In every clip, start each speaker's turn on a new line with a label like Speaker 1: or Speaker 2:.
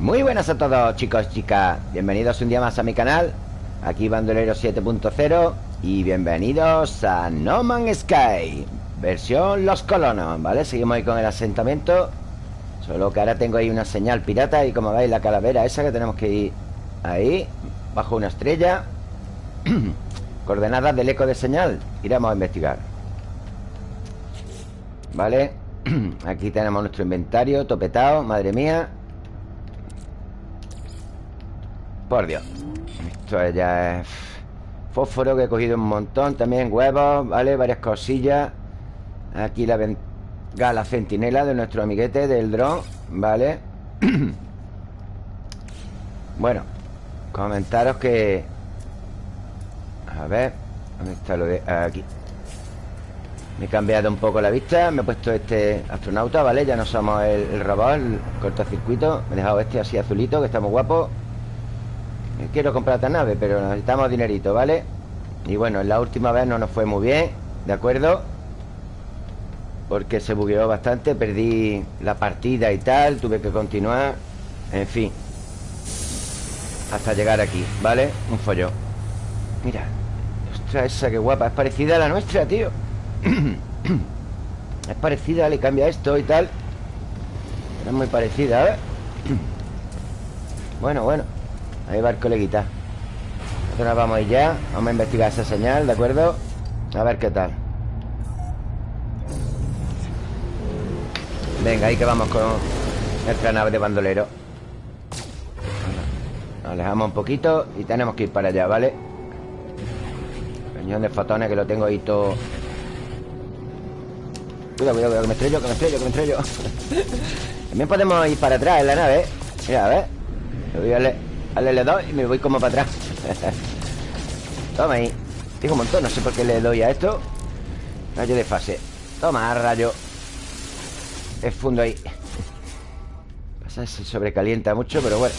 Speaker 1: Muy buenas a todos chicos chicas Bienvenidos un día más a mi canal Aquí Bandolero 7.0 Y bienvenidos a No Man's Sky Versión Los Colonos, ¿vale? Seguimos ahí con el asentamiento Solo que ahora tengo ahí una señal pirata Y como veis la calavera esa que tenemos que ir Ahí, bajo una estrella Coordenadas del eco de señal Iremos a investigar ¿Vale? Aquí tenemos nuestro inventario topetado, madre mía Por Dios Esto ya es Fósforo que he cogido un montón También huevos, ¿vale? Varias cosillas Aquí la gala centinela de nuestro amiguete del dron ¿Vale? bueno Comentaros que A ver ¿Dónde está lo de...? Aquí me he cambiado un poco la vista Me he puesto este astronauta, ¿vale? Ya no somos el, el robot, el cortocircuito Me he dejado este así azulito, que está muy guapo Quiero comprar esta nave, pero necesitamos dinerito, ¿vale? Y bueno, la última vez no nos fue muy bien ¿De acuerdo? Porque se bugueó bastante Perdí la partida y tal Tuve que continuar En fin Hasta llegar aquí, ¿vale? Un follón Mira Ostras, esa que guapa Es parecida a la nuestra, tío es parecida, le cambia esto y tal Es muy parecida, ¿eh? bueno, bueno Ahí va el coleguita. Nosotros vamos a ir ya. Vamos a investigar esa señal, ¿de acuerdo? A ver qué tal. Venga, ahí que vamos con Nuestra nave de bandolero. Nos alejamos un poquito Y tenemos que ir para allá, ¿vale? Cañón de fotones que lo tengo ahí todo. Cuidado, cuidado, cuidado, que me estrello, que me estrello, que me estrello. También podemos ir para atrás en la nave. Mira, a ver Le voy a darle, le doy y me voy como para atrás. Toma ahí. Tengo un montón, no sé por qué le doy a esto. Rayo de fase. Toma, rayo. Es fundo ahí. Pasa, se sobrecalienta mucho, pero bueno.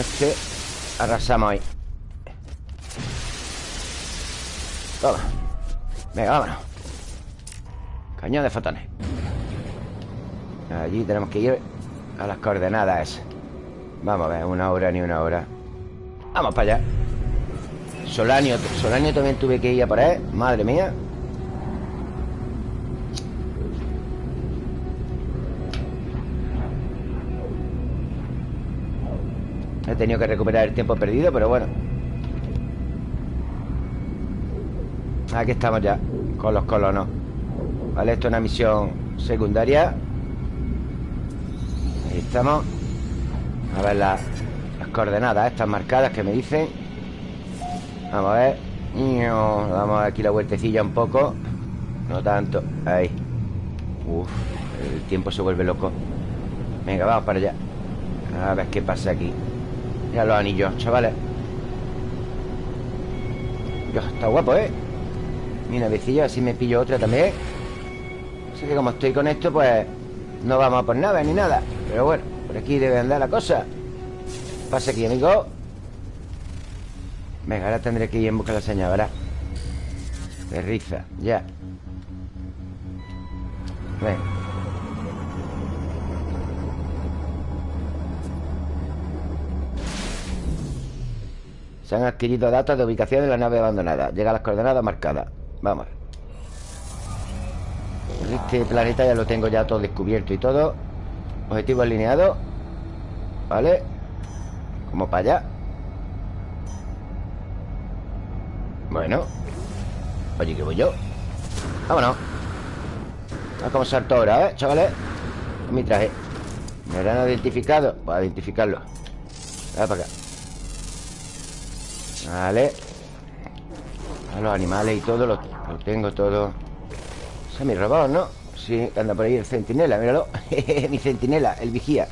Speaker 1: Este Arrasamos ahí. Toma. Venga, vámonos. Cañón de fotones. Allí tenemos que ir a las coordenadas Vamos a ver, una hora ni una hora. Vamos para allá. Solanio, Solanio también tuve que ir a él Madre mía. He tenido que recuperar el tiempo perdido, pero bueno. Aquí estamos ya Con los colonos. Vale, esto es una misión secundaria. Ahí estamos A ver las, coordenadas Estas marcadas que me dicen. Vamos a ver. Damos aquí la vueltecilla un poco. No tanto, ahí. Uf, el tiempo se vuelve loco. Venga, vamos para allá. A ver qué pasa aquí. Mira los anillos, chavales. Dios, está guapo, ¿eh? Mi navecilla, así me pillo otra también. Así que como estoy con esto, pues No vamos a por nada ni nada. Pero bueno, por aquí debe andar la cosa. Pasa aquí, amigo. Venga, ahora tendré que ir en busca de la señal, ¿verdad? Terriza, ya. Venga Se han adquirido datos de ubicación de la nave abandonada. Llega a las coordenadas marcadas. Vamos. Este planeta ya lo tengo ya todo descubierto y todo Objetivo alineado. ¿Vale? Como para allá. Bueno. Oye, que voy yo. Vámonos. A como salto ahora, ¿eh, chavales? mi traje. ¿Me habrán identificado? Voy a identificarlo. Voy para acá. Vale. A los animales y todo Lo, tengo todo. Es mi robot, ¿no? Sí, anda por ahí el centinela, míralo Mi centinela, el vigía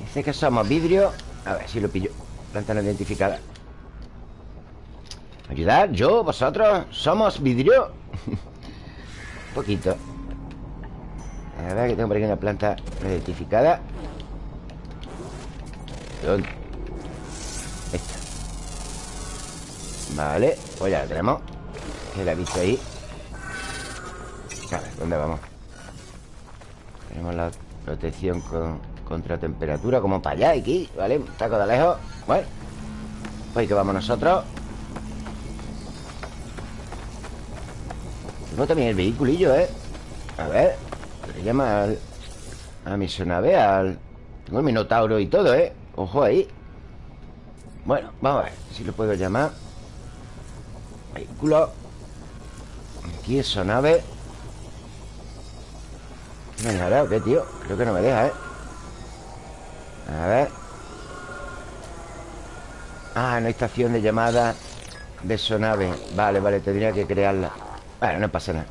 Speaker 1: Dice que somos vidrio A ver si lo pillo Planta no identificada ¿Ayudar? ¿Yo? ¿Vosotros? ¿Somos vidrio? Un poquito A ver, que tengo por aquí una planta no identificada ¿Dónde? Esta Vale, pues ya la tenemos Que la he visto ahí Vale, ¿dónde vamos? Tenemos la protección con, Contra temperatura, como para allá, aquí, ¿vale? Un taco de lejos Bueno Pues que vamos nosotros Tengo también el vehiculillo, ¿eh? A ver Le llama al, a mi sonave al... Tengo el minotauro y todo, ¿eh? Ojo ahí Bueno, vamos a ver si lo puedo llamar Vehículo Aquí es sonave ¿Me dejará o qué, tío? Creo que no me deja, ¿eh? A ver. Ah, no hay estación de llamada De sonave. Vale, vale, tendría que crearla. Bueno, no pasa nada.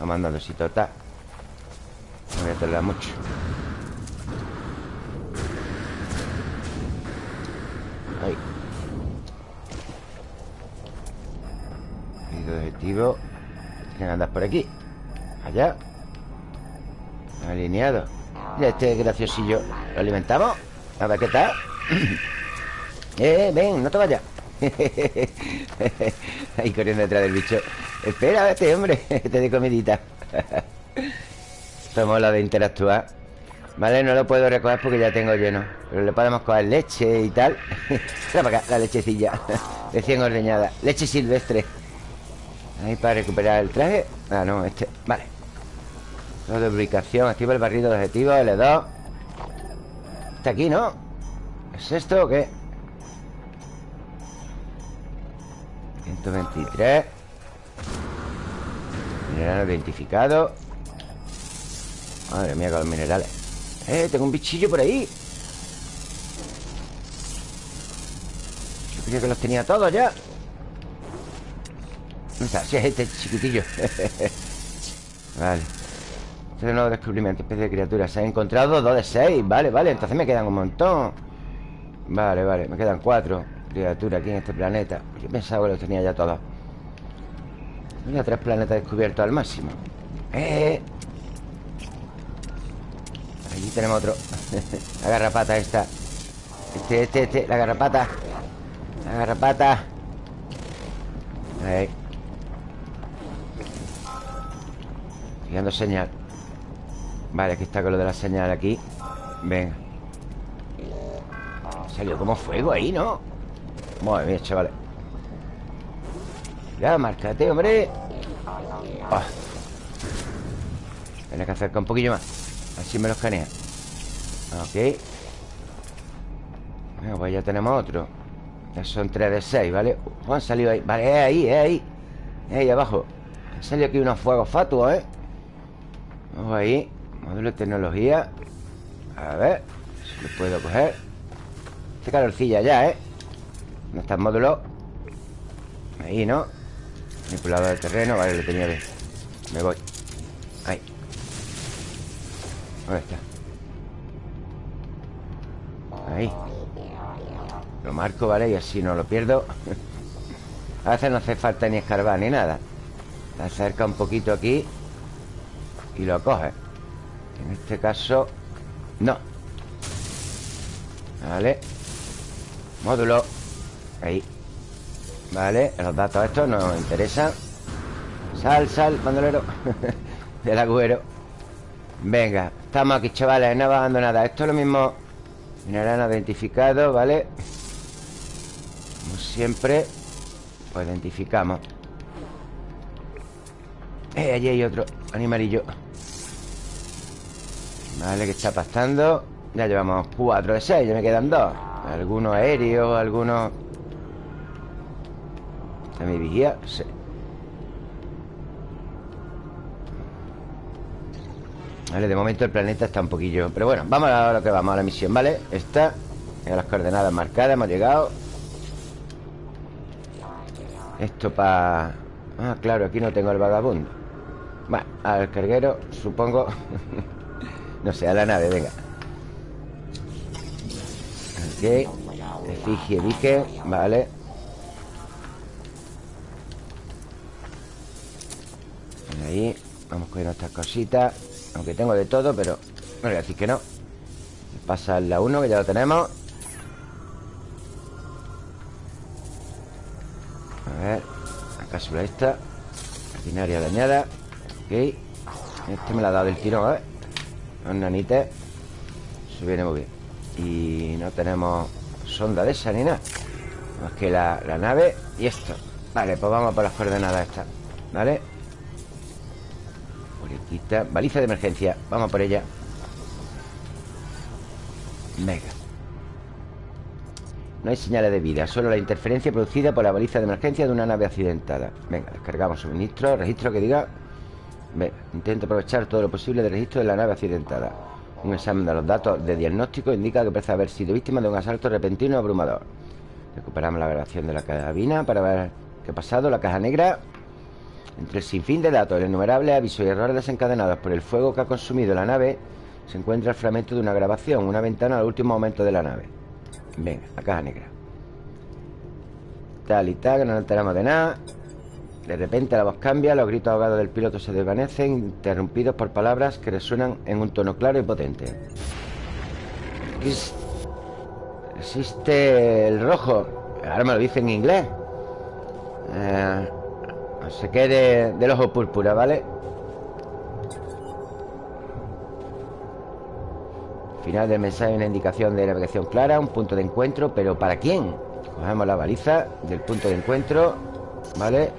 Speaker 1: Vamos andando si total. No voy a tardar mucho. Ahí. Y de objetivo Tienen que andar por aquí. Allá Alineado. Mira este graciosillo. ¿Lo alimentamos? A ver qué tal Eh, ven, no te vayas. Ahí corriendo detrás del bicho. Espera, este hombre Te de comidita. Esto mola de interactuar. Vale, no lo puedo recoger porque ya tengo lleno. Pero le podemos coger leche y tal. Para acá, la lechecilla. Recién ordeñada. Leche silvestre. Ahí para recuperar el traje. Ah, no, este. Vale de ubicación Activa el barrido de objetivo L2 Está aquí, ¿no? ¿Es esto o qué? 123 Mineral identificado. Madre mía con los minerales. Eh, tengo un bichillo por ahí. Yo creía que los tenía todos ya. ¿Dónde está? Si es este chiquitillo. Vale este nuevo descubrimiento, especie de criaturas. Se han encontrado dos de seis. Vale, vale, entonces me quedan un montón. Vale, vale, me quedan cuatro criaturas aquí en este planeta. Yo pensaba que los tenía ya todos. Mira, tres planetas descubiertos al máximo. ¡Eh! Allí tenemos otro. La garrapata esta. Este, este, este, la garrapata. La garrapata. Ahí. Estoy señal Vale, aquí está con lo de la señal aquí. Venga. Salió como fuego ahí, ¿no? Muy bien, chavales. Ya, márcate, hombre. Oh. Tienes que acercar un poquillo más. Así me lo escanea. Ok. Bueno, pues ya tenemos otro. Ya son 3 de 6, ¿vale? Uh, han salido ahí. Vale, es ahí, es ahí. Es ahí abajo. Han salido aquí unos fuegos fatuos, ¿eh? Vamos ahí Módulo de tecnología. A ver Si lo puedo coger. Este calorcilla ya, ¿eh? No está el módulo. Ahí, ¿no? Manipulador de terreno. Vale, lo tenía bien. Me voy. Ahí. ¿Dónde está? Ahí. Lo marco, ¿vale? Y así no lo pierdo. A veces no hace falta ni escarbar ni nada. Acerca un poquito aquí Y lo coge en este caso No. Vale. Módulo. Ahí. Vale, los datos estos nos interesan. Sal, sal, bandolero. Del agüero Venga, estamos aquí, chavales. No bajando nada. Esto es lo mismo. Mineral identificado, ¿vale? Como siempre Pues identificamos. Eh, allí hay otro animalillo Vale, que está pastando Ya llevamos 4 de 6 Ya me quedan 2 Algunos aéreos, algunos... ¿Está mi vigía? Sí. Vale, de momento el planeta está un poquillo Pero bueno, vamos a lo que vamos, a la misión, ¿vale? Esta, las coordenadas marcadas Hemos llegado. Esto para... Ah, claro, aquí no tengo el vagabundo. Bueno, al carguero, supongo No sé, a la nave, venga. Ok. Efigie dique, vale. Ahí. Vamos cogiendo estas cositas. Aunque tengo de todo, pero No voy a decir que no. Pasa la 1, que ya lo tenemos. A ver. La cápsula esta. Maquinaria dañada. Ok. Este me la ha dado el tiro, a ver los nanites Se viene muy bien. Y no tenemos sonda de esa ni nada Más que la, la nave y esto. Vale, pues vamos por las coordenadas estas ¿Vale? Boliquita Baliza de emergencia Vamos por ella. Mega No hay señales de vida Solo la interferencia producida por la baliza de emergencia de una nave accidentada. Venga, descargamos suministro Registro que diga Venga, intento aprovechar todo lo posible del registro de la nave accidentada Un examen de los datos de diagnóstico Indica que parece haber sido víctima de un asalto repentino y abrumador Recuperamos la grabación de la cabina Para ver qué ha pasado La caja negra entre el sinfín de datos, el innumerable avisos y errores desencadenados por el fuego que ha consumido la nave, se encuentra el fragmento de una grabación, una ventana al último momento de la nave. Venga, la caja negra. Tal y tal, que no nos enteramos de nada. De repente la voz cambia, los gritos ahogados del piloto se desvanecen, interrumpidos por palabras que resuenan en un tono claro y potente. Existe el rojo. Ahora me lo dice en inglés. Eh, se quede del ojo púrpura, ¿vale? Final del mensaje una indicación de navegación clara Un punto de encuentro, pero ¿para quién? Cogemos la baliza del punto de encuentro ¿Vale?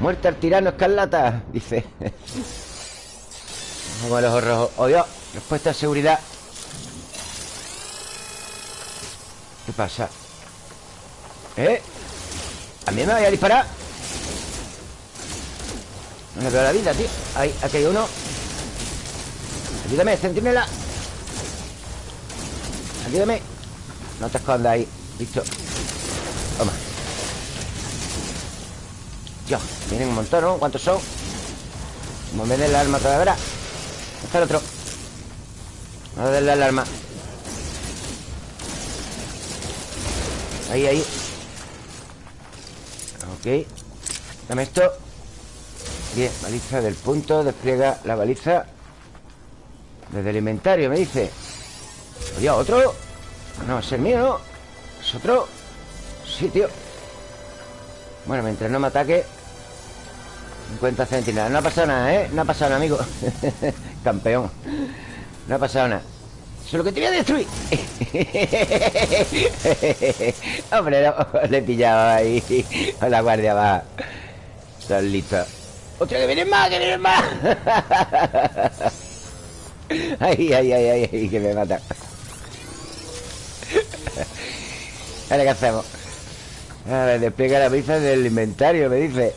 Speaker 1: Muerte al tirano escarlata Dice. Vamos a los ojos rojos ¡Oh Dios! Respuesta de seguridad. ¿Qué pasa? ¿Eh? ¿A mí me vaya a disparar? No le veo la vida, tío. Ahí, aquí hay uno. Ayúdame, centinela. Ayúdame. No te escondas ahí. Listo. Toma Vienen un montón, ¿no? ¿Cuántos son? Vamos a el arma todavía ¿verdad? Está el otro Vamos a darle el arma Ahí, ahí Ok Dame esto Bien, baliza del punto Despliega la baliza Desde el inventario, me dice Oye, ¿otro? No, es el mío, ¿no? ¿Es otro? Sí, tío Bueno, mientras no me ataque 50 centinelas No ha pasado nada, ¿eh? No ha pasado nada, amigo Campeón No ha pasado nada Eso es lo que te voy a destruir Hombre, le he pillado ahí La guardia va Estás listo ¡Hostia, que vienen más, que vienen más! ay, ay, ay, ay, que me mata. Vale, ¿qué hacemos? A ver, despliega la pizza del inventario, me dice.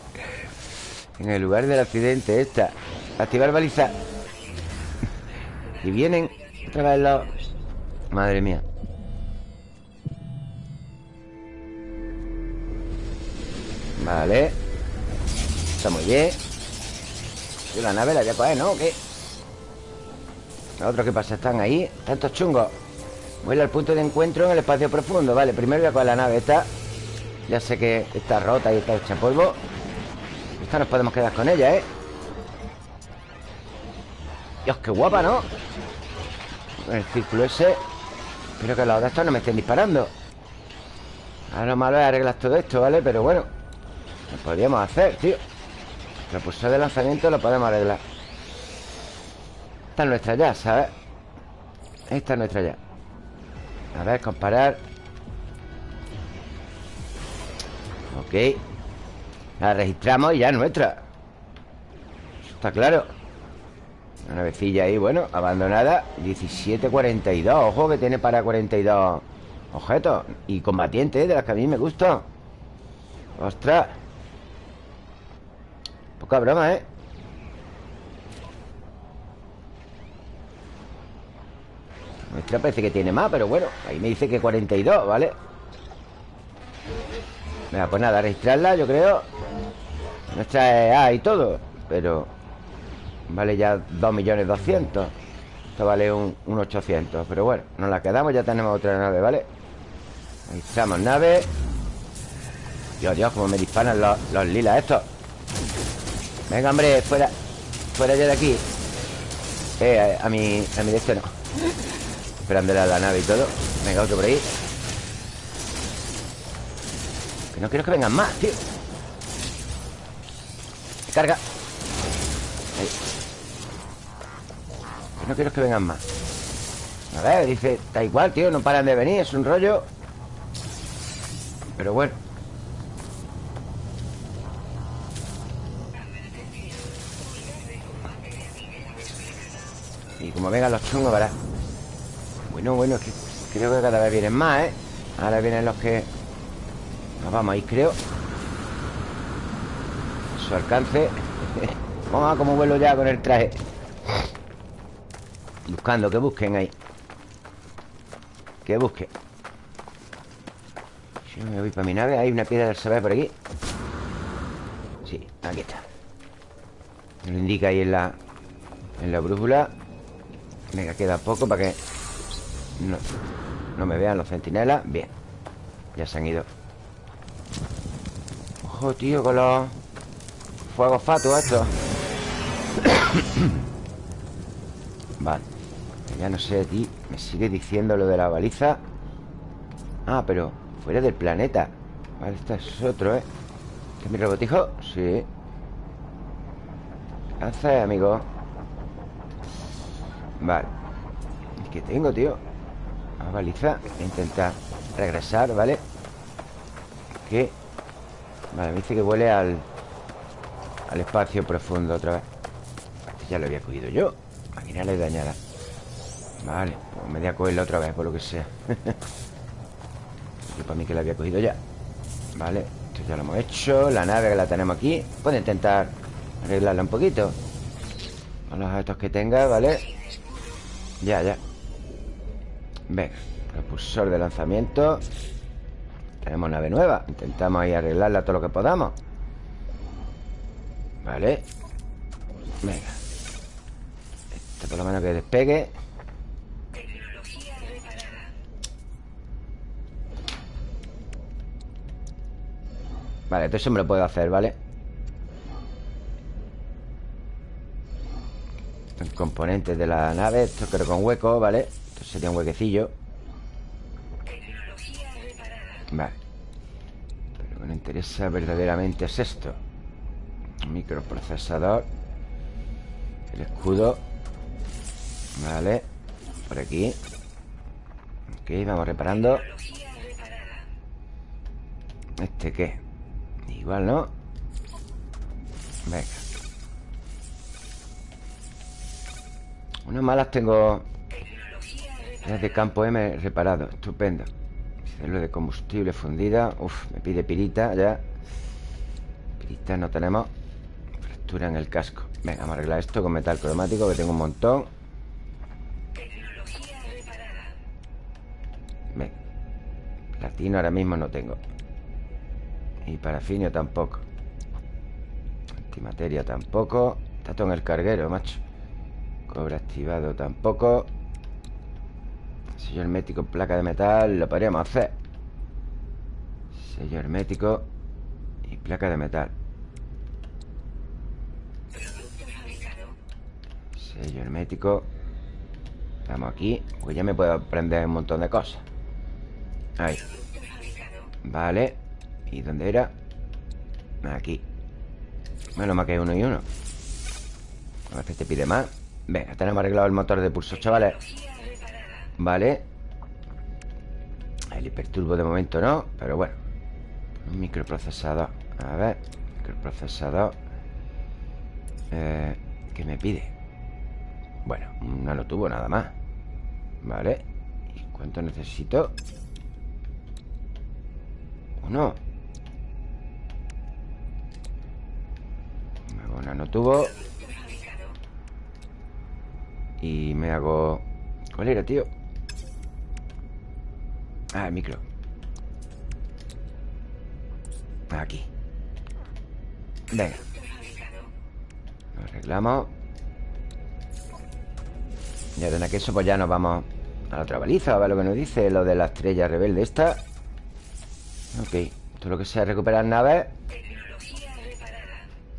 Speaker 1: En el lugar del accidente, esta. Activar baliza. y vienen otra vez los... Madre mía. Vale. Está muy bien. Y la nave la voy a coger, ¿no? ¿O qué? ¿Los otros qué pasa? ¿Están ahí? Tantos chungos Vuela al punto de encuentro en el espacio profundo Vale, primero voy a coger la nave esta Ya sé que está rota y está hecha polvo Nos podemos quedar con ella, ¿eh? Dios, qué guapa, ¿no? El círculo ese Espero que los de estos no me estén disparando Ahora lo malo es arreglar todo esto, ¿vale? Pero bueno Lo podríamos hacer, tío Propulsor de lanzamiento lo podemos arreglar Esta es nuestra ya, ¿sabes? Esta es nuestra ya A ver, comparar Ok La registramos y ya es nuestra. Está claro. Una navecilla ahí, bueno, abandonada. 1742, ojo que tiene para 42 objetos. Y combatientes, de las que a mí me gustan. Ostras. Poca broma, ¿eh? Nuestra parece que tiene más, pero bueno Ahí me dice que 42, ¿vale? Venga, pues nada, registrarla, yo creo. Nuestra es A y todo Pero Vale ya 2.200.000 Esto vale un, 800 Pero bueno, nos la quedamos, ya tenemos otra nave, ¿vale? Registramos nave. Dios, Dios, como me disparan los, los lilas estos. Venga, hombre, fuera Fuera ya de aquí. Eh, a, mi, a mi este no Esperándole a la nave y todo. Venga, otro por ahí Que no quiero que vengan más, tío. Carga. Ahí. Que no quiero que vengan más. A ver, dice, da igual, tío, no paran de venir, es un rollo Pero bueno. Y como vengan los chungos, verás Bueno, bueno, es que creo que cada vez vienen más, ¿eh? Ahora vienen los que Vamos a ir, creo. Su alcance. Vamos a cómo vuelo ya con el traje. Buscando, que busquen ahí. Que busquen. Yo me voy para mi nave. Hay una piedra del saber por aquí. Sí, aquí está. Me lo indica ahí en la En la brújula. Venga, queda poco para que no, no me vean los centinelas. Bien Ya se han ido Tío, con los Fuegos fatuos estos Vale ya no sé, ti Me sigue diciendo lo de la baliza Ah, pero fuera del planeta Vale, este es otro, ¿eh? ¿Este es mi robotijo? Sí ¿Qué haces, amigo? Vale ¿Qué tengo, tío? La baliza Voy a intentar regresar, ¿vale? ¿Qué? Vale, me dice que vuele al Al espacio profundo otra vez. Este ya lo había cogido yo. Máquina dañada Vale, pues me voy a cogerla otra vez Por lo que sea. Yo para mí que la había cogido ya. Vale, esto ya lo hemos hecho. La nave que la tenemos aquí. Puedo intentar arreglarla un poquito. Con los objetos que tenga, ¿vale? Ya, ya. Venga, propulsor de lanzamiento Tenemos nave nueva. Intentamos ahí arreglarla todo lo que podamos. Vale. Venga. Esto por lo menos que despegue. Vale, eso me lo puedo hacer, ¿vale? El componente de la nave Esto creo con hueco, ¿vale? Esto sería un huequecillo Vale. Pero lo que me interesa verdaderamente es esto. Microprocesador. El escudo. Vale. Por aquí. Ok, vamos reparando. ¿Este qué? Igual, ¿no? Venga. Unas malas tengo. Las de campo M reparado. Estupendo Célula de combustible fundida. Uf, me pide pirita ya. Pirita no tenemos. Fractura en el casco. Venga, vamos a arreglar esto con metal cromático Que tengo un montón. Venga Platino ahora mismo no tengo. Y parafinio tampoco. Antimateria tampoco. Está todo en el carguero, macho. Cobre activado tampoco Sello hermético placa de metal Lo podríamos hacer. Sello hermético Y placa de metal. Sello hermético Estamos aquí Pues ya me puedo aprender un montón de cosas. Ahí. Vale. ¿Y dónde era? Aquí. Menos mal que uno y uno. A si te pide más. Venga, tenemos arreglado el motor de pulso, chavales Vale El hiperturbo de momento no Pero bueno Un microprocesador A ver Microprocesador eh, ¿Qué me pide? Bueno, un nanotubo nada más Vale ¿Y cuánto necesito? Uno no tuvo Y me hago... ¿Cuál era, tío? Ah, el micro. Aquí. Venga. Lo arreglamos. Ya de que eso pues ya nos vamos A la otra baliza, a ver lo que nos dice Lo de la estrella rebelde esta. Ok Todo lo que sea recuperar naves.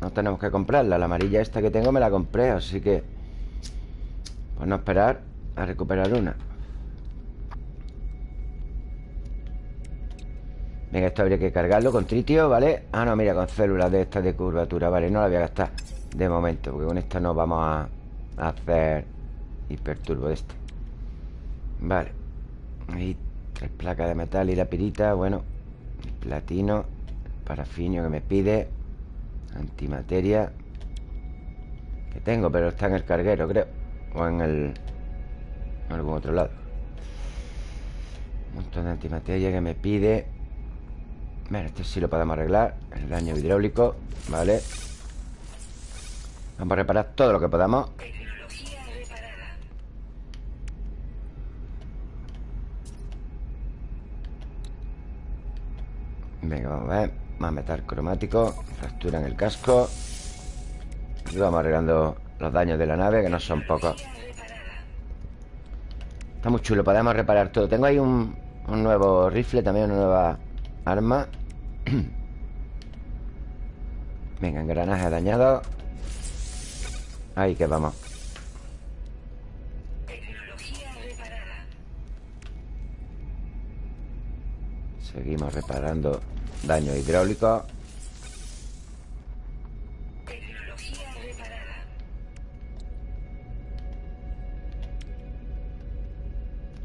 Speaker 1: No tenemos que comprarla La amarilla esta que tengo me la compré Así que Pues no esperar a recuperar una Venga, esto habría que cargarlo con tritio, ¿vale? Ah, no, mira, con células de estas de curvatura Vale, no la voy a gastar de momento Porque con esta no vamos a hacer hiperturbo de este. Vale Ahí tres placas de metal y la pirita Bueno Platino Parafinio que me pide Antimateria Que tengo, pero está en el carguero, creo O en el... En algún otro lado. Un montón de antimateria que me pide Bueno, este sí lo podemos arreglar El daño hidráulico, vale Vamos a reparar todo lo que podamos. Venga, vamos a ver Más metal cromático Fractura en el casco. Y vamos arreglando los daños de la nave Que no son pocos. Está muy chulo, podemos reparar todo. Tengo ahí un, un nuevo rifle También una nueva arma. Venga, engranaje dañado Ahí que vamos. Seguimos reparando Daño hidráulico.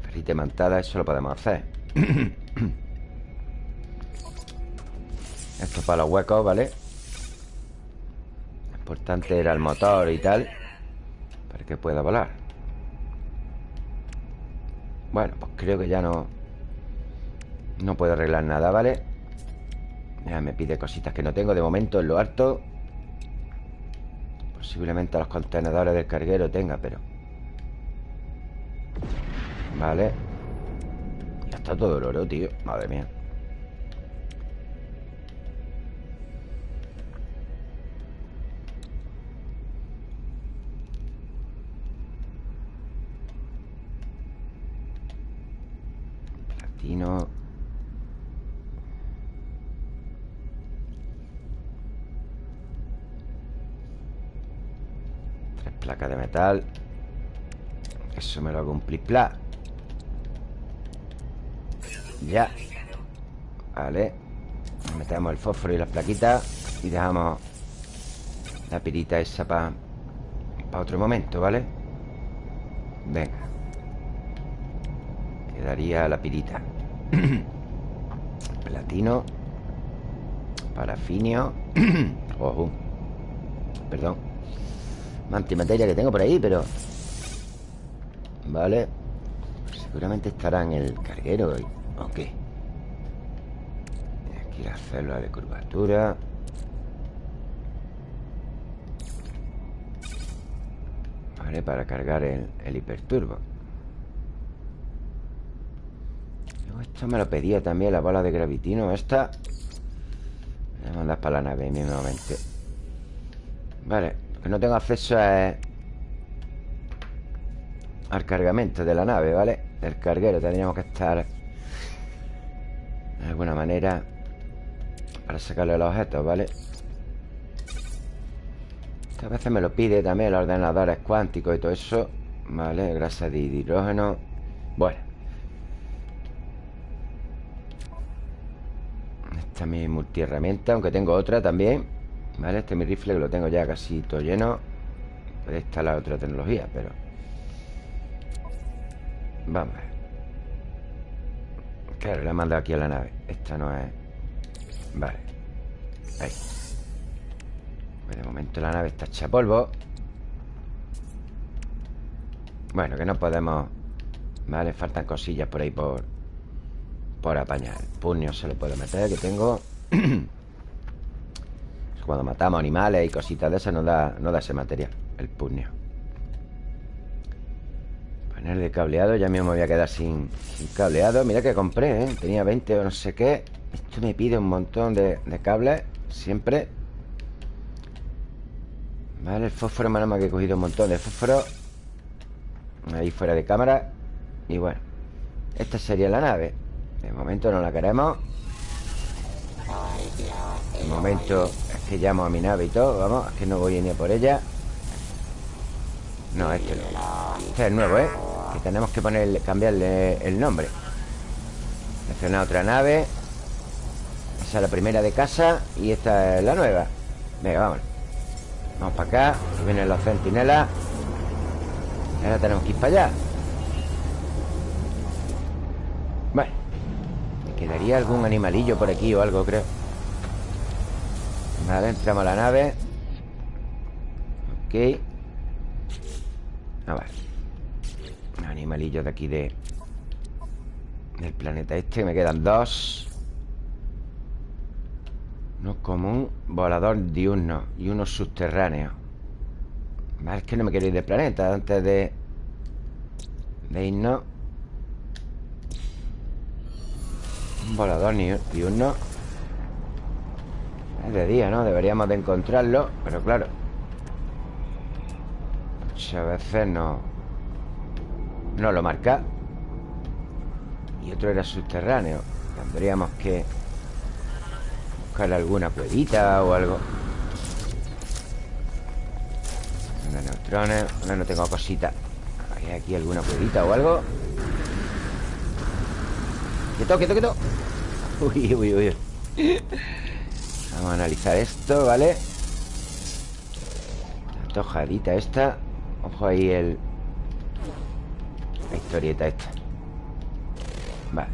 Speaker 1: Ferrite mantada, eso lo podemos hacer Esto para los huecos, ¿vale? Lo importante era el motor y tal Para que pueda volar Bueno, pues creo que ya no No puedo arreglar nada, ¿vale? Ya me pide cositas que no tengo de momento en lo alto. Posiblemente a los contenedores del carguero tenga, pero... Vale. Ya está todo oro, tío. Madre mía. Platino. Placa de metal. Eso me lo hago un pla. Ya. Vale. Metemos el fósforo y las plaquitas Y dejamos La pirita esa para Para otro momento, ¿vale? Venga Quedaría la pirita. Platino. Parafinio. Ojo. Perdón. Antimateria que tengo por ahí, pero... Vale. Seguramente estará en el carguero Ok Aquí la célula de curvatura. Vale, para cargar el, el hiperturbo Me lo pedía también la bola de gravitino Esta Voy a mandar para la nave mismamente Vale que no tengo acceso a... Al cargamento de la nave, ¿vale? Del carguero Tendríamos que estar De alguna manera Para sacarle los objetos, ¿vale? A veces me lo pide también los ordenadores cuánticos y todo eso Vale, grasa de hidrógeno Bueno Esta es mi multiherramienta Aunque tengo otra también Vale, este es mi rifle que lo tengo ya casi todo lleno. Puede instalar otra tecnología, pero Vamos a ver. Claro, la he mandado aquí a la nave. Esta no es... Vale. Ahí. Pues De momento la nave está hecha polvo. Bueno, que no podemos Vale, faltan cosillas por ahí por Por apañar. El puño se lo puedo meter, que tengo. Cuando matamos animales y cositas de esas no da, no da ese material El puño. Panel de cableado Ya mismo me voy a quedar sin, cableado. Mira que compré, ¿eh? Tenía 20 o no sé qué. Esto me pide un montón de, cables Siempre. Vale, el fósforo mal que he cogido un montón de fósforo. Ahí fuera de cámara. Y bueno Esta sería la nave De momento no la queremos. De momento que llamo a mi nave y todo Vamos, que no voy ni a por ella. No, este no. Este es nuevo, ¿eh? Que tenemos que ponerle, cambiarle el nombre. Seleccionar otra nave. Esa es la primera de casa Y esta es la nueva. Venga, vamos. Vamos para acá Aquí vienen los centinelas. Ahora tenemos que ir para allá quedaría algún animalillo por aquí o algo, creo. Vale, entramos a la nave. Ok. A ver Animalillos de aquí de Del planeta este. Me quedan dos. Uno común Volador diurno Y uno subterráneo. Vale, es que no me quiero ir del planeta Antes de De irnos Un volador diurno Es de día, ¿no? Deberíamos de encontrarlo Pero claro. Muchas veces no No lo marca. Y otro era subterráneo. Tendríamos que Buscar alguna cuevita o algo. De neutrones No, no tengo cositas ¿Hay aquí alguna cuevita o algo? Quieto, quieto, quieto. Uy, uy, uy. Vamos a analizar esto, ¿vale? La tojadita esta. Ojo ahí el... La historieta esta. Vale.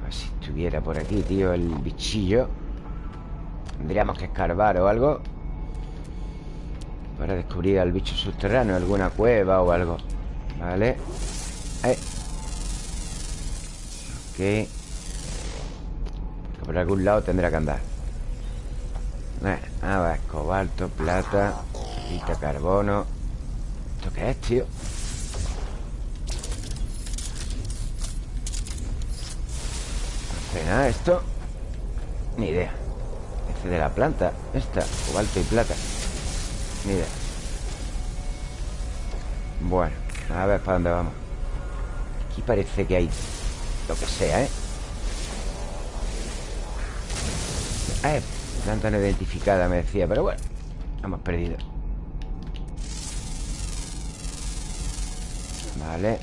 Speaker 1: A ver si estuviera por aquí, tío El bichillo. Tendríamos que escarbar o algo. Para descubrir al bicho subterráneo Alguna cueva o algo. Vale. Eh. Ok Por algún lado tendrá que andar. Eh, A ver, cobalto, plata Pita, carbono. ¿Esto qué es, tío? No sé nada esto. Ni idea. Este de la planta Esta, cobalto y plata. Ni idea. Bueno, a ver para dónde vamos. Aquí parece que hay Lo que sea, ¿eh? Eh, planta no identificada me decía Pero bueno, hemos perdido Vale.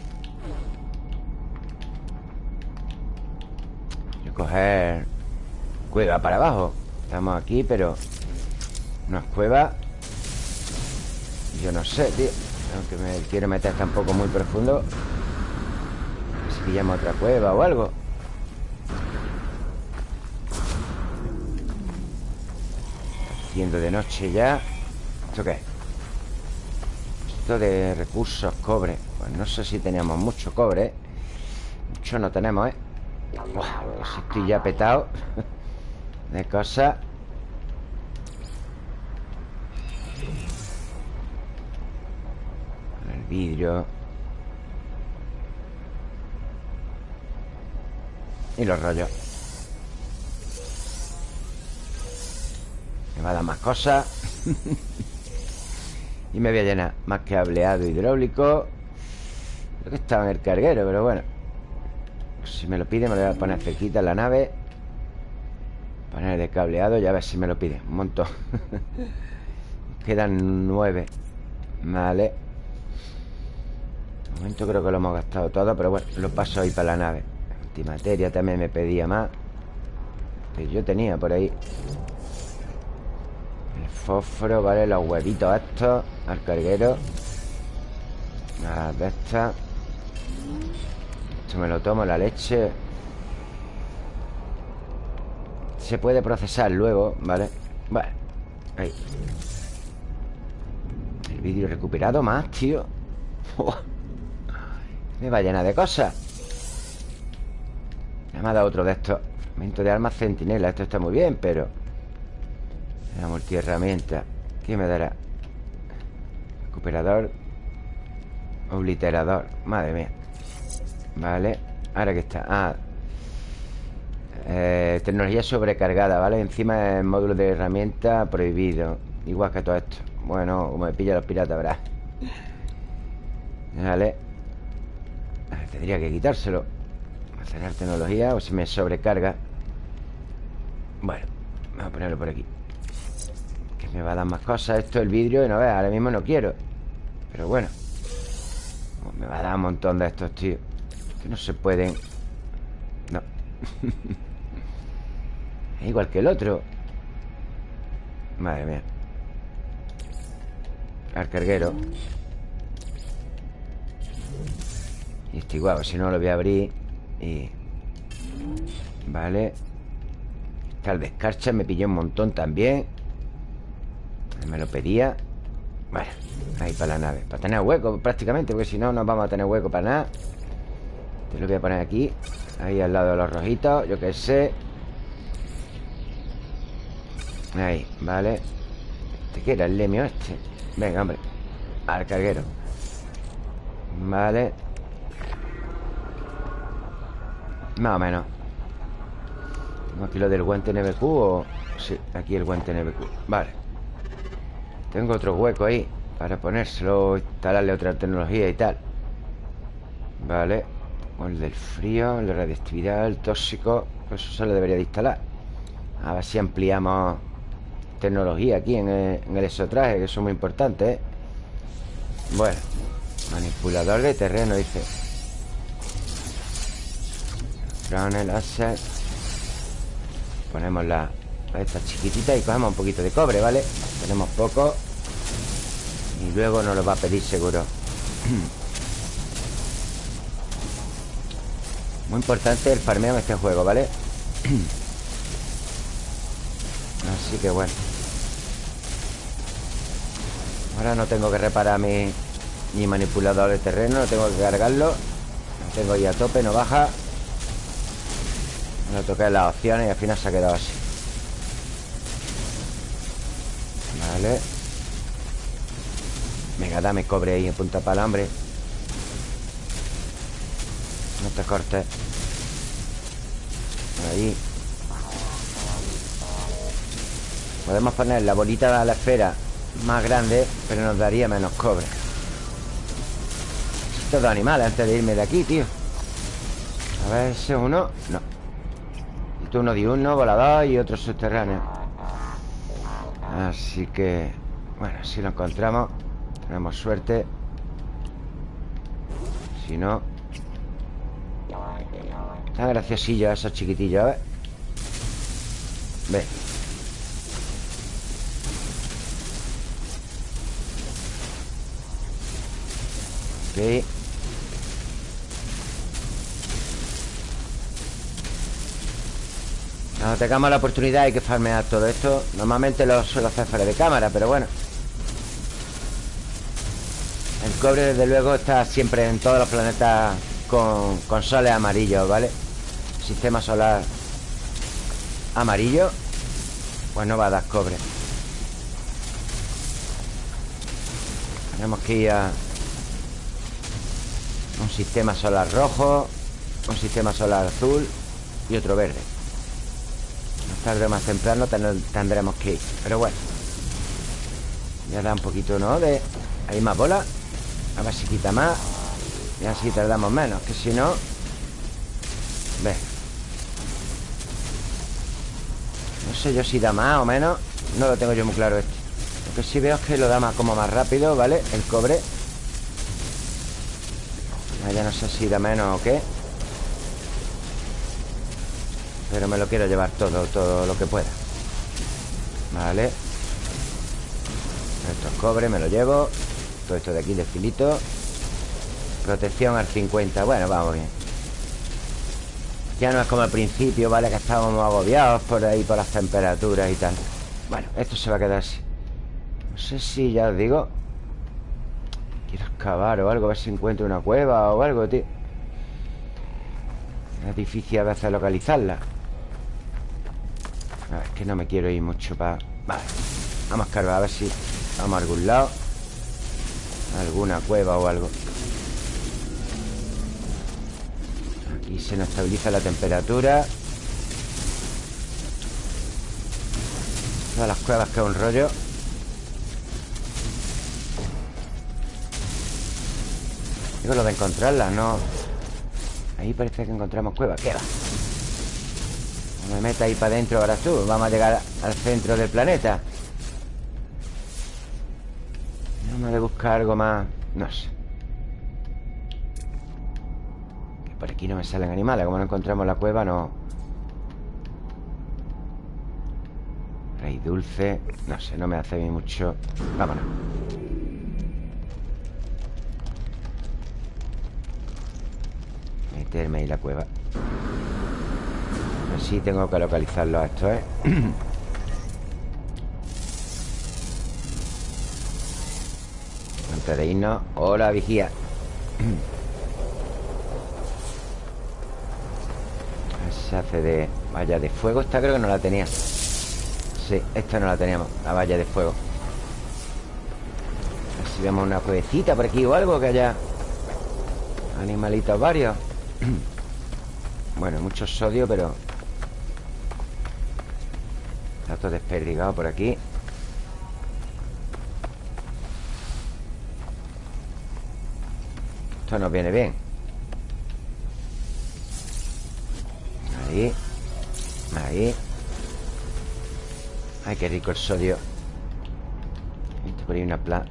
Speaker 1: Voy a coger Cueva para abajo. Estamos aquí, pero No es cueva. Yo no sé, tío. Aunque me quiero meter tampoco muy profundo pillamos otra cueva o algo Haciendo de noche ya ¿Esto qué es? Esto de recursos, cobre pues no sé si teníamos mucho cobre ¿eh? Mucho no tenemos, ¿eh? si estoy ya petado De cosas El vidrio Y los rollos. Me va a dar más cosas. Y me voy a llenar Más cableado hidráulico. Creo que estaba en el carguero, pero bueno. Si me lo pide me lo voy a poner cerquita en la nave. Poner de cableado y a ver si me lo pide. Un montón. Quedan nueve. Vale. De momento creo que lo hemos gastado todo Pero bueno, lo paso ahí para la nave Antimateria también me pedía más Que yo tenía por ahí. El fósforo, vale, los huevitos estos Al carguero. Nada de estas esto me lo tomo, la leche. Se puede procesar luego, ¿vale? Vale, ahí. El vídeo recuperado más, tío. Me va llena de cosas Me ha dado otro de estos. Fragmento de armas centinela Esto está muy bien, pero La multiherramienta ¿Qué me dará? Recuperador Obliterador Madre mía. Vale, ahora que está Ah. Eh, Tecnología sobrecargada, ¿vale? Encima el módulo de herramienta prohibido Igual que todo esto. Bueno, como me pilla los piratas, ¿verdad? Vale. Tendría que quitárselo Acelerar tecnología o si me sobrecarga. Bueno Vamos a ponerlo por aquí. Que me va a dar más cosas Esto el vidrio y no veas, ahora mismo no quiero. Pero bueno Me va a dar un montón de estos, tío. Que no se pueden. No. Es igual que el otro. Madre mía. Al carguero. Y este igual, si no lo voy a abrir Y Vale. Está el descarcha, me pillé un montón también. Me lo pedía. Bueno, ahí para la nave. Para tener hueco prácticamente Porque si no, no vamos a tener hueco para nada. Te lo voy a poner aquí. Ahí al lado de los rojitos Yo qué sé. Ahí, vale. ¿Este qué era? El lemio este. Venga, hombre Al carguero. Vale Más o menos. Aquí lo del guante NBQ o... Sí, aquí el guante NBQ Vale. Tengo otro hueco ahí Para ponérselo Instalarle otra tecnología y tal. Vale. El del frío El de radiactividad El tóxico eso se lo debería de instalar. A ver si ampliamos Tecnología aquí en el, en exotraje Que eso es muy importante ¿eh? Bueno Manipulador de terreno, dice Ponemos la Esta chiquitita y cogemos un poquito de cobre, ¿vale? Tenemos poco. Y luego nos lo va a pedir seguro. Muy importante el farmeo en este juego, ¿vale? Así que bueno. Ahora no tengo que reparar mi, mi manipulador de terreno No tengo que cargarlo. Lo tengo ahí a tope, no baja No toqué las opciones y al final se ha quedado así. Vale. Venga, dame cobre ahí en punta para hambre. No te cortes. Ahí. Podemos poner la bolita de la esfera más grande Pero nos daría menos cobre. Estos dos animales antes de irme de aquí, tío. A ver, ese uno. No Uno diurno, volador y otro subterráneo Así que Bueno, si lo encontramos Tenemos suerte. Si no Están graciosillos esos chiquitillos, ¿ves? Ve Cuando tengamos la oportunidad hay que farmear todo esto. Normalmente lo suelo hacer fuera de cámara Pero bueno. El cobre desde luego está siempre en todos los planetas Con, con soles amarillos, ¿vale? Sistema solar Amarillo Pues no va a dar cobre. Tenemos que ir a un sistema solar rojo Un sistema solar azul Y otro verde Más tarde más temprano tendremos que ir. Pero bueno. Ya da un poquito, ¿no? De... Hay más bola. A ver si quita más. Y así tardamos menos Que si no Ve. No sé yo si da más o menos. No lo tengo yo muy claro este Lo que sí veo es que lo da más como más rápido, ¿vale? El cobre. Ya no sé si da menos o qué Pero me lo quiero llevar todo, todo lo que pueda. Vale. Esto es cobre, me lo llevo. Todo esto de aquí de filito. Protección al 50 Bueno, vamos bien. Ya no es como al principio, ¿vale? Que estábamos agobiados por ahí Por las temperaturas y tal. Bueno, esto se va a quedar así. No sé si ya os digo Quiero excavar o algo, a ver si encuentro una cueva o algo, tío. Es difícil a veces localizarla Es que no me quiero ir mucho para... Vale, vamos a cargar a ver si vamos a algún lado. Alguna cueva o algo. Aquí se nos estabiliza la temperatura. Todas las cuevas que es un rollo. Digo lo de encontrarla, no Ahí parece que encontramos cueva. ¿Qué va? Me meta ahí para adentro ahora tú. Vamos a llegar al centro del planeta. Vamos a buscar algo más. No sé. Que por aquí no me salen animales. Como no encontramos la cueva, no. Rey dulce. No sé, no me hace mucho. Vámonos. Meterme ahí la cueva Así tengo que localizarlo a esto, ¿eh? Antes de irnos. Hola, vigía. Hace de valla de fuego. Esta creo que no la tenía. Sí, esta no la teníamos La valla de fuego. A ver si vemos una cuevecita por aquí o algo Que haya animalitos varios. Bueno, mucho sodio, pero Está todo desperdigado por aquí. Esto nos viene bien. Ahí. Ahí. Ay, qué rico el sodio. Por ahí una planta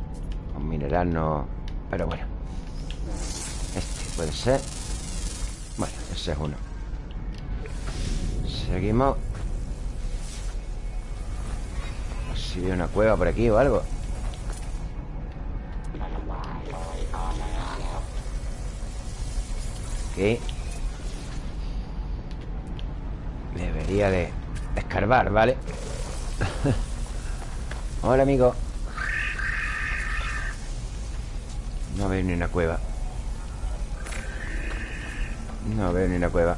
Speaker 1: Un mineral no... Pero bueno. Este puede ser. Bueno, ese es uno. Seguimos Si veo una cueva por aquí o algo. Debería de escarbar, ¿vale? Hola, amigo. No veo ni una cueva. No veo ni una cueva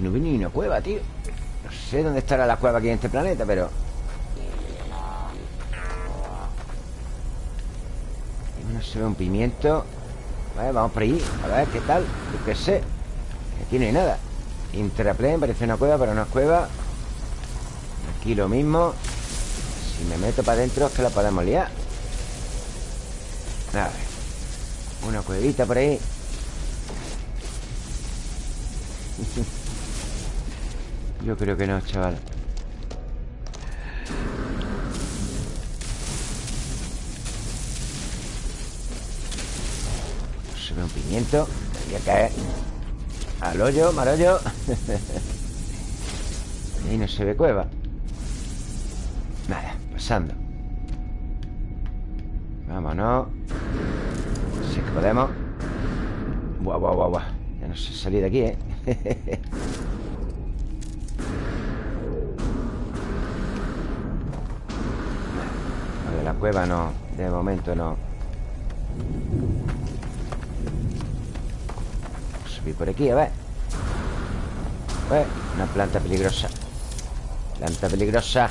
Speaker 1: no veo ni una cueva, tío. No sé dónde estará la cueva aquí en este planeta, pero... No se ve un pimiento. Vale, vamos por ahí A ver, ¿qué tal? Yo qué sé. Aquí no hay nada. Intraplane, parece una cueva, pero no es cueva. Aquí lo mismo. Si me meto para adentro es que la podemos liar. A ver. Una cuevita por ahí Yo creo que no, chaval. Se ve un pimiento. Voy a caer. Al hoyo, mal hoyo. Ahí no se ve cueva. Nada, pasando. Vámonos. Si que podemos. Buah, buah, buah, buah. Ya no sé salir de aquí, ¿eh? cueva no. De momento no. Subir por aquí, a ver. Una planta peligrosa. Planta peligrosa.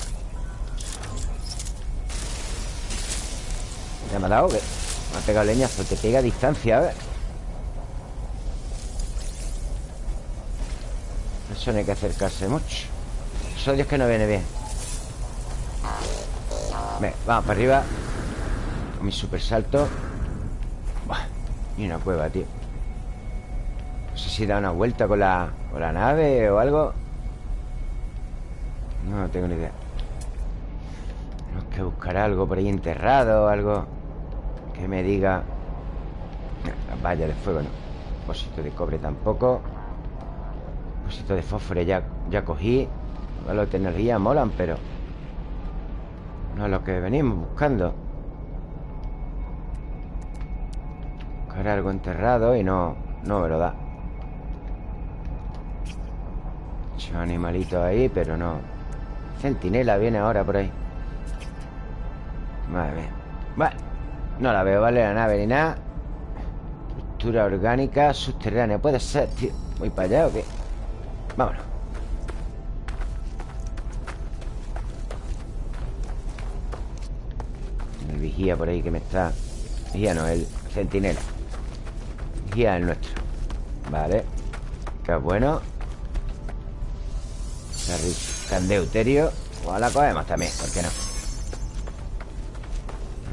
Speaker 1: ¿Ya me ha dado? Me ha pegado leñazo Te pega a distancia, a ver. Eso no hay que acercarse mucho. Eso Dios que no viene bien vamos para arriba. Con mi super salto Ni una cueva, tío. No sé si da una vuelta con la, con la nave o algo. No tengo ni idea. Tenemos que buscar algo por ahí enterrado o algo. Que me diga. Las vallas de fuego no. Depósito de cobre tampoco. Depósito de fósforo ya, ya cogí. Los de energía molan, pero es lo que venimos buscando. Buscar algo enterrado y no, no me lo da. Muchos animalitos ahí, pero no. Centinela viene ahora por ahí. Madre mía. Vale, no la veo, ¿vale? La nave ni nada. Estructura orgánica subterránea Puede ser, tío ¿Voy para allá o qué? Vámonos vigía por ahí que me está... Vigía no, el centinela. Vigía el nuestro. Vale. Qué bueno. Candeuterio. O la cogemos también, ¿por qué no?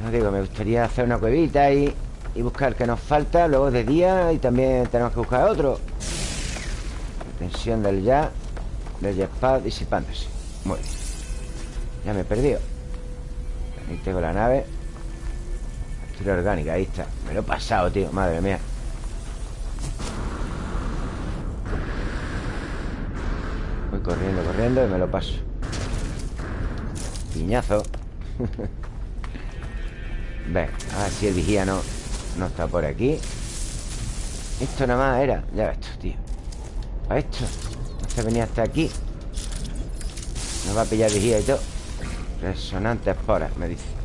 Speaker 1: No digo, me gustaría hacer una cuevita y, y buscar que nos falta Luego de día y también tenemos que buscar otro. Tensión del ya Del jetpack disipándose. Muy Ya me he perdido. Ahí tengo la nave orgánica, ahí está. Me lo he pasado, tío, madre mía. Voy corriendo, corriendo y me lo paso. Piñazo. Ve, a ver si el vigía no, no está por aquí. Esto nada más era. Ya ves esto, tío. A esto. No se venía hasta aquí. No va a pillar vigía y todo. Resonante esporas, me dice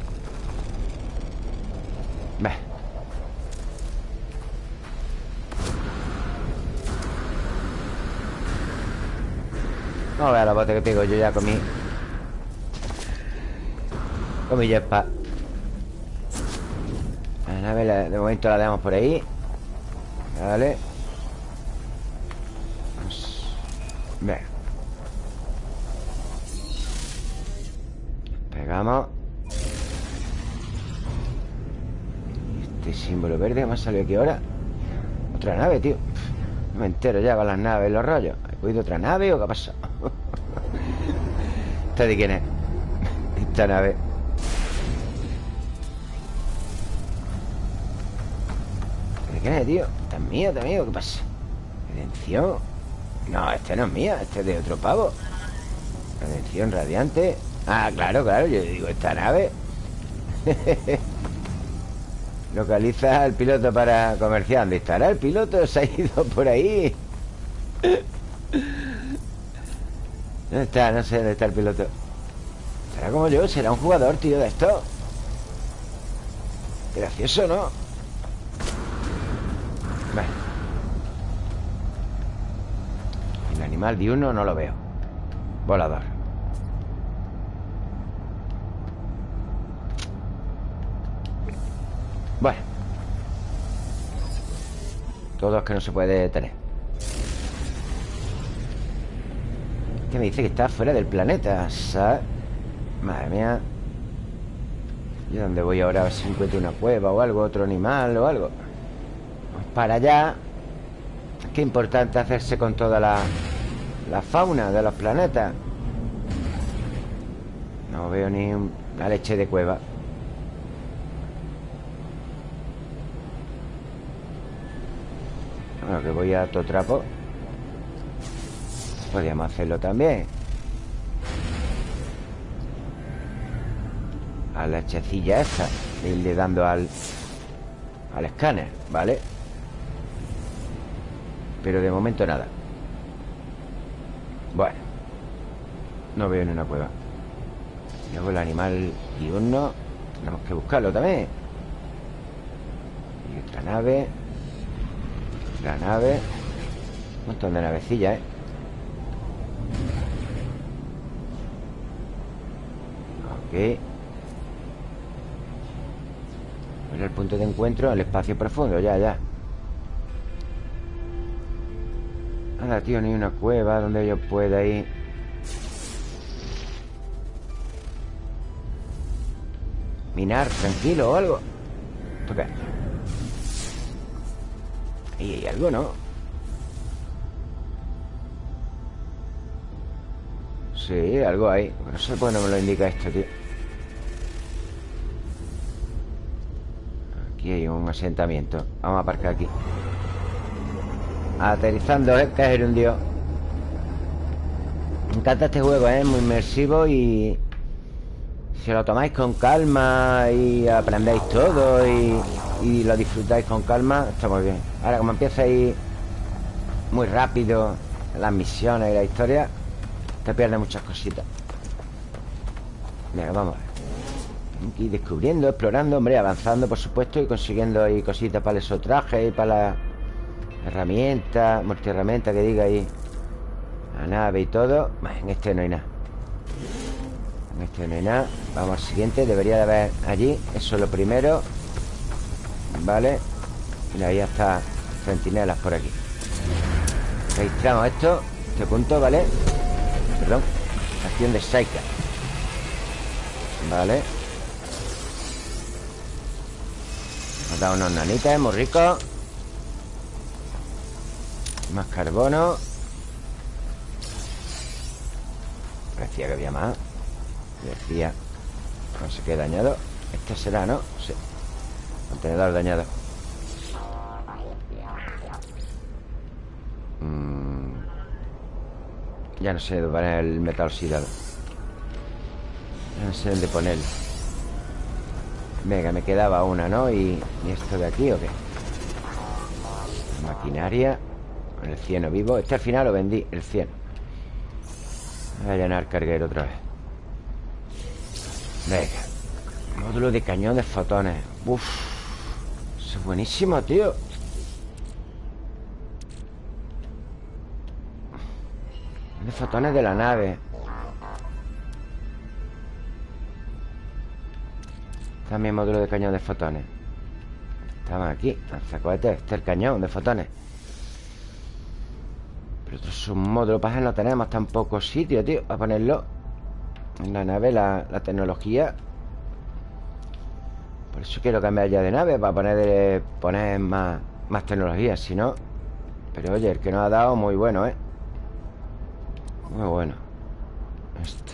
Speaker 1: A ver la bote que pego yo ya Con mi jetpack La nave de momento la dejamos por ahí. Vale Bien Pegamos. Este símbolo verde me ha salido aquí ahora. Otra nave, tío. No me entero ya con las naves, los rollos. ¿He cogido otra nave o qué ha pasado? ¿Esta de quién es? Esta nave ¿De quién es, tío? ¿Esta es mío, esta? ¿Qué pasa? Redención No, este no es mía, este es de otro pavo Redención radiante Ah, claro, claro, yo digo, esta nave Localiza al piloto para comerciar ¿Dónde estará el piloto? Se ha ido por ahí ¿Dónde está? No sé dónde está el piloto Será como yo, será un jugador, tío, de esto. Gracioso, ¿no? Bueno El animal diurno no lo veo. Volador. Bueno. Todo es que no se puede tener me dice que está fuera del planeta ¿sabes? Madre mía. ¿Y dónde voy ahora? A ver si encuentro una cueva o algo Otro animal o algo. Para allá. Qué importante hacerse con toda la La fauna de los planetas. No veo ni una leche de cueva. Bueno, que voy a todo trapo Podríamos hacerlo también. A la hechecilla esta Irle dando al Al escáner, ¿vale? Pero de momento nada. Bueno No veo ni una cueva. Luego el animal diurno Tenemos que buscarlo también. Y otra nave Otra nave. Un montón de navecillas, ¿eh? Ok el punto de encuentro El espacio profundo, ya, ya Nada, tío, ni una cueva Donde yo pueda ir Minar, tranquilo o algo ¿Esto qué? Ahí hay algo, ¿no? Sí, algo hay No sé por qué no me lo indica esto, tío Aquí hay un asentamiento Vamos a aparcar aquí Aterrizando, ¿eh? Que es un dios Me encanta este juego, ¿eh? Muy inmersivo y... Si lo tomáis con calma y aprendéis todo y, y lo disfrutáis con calma, está muy bien. Ahora, como empieza a ir muy rápido las misiones y la historia, te pierdes muchas cositas. Venga, vamos a ver. Aquí descubriendo, explorando, hombre, avanzando, por supuesto Y consiguiendo ahí cositas para esos trajes Y para la herramienta Multiherramienta que diga ahí. La nave y todo. En este no hay nada. En este no hay nada. Vamos al siguiente, debería de haber allí. Eso es lo primero. Vale. Y ahí está Centinelas por aquí. Registramos esto Este punto, ¿vale? Perdón. Acción de Saika Vale. Nos da unos nanitas, muy ricos Más carbono. Parecía que había más. Decía No sé qué dañado. Este será, ¿no? Sí. Contenedor dañado Ya no sé dónde poner el metal oxidado. No sé dónde ponerlo Venga, me quedaba una, ¿no? ¿Y, ¿y esto de aquí o qué? Maquinaria El cieno vivo. Este al final lo vendí, el cieno. Voy a llenar carguero otra vez. Venga. Módulo de cañón de fotones. Uf. Eso es buenísimo, tío De fotones de la nave. También módulo de cañón de fotones. Estamos aquí Este es el cañón de fotones. Pero otro submódulo para no tenemos tan poco sitio, tío A ponerlo. En la nave, la, tecnología. Por eso quiero cambiar ya de nave Para poner, poner más, más tecnología Si no. Pero oye, el que nos ha dado muy bueno, ¿eh? Muy bueno. Este.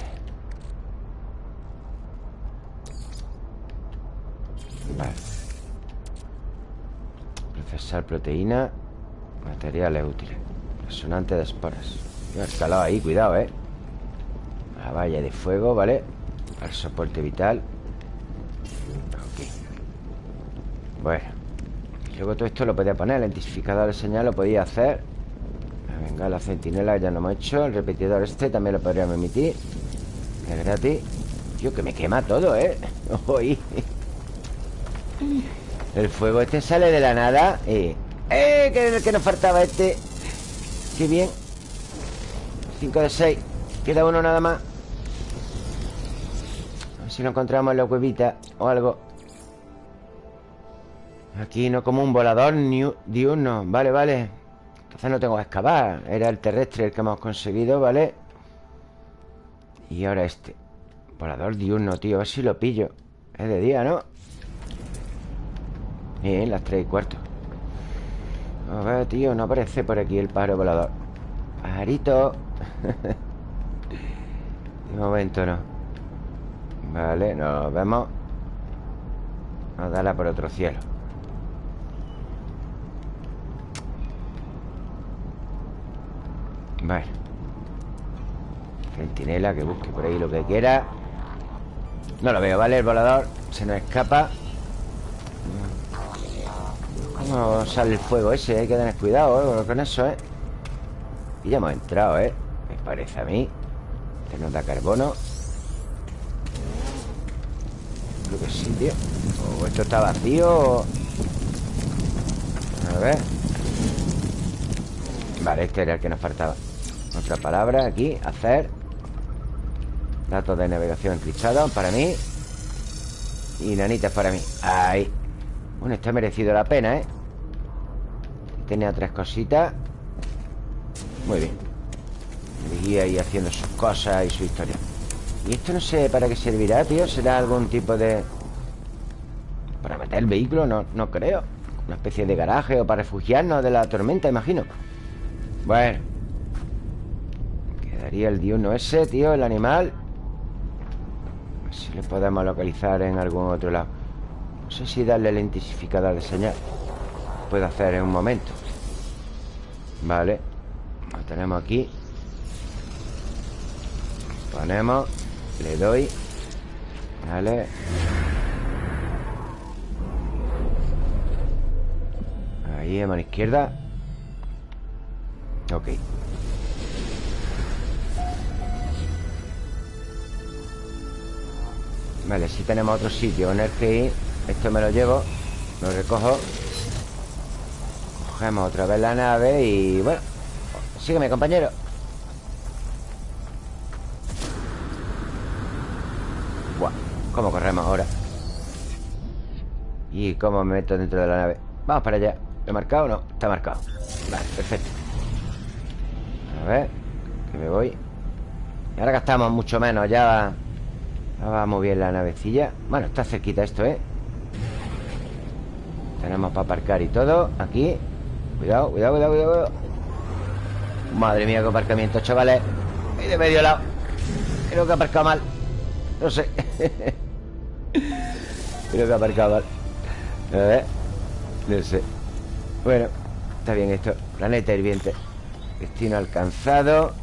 Speaker 1: Vale. Procesar proteína Materiales útiles Resonante de esporas. He escalado ahí, cuidado, eh. La valla de fuego, ¿vale? Para soporte vital. Ok. Bueno. Luego todo esto lo podía poner El identificador de señal lo podía hacer Venga, la centinela ya lo hemos hecho El repetidor este también lo podríamos emitir Es gratis Tío, que me quema todo, ¿eh? Oye el fuego este sale de la nada ¡Eh! ¡Eh! Que, que nos faltaba este ¡Qué bien! 5 de 6 Queda uno nada más A ver si lo encontramos en la cuevita O algo Aquí no como un volador diurno Vale, vale Entonces no tengo que excavar. Era el terrestre el que hemos conseguido, ¿vale? Y ahora este. Volador diurno, tío A ver si lo pillo. Es de día, ¿no? Bien, las tres y cuarto. A ver, tío, no aparece por aquí el pájaro volador. Pajarito. De momento no. Vale, nos vemos. A darla por otro cielo Vale Centinela, que busque por ahí lo que quiera No lo veo, ¿vale? El volador se nos escapa no sale el fuego ese, hay que tener cuidado ¿eh? con eso, ¿eh? Y ya hemos entrado, ¿eh? Me parece a mí Este nos da carbono Creo que sí, tío O esto está vacío A ver Vale, este era el que nos faltaba Otra palabra aquí, hacer. Datos de navegación encriptados para mí. Y nanitas para mí. Ahí. Bueno, está merecido la pena, ¿eh? Tenía tres cositas. Muy bien. Seguía ahí haciendo sus cosas y su historia. Y esto no sé para qué servirá, tío ¿Será algún tipo de... Para meter el vehículo? No, no creo. Una especie de garaje o para refugiarnos de la tormenta, imagino. Bueno Quedaría el diurno ese, tío, el animal. A ver si le podemos localizar en algún otro lado. No sé si darle el intensificador de señal. Puedo hacer en un momento. Vale. Lo tenemos aquí. Ponemos Le doy. Vale. Ahí, a mano izquierda. Ok Vale, si tenemos otro sitio en el que ir Esto me lo llevo Lo recojo. Cogemos otra vez la nave y bueno Sígueme, compañero. Buah, ¿cómo corremos ahora? ¿Y cómo me meto dentro de la nave? Vamos para allá. ¿Lo he marcado o no? Está marcado. Vale, perfecto. A ver Que me voy. Y ahora gastamos mucho menos Ya va muy bien la navecilla. Bueno, está cerquita esto, ¿eh? Tenemos para aparcar y todo. Aquí. Cuidado, cuidado, cuidado, cuidado Madre mía, qué aparcamiento, chavales. Ahí de medio lado. Creo que aparcado mal. No sé. Creo que aparcado mal. A ver. No sé. Bueno, está bien esto. Planeta hirviente. Destino alcanzado.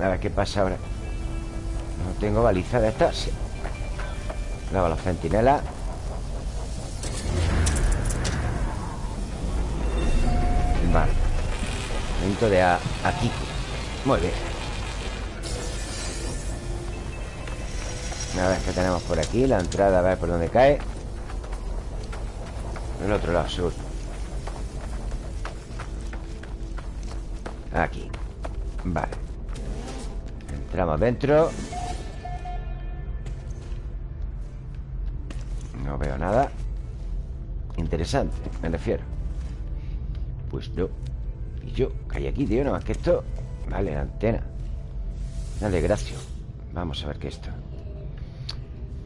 Speaker 1: A ver qué pasa ahora No tengo baliza de estas. Sí. Luego los centinelas Vale. Momento de a, aquí. Muy bien. A ver qué tenemos por aquí La entrada, a ver por dónde cae. El otro lado, seguro. Aquí. Vale. Entramos dentro No veo nada Interesante, me refiero Pues no Y yo, que hay aquí, tío, nada más que esto Vale, la antena Dale, gracias Vamos a ver qué es esto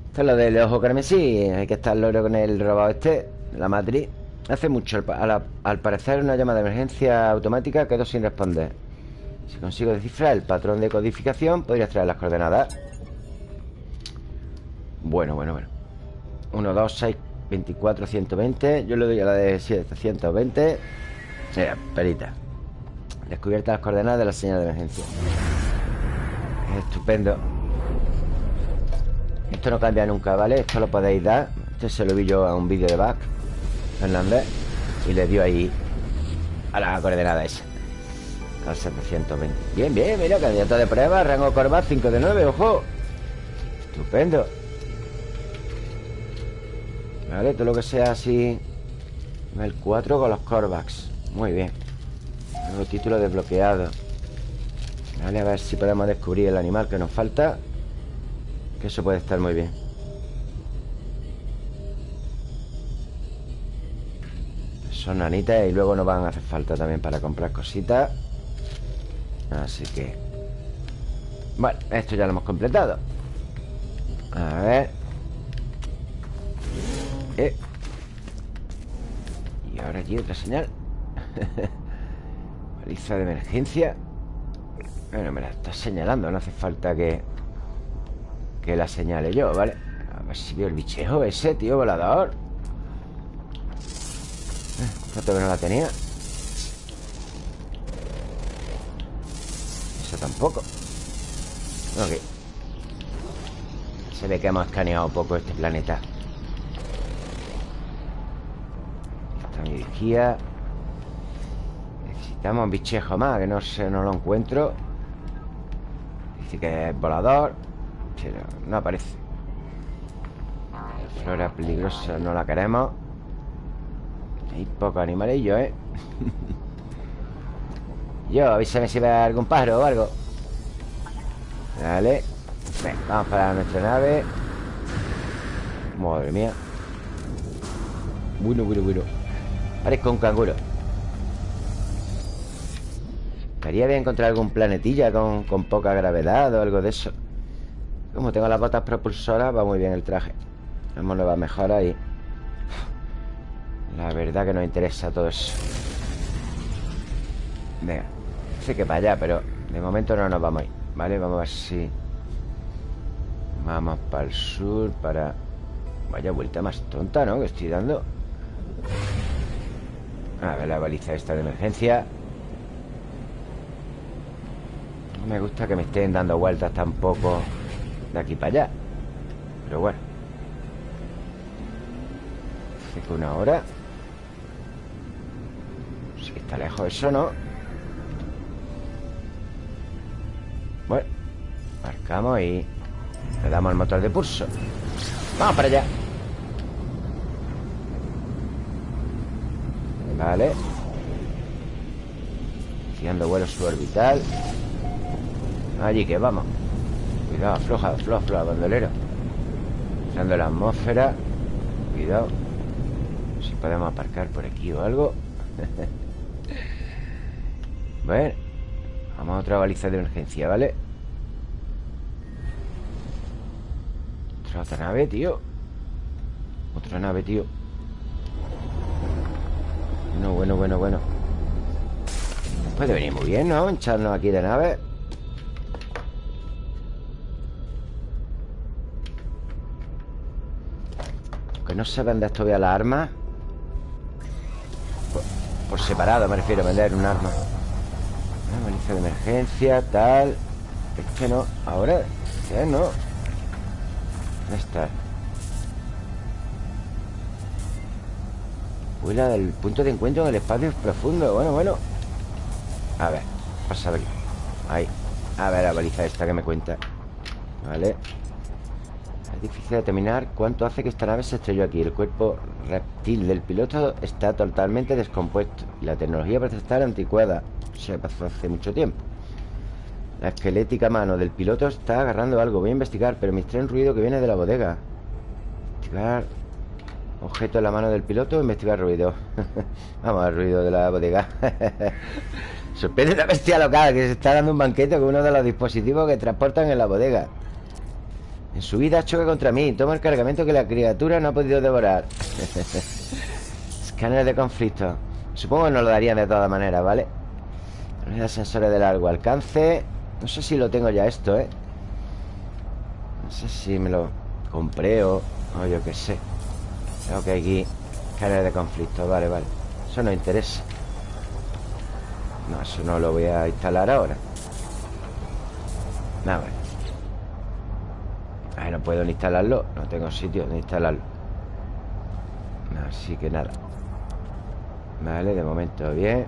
Speaker 1: Esto es lo del ojo carmesí Hay que estar loro con el robot este La matriz Hace mucho, al, al parecer una llamada de emergencia automática quedó sin responder. Si consigo descifrar el patrón de codificación, podría extraer las coordenadas. Bueno, bueno, bueno. 1, 2, 6, 24, 120. Yo le doy a la de 720. Mira, perita. Descubierta las coordenadas de la señal de emergencia. Estupendo. Esto no cambia nunca, ¿vale? Esto lo podéis dar. Este se lo vi yo a un vídeo de back. Fernández y le dio ahí a la coordenada esa al 720 bien, bien, mira, candidato de prueba rango Corvat 5 de 9, ojo estupendo vale, todo lo que sea así el 4 con los Corvax. Muy bien. Nuevo título desbloqueado. Vale, a ver si podemos descubrir el animal que nos falta que eso puede estar muy bien. Son nanitas y luego nos van a hacer falta también para comprar cositas. Así que Bueno, esto ya lo hemos completado. A ver eh. Y ahora aquí otra señal. Baliza de emergencia. Bueno, me la está señalando No hace falta que Que la señale yo, ¿vale? A ver si veo el bichejo ese, tío, volador. Esto que no la tenía. Eso tampoco. Ok. Se ve que hemos escaneado un poco este planeta Vigía Necesitamos un bichejo más Que no sé, no lo encuentro. Dice que es volador Pero no aparece. Flora peligrosa no la queremos. Hay poco animalillo, ¿eh? Yo, avísame si ve algún pájaro o algo. Vale Venga, vamos para nuestra nave. Madre mía. Bueno, bueno, bueno Parezco un canguro. Estaría bien encontrar algún planetilla con, con poca gravedad o algo de eso. Como tengo las botas propulsoras Va muy bien el traje. Hemos nuevas mejoras y la verdad que nos interesa todo eso. Venga Sé que para allá, pero de momento no nos vamos a ¿Vale? Vamos a ver si Vamos para el sur Para... Vaya vuelta más tonta, ¿no? Que estoy dando A ver la baliza esta de emergencia. No me gusta que me estén dando vueltas tampoco De aquí para allá. Pero bueno. Hace que una hora. Está lejos eso, ¿no? Bueno Marcamos y Le damos el motor de pulso. Vamos para allá Vale. Iniciando vuelo suborbital. Allí que vamos. Cuidado, afloja, afloja, afloja, bandolero. Usando la atmósfera. Cuidado. Si podemos aparcar por aquí o algo. Bueno Vamos a otra baliza de emergencia, ¿vale? Otra, nave, tío. Otra nave, tío Bueno, bueno, bueno, bueno Puede venir muy bien, ¿no? Hincharnos aquí de nave Que no se vende esto las armas por, por separado me refiero a vender un arma de emergencia, tal Este no Ahora ¿Qué no? ¿Dónde está? Vuela del punto de encuentro en el espacio profundo. Bueno, bueno. A ver, pasa aquí Ahí. A ver la baliza esta que me cuenta. Vale. Es difícil determinar cuánto hace que esta nave se estrelló aquí. El cuerpo reptil del piloto está totalmente descompuesto Y la tecnología parece estar anticuada. Se pasó hace mucho tiempo. La esquelética mano del piloto está agarrando algo. Voy a investigar, pero me extrae un ruido que viene de la bodega. Investigar Objeto en la mano del piloto, investigar ruido. Vamos al ruido de la bodega. Sorprende la bestia local Que se está dando un banquete con uno de los dispositivos Que transportan en la bodega. En su vida choca contra mí Toma el cargamento que la criatura no ha podido devorar. Escáner de conflicto. Supongo que nos lo darían de todas maneras, ¿vale? Unidad sensores de largo alcance. No sé si lo tengo ya esto, ¿eh? No sé si me lo compré o... O yo qué sé tengo que aquí Escáner de conflicto, vale, vale. Eso no interesa. No, eso no lo voy a instalar ahora. Nada, vale Ay, no puedo ni instalarlo. No tengo sitio donde instalarlo. Así que nada. Vale, de momento bien.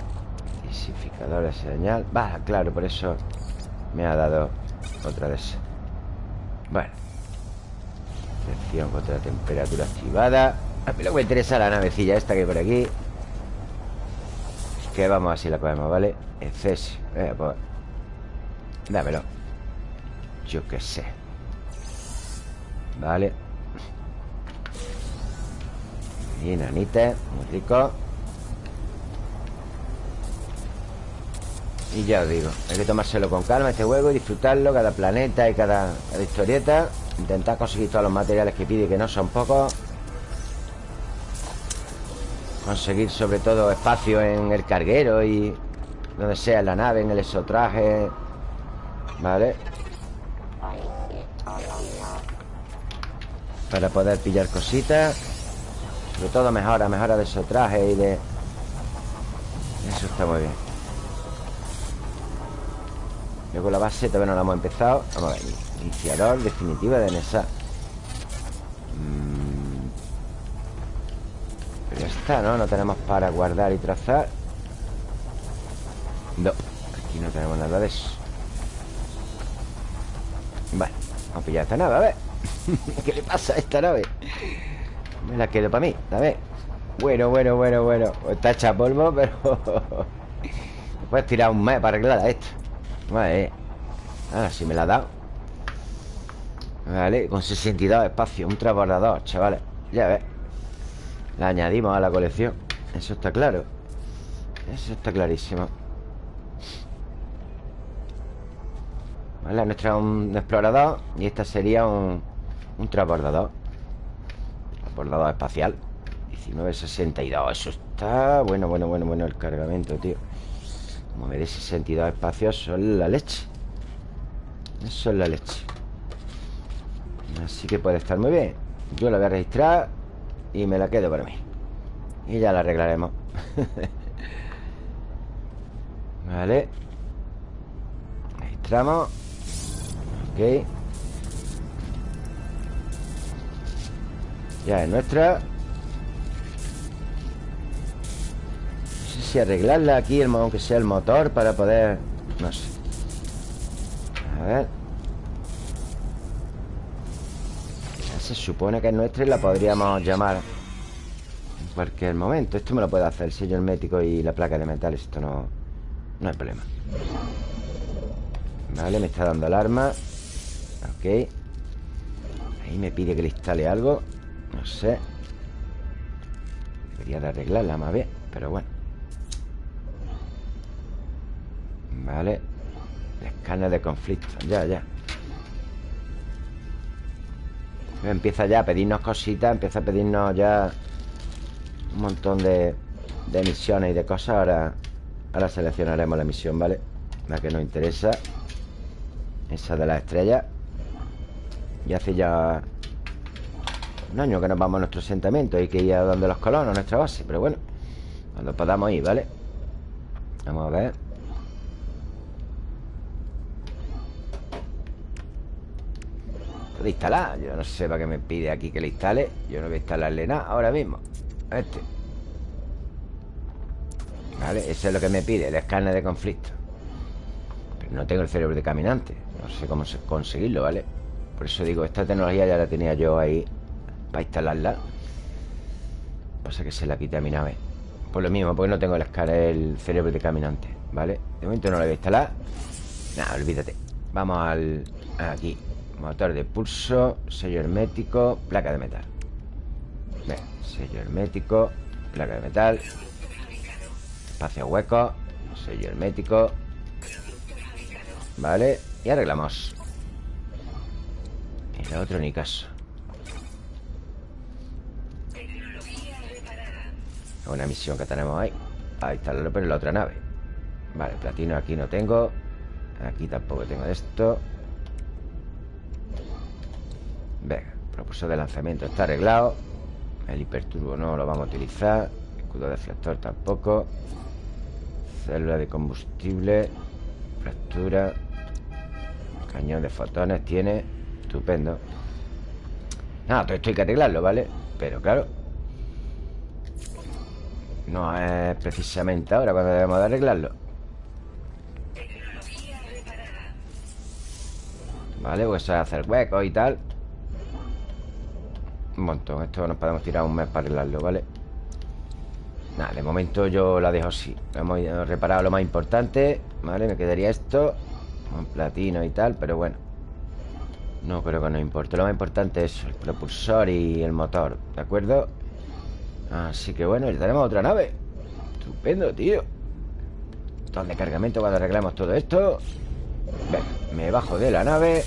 Speaker 1: Disificador de señal. Va, claro, por eso Me ha dado otra de esas Bueno. Protección contra la temperatura activada a mí lo que me interesa la navecilla esta que hay por aquí. Que vamos así la cogemos, ¿vale? Exceso eh, pues. Dámelo. Yo qué sé. Vale. Y nanita Muy rico. Y ya os digo Hay que tomárselo con calma este juego Y disfrutarlo Cada planeta y cada, cada historieta. Intentar conseguir todos los materiales que pide Que no son pocos Conseguir sobre todo espacio en el carguero y donde sea en la nave, en el exotraje. ¿Vale? Para poder pillar cositas. Sobre todo mejora, mejora de exotraje y de... Eso está muy bien. Luego la base todavía no la hemos empezado. Vamos a ver. Iniciador definitiva de NESA. ¿No? No tenemos para guardar y trazar. No, aquí no tenemos nada de eso. Vale, vamos a pillar esta nave, a ver. ¿Qué le pasa a esta nave? Me la quedo para mí, a ver. Bueno, bueno, bueno, bueno. Está hecha polvo, pero... Puedes tirar un mes para arreglar esto. Vale. Ahora sí me la ha dado. Vale, con 62 espacios Un transbordador, chavales. Ya ves la añadimos a la colección. Eso está claro. Eso está clarísimo. Vale, nuestra un explorador Y esta sería un, un transbordador. Transbordador espacial. 1962 Eso está... Bueno, bueno, bueno, bueno El cargamento, tío. Como dé 62 espacios Son la leche. Eso es la leche. Así que puede estar muy bien. Yo la voy a registrar y me la quedo para mí. Y ya la arreglaremos. Vale. Registramos Ok. Ya es nuestra. No sé si arreglarla aquí Aunque sea el motor para poder No sé. A ver Se supone que es nuestra y la podríamos llamar En cualquier momento. Esto me lo puede hacer el sello hermético y la placa de metal Esto no, no hay problema. Vale, me está dando alarma. Ok. Ahí me pide que le instale algo. No sé. Debería de arreglarla más bien Pero bueno. Vale. Escáner de conflicto. Ya, ya Empieza ya a pedirnos cositas Empieza a pedirnos ya Un montón de, de misiones y de cosas. Ahora, ahora seleccionaremos la misión, ¿vale? La que nos interesa. Esa de las estrellas. Y hace ya Un año que nos vamos a nuestro asentamiento. Hay que ir a donde los colonos, a nuestra base. Pero bueno, cuando podamos ir, ¿vale? Vamos a ver Puede instalar. Yo no sé para qué me pide aquí que le instale. Yo no voy a instalarle nada ahora mismo. Este. Vale, eso es lo que me pide El escáner de conflicto. Pero no tengo el cerebro de caminante. No sé cómo conseguirlo, ¿vale? Por eso digo, esta tecnología ya la tenía yo ahí Para instalarla. Pasa que se la quité a mi nave. Por lo mismo, porque no tengo el escáner El cerebro de caminante, ¿vale? De momento no lo voy a instalar. Nada, olvídate. Vamos al... Aquí Motor de pulso Sello hermético Placa de metal. Sello hermético Placa de metal. Espacio hueco Sello hermético. Vale Y arreglamos. Y el otro ni caso. Una misión que tenemos ahí. Ahí está pero en la otra nave. Vale, platino aquí no tengo. Aquí tampoco tengo esto Venga, propulsor de lanzamiento. Está arreglado. El hiperturbo no lo vamos a utilizar. Escudo deflector tampoco. Célula de combustible. Fractura. Cañón de fotones tiene. Estupendo. Nada, todo esto hay que arreglarlo, ¿vale? Pero claro No es precisamente ahora cuando debemos de arreglarlo. Vale, pues hacer huecos y tal Un montón Esto nos podemos tirar un mes para arreglarlo, ¿vale? Nada, de momento yo la dejo así. Hemos reparado lo más importante Vale, me quedaría esto Con platino y tal, pero bueno. No creo que nos importe. Lo más importante es el propulsor y el motor ¿De acuerdo? Así que bueno, ya tenemos otra nave. Estupendo, tío. Todo de cargamento cuando arreglemos todo esto. Venga, me bajo de la nave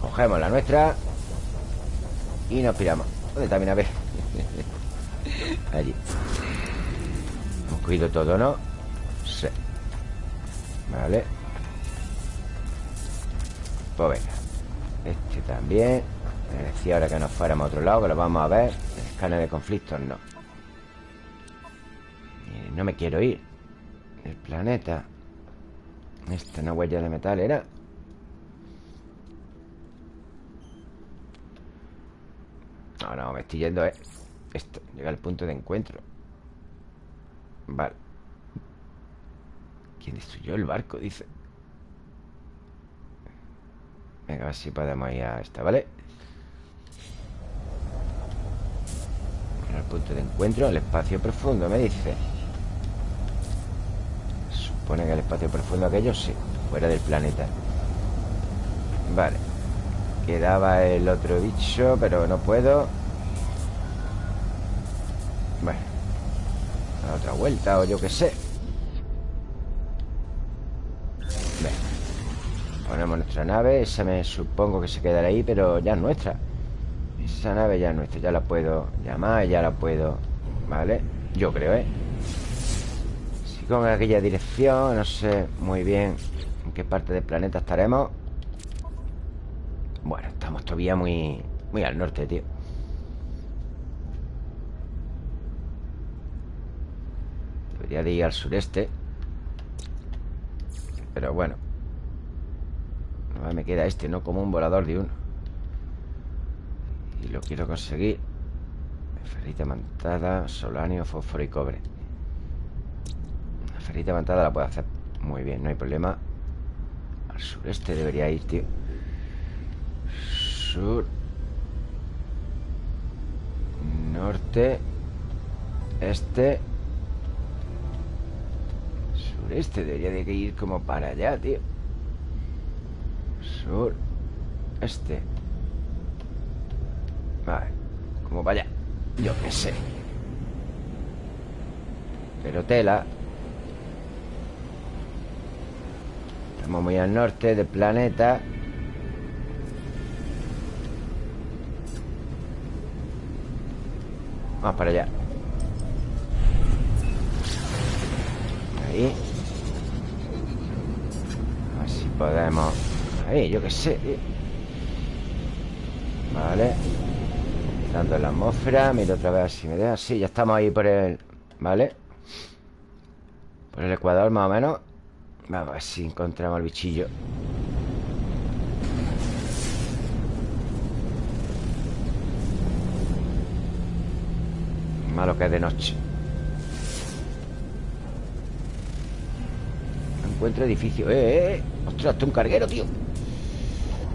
Speaker 1: Cogemos la nuestra Y nos piramos. ¿Dónde está mi nave? Allí. Hemos cogido todo, ¿no? Sí. Vale. Pues venga. Este también. Me decía ahora que nos fuéramos a otro lado Que lo vamos a ver. El escáner de conflictos, no. No me quiero ir El planeta. Esta una huella de metal era No, no, me estoy yendo, eh. Esto, llega al punto de encuentro. Vale. ¿Quién destruyó el barco? Dice. Venga, a ver si podemos ir a esta, ¿vale? Al punto de encuentro, el espacio profundo, me dice. Supone que el espacio profundo aquello sí Fuera del planeta. Vale Quedaba el otro bicho Pero no puedo. Bueno A otra vuelta o yo qué sé. Venga Ponemos nuestra nave Esa me supongo que se quedará ahí Pero ya es nuestra. Esa nave ya es nuestra Ya la puedo llamar Ya la puedo Vale Yo creo, ¿eh? con aquella dirección No sé muy bien en qué parte del planeta estaremos Bueno, estamos todavía muy, muy al norte, tío. Debería de ir al sureste. Pero bueno. Me queda este, no como un volador de uno. Y lo quiero conseguir. Ferrita mantada, solanio, fósforo y cobre. Ferita levantada la puedo hacer muy bien, no hay problema. Al sureste debería ir, tío Sur Norte Este Sureste. Debería de ir como para allá, tío. Sur Este. Vale Como para allá. Yo qué sé. Pero tela. Estamos muy al norte del planeta Vamos para allá. Ahí. A ver si podemos. Ahí, yo qué sé. Vale. Dando la atmósfera Miro otra vez si me deja. Sí, ya estamos ahí por el... ¿Vale? Por el ecuador más o menos. Vamos a ver si encontramos al bichillo Malo que es de noche Encuentro edificio ¡Eh, eh! eh. ¡Ostras, un carguero, tío!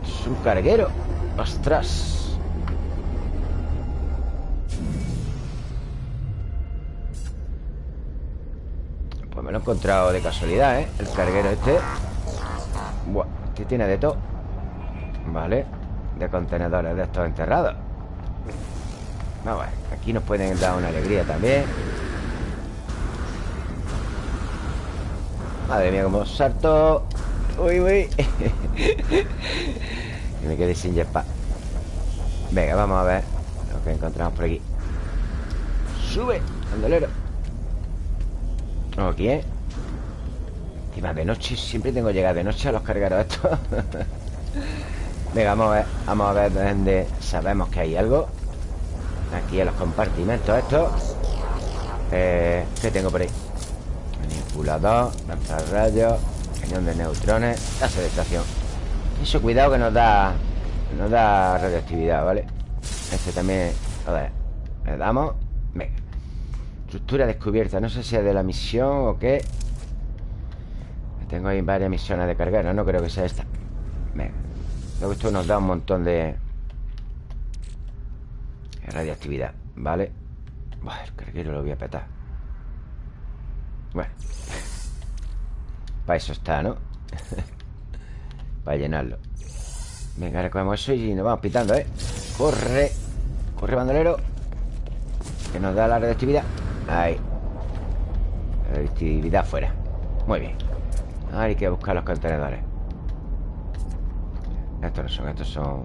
Speaker 1: Es un carguero ¡Ostras! Pues me lo he encontrado de casualidad, ¿eh? El carguero este Buah, este tiene de todo Vale De contenedores de estos enterrados Vamos a ver Aquí nos pueden dar una alegría también. Madre mía, como salto. Uy, uy. Que me quedé sin jetpack Venga, vamos a ver Lo que encontramos por aquí. Sube, bandolero. Ok Encima de noche Siempre tengo que llegar de noche a los cargueros estos. Venga, vamos a ver Vamos a ver dónde sabemos que hay algo Aquí en los compartimentos estos eh, ¿Qué tengo por ahí? Manipulador Lanzarrayos Cañón de neutrones Tasa de estación. Eso cuidado que nos da Nos da radioactividad, ¿vale? Este también A ver Le damos Venga. Estructura descubierta No sé si es de la misión o qué. Tengo ahí varias misiones de cargar No, no creo que sea esta. Venga. Luego esto nos da un montón de Radiactividad, ¿vale? Buah, el carguero lo voy a petar. Bueno Para eso está, ¿no? Para llenarlo. Venga, recogemos eso y nos vamos pitando, ¿eh? Corre Corre, bandolero Que nos da la radioactividad. Ahí. Radioactividad fuera. Muy bien. Ahora hay que buscar los contenedores. Estos no son, estos son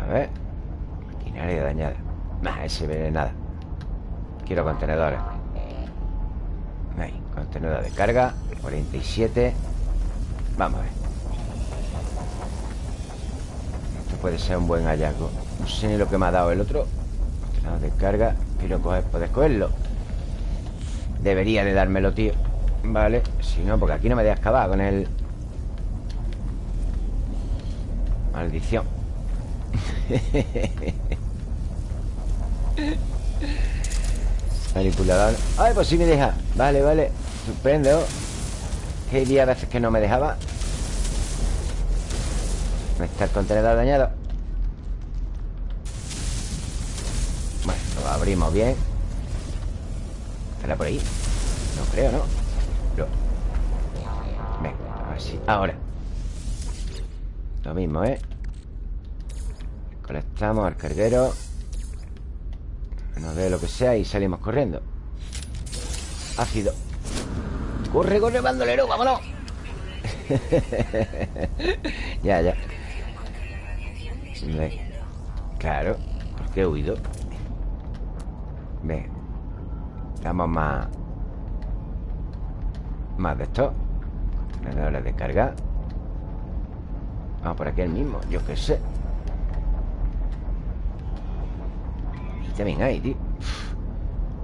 Speaker 1: A ver Maquinaria dañada Nah, ese ve nada. Quiero contenedores. Ahí, contenedor de carga 47 Vamos a ver. Esto puede ser un buen hallazgo. No sé ni lo que me ha dado el otro. Contenedor de carga Quiero coger, poder cogerlo. Debería de dármelo, tío. Vale, si no, porque aquí no me deja excavar con el... Maldición Manipulador Ay, pues sí me deja Vale, vale Estupendo Que día a veces que no me dejaba ¿Dónde está el contenedor dañado? Bueno, lo abrimos bien ¿Estará por ahí? No creo, ¿no? No Venga. Ahora Lo mismo, ¿eh? Colectamos al carguero Nos dé lo que sea y salimos corriendo. Ácido. Corre, corre, bandolero, vámonos. Ya, ya. Ve. Claro Porque he huido Ve Damos más Más de esto. Contenedores de carga. Vamos por aquí el mismo, yo qué sé también hay, tío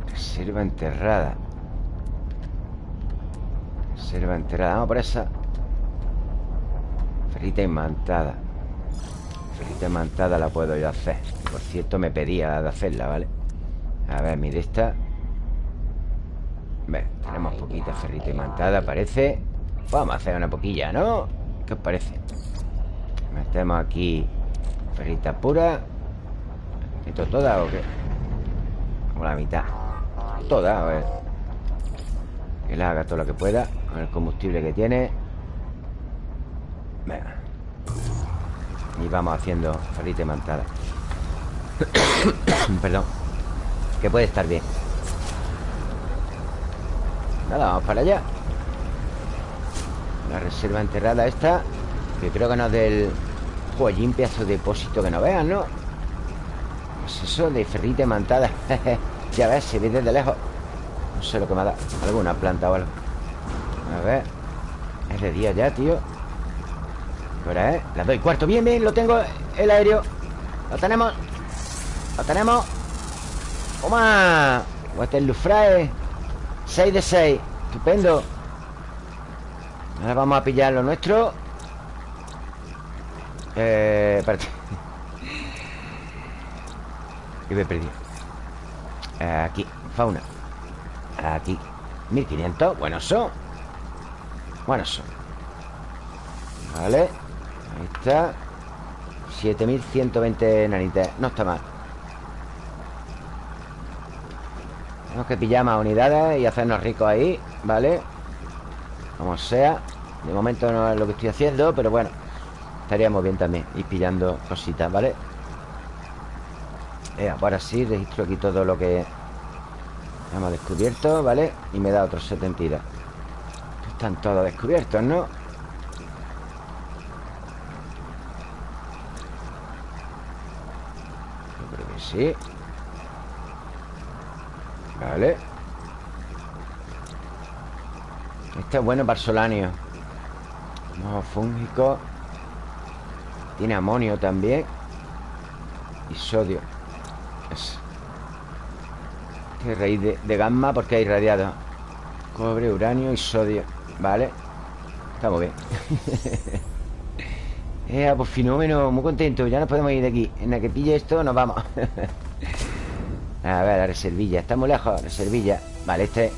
Speaker 1: Reserva enterrada. Reserva enterrada. Vamos por esa. Ferrita imantada. Ferrita imantada la puedo yo hacer. Por cierto me pedía de hacerla, ¿vale? A ver, mire esta. Ven, tenemos poquita ferrita imantada, parece. Vamos a hacer una poquilla, ¿no? ¿Qué os parece? Metemos aquí Ferrita pura ¿Esto toda o qué? Como la mitad. Toda, a ver. Que le haga todo lo que pueda Con el combustible que tiene. Venga. Y vamos haciendo ferrita mantada. Perdón. Que puede estar bien. Nada, vamos para allá. La reserva enterrada esta Que creo que no es del Joyín, pedazo de depósito que no vean, ¿no? Pues eso de ferrita mantada Ya ves, se ve desde lejos. No sé lo que me ha dado Alguna planta o algo. A ver Es de día ya, tío. ¿Qué hora es? La doy cuarto. Bien, bien, lo tengo El aéreo. Lo tenemos Lo tenemos. ¡Toma! Waterloo 6 de 6 Estupendo. Ahora vamos a pillar lo nuestro. Eh... Espérate Y me he perdido Aquí, fauna. Aquí 1500, buenos son Buenos son Vale Ahí está. 7120 nanites No está mal. Tenemos que pillar más unidades Y hacernos ricos ahí Vale Como sea. De momento no es lo que estoy haciendo Pero bueno Estaríamos bien también Ir pillando cositas, ¿vale? Eh, ahora sí Registro aquí todo lo que Hemos descubierto, ¿vale? Y me da otros 72 Están todos descubiertos, ¿no? Yo creo que sí. Vale. Este es bueno para solanio Mojo fúngico. Tiene amonio también. Y sodio Es raíz de, gamma porque hay irradiado Cobre, uranio y sodio. Vale. Estamos bien. Eh, pues fenómeno, muy contento. Ya nos podemos ir de aquí. En la que pille esto nos vamos. A ver, la reservilla. Está muy lejos, reservilla. Vale, este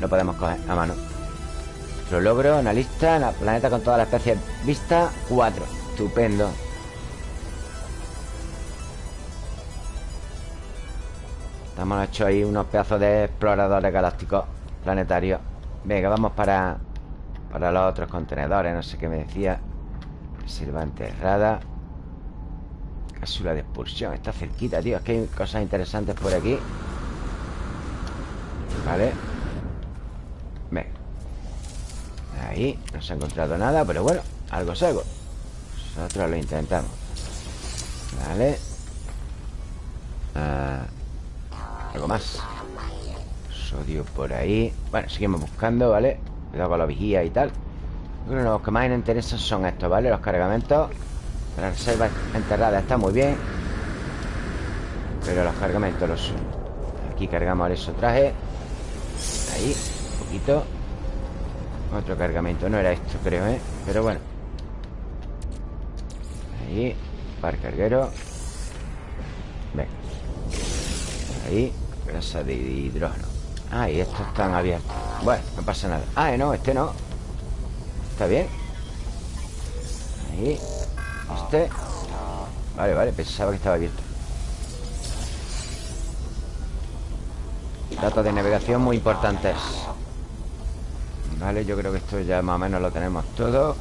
Speaker 1: lo podemos coger a mano. Lo logro, analista la Planeta con todas las especies Vista, 4 Estupendo Hemos hecho ahí unos pedazos de exploradores galácticos planetarios. Venga, vamos para Para los otros contenedores No sé qué me decía. Reserva enterrada. Cápsula de expulsión Está cerquita, tío Es que hay cosas interesantes por aquí. Vale. Venga Ahí No se ha encontrado nada Pero bueno Algo es algo. Nosotros lo intentamos. Vale. Ah algo más. Sodio por ahí. Bueno, seguimos buscando, ¿vale? Cuidado con la vigía y tal. Creo que los que más nos interesan son estos, ¿vale? Los cargamentos. La reserva enterrada está muy bien. Pero los cargamentos los Aquí cargamos eso traje Ahí, un poquito. Otro cargamento, no era esto creo, ¿eh? Pero bueno. Ahí, par carguero. Venga. Ahí Grasa de hidrógeno. Ah, y estos están abiertos. Bueno, no pasa nada. Ah, no, este no. Está bien Ahí. Este. Vale, vale, pensaba que estaba abierto. Datos de navegación muy importantes. Vale, yo creo que esto ya más o menos lo tenemos todo.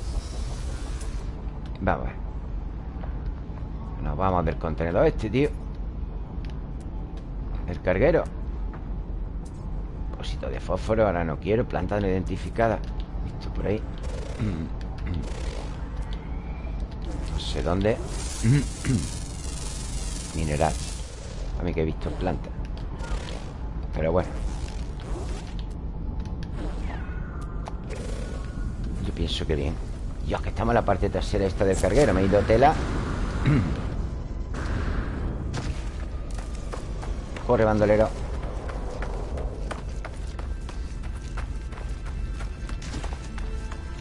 Speaker 1: Vamos Nos vamos del contenedor este, tío el carguero. Cosito de fósforo, ahora no quiero Planta no identificada. Visto por ahí. No sé dónde. Mineral. A mí que he visto planta. Pero bueno. Yo pienso que bien. Dios, que estamos en la parte trasera esta del carguero. Me he ido tela Corre, bandolero.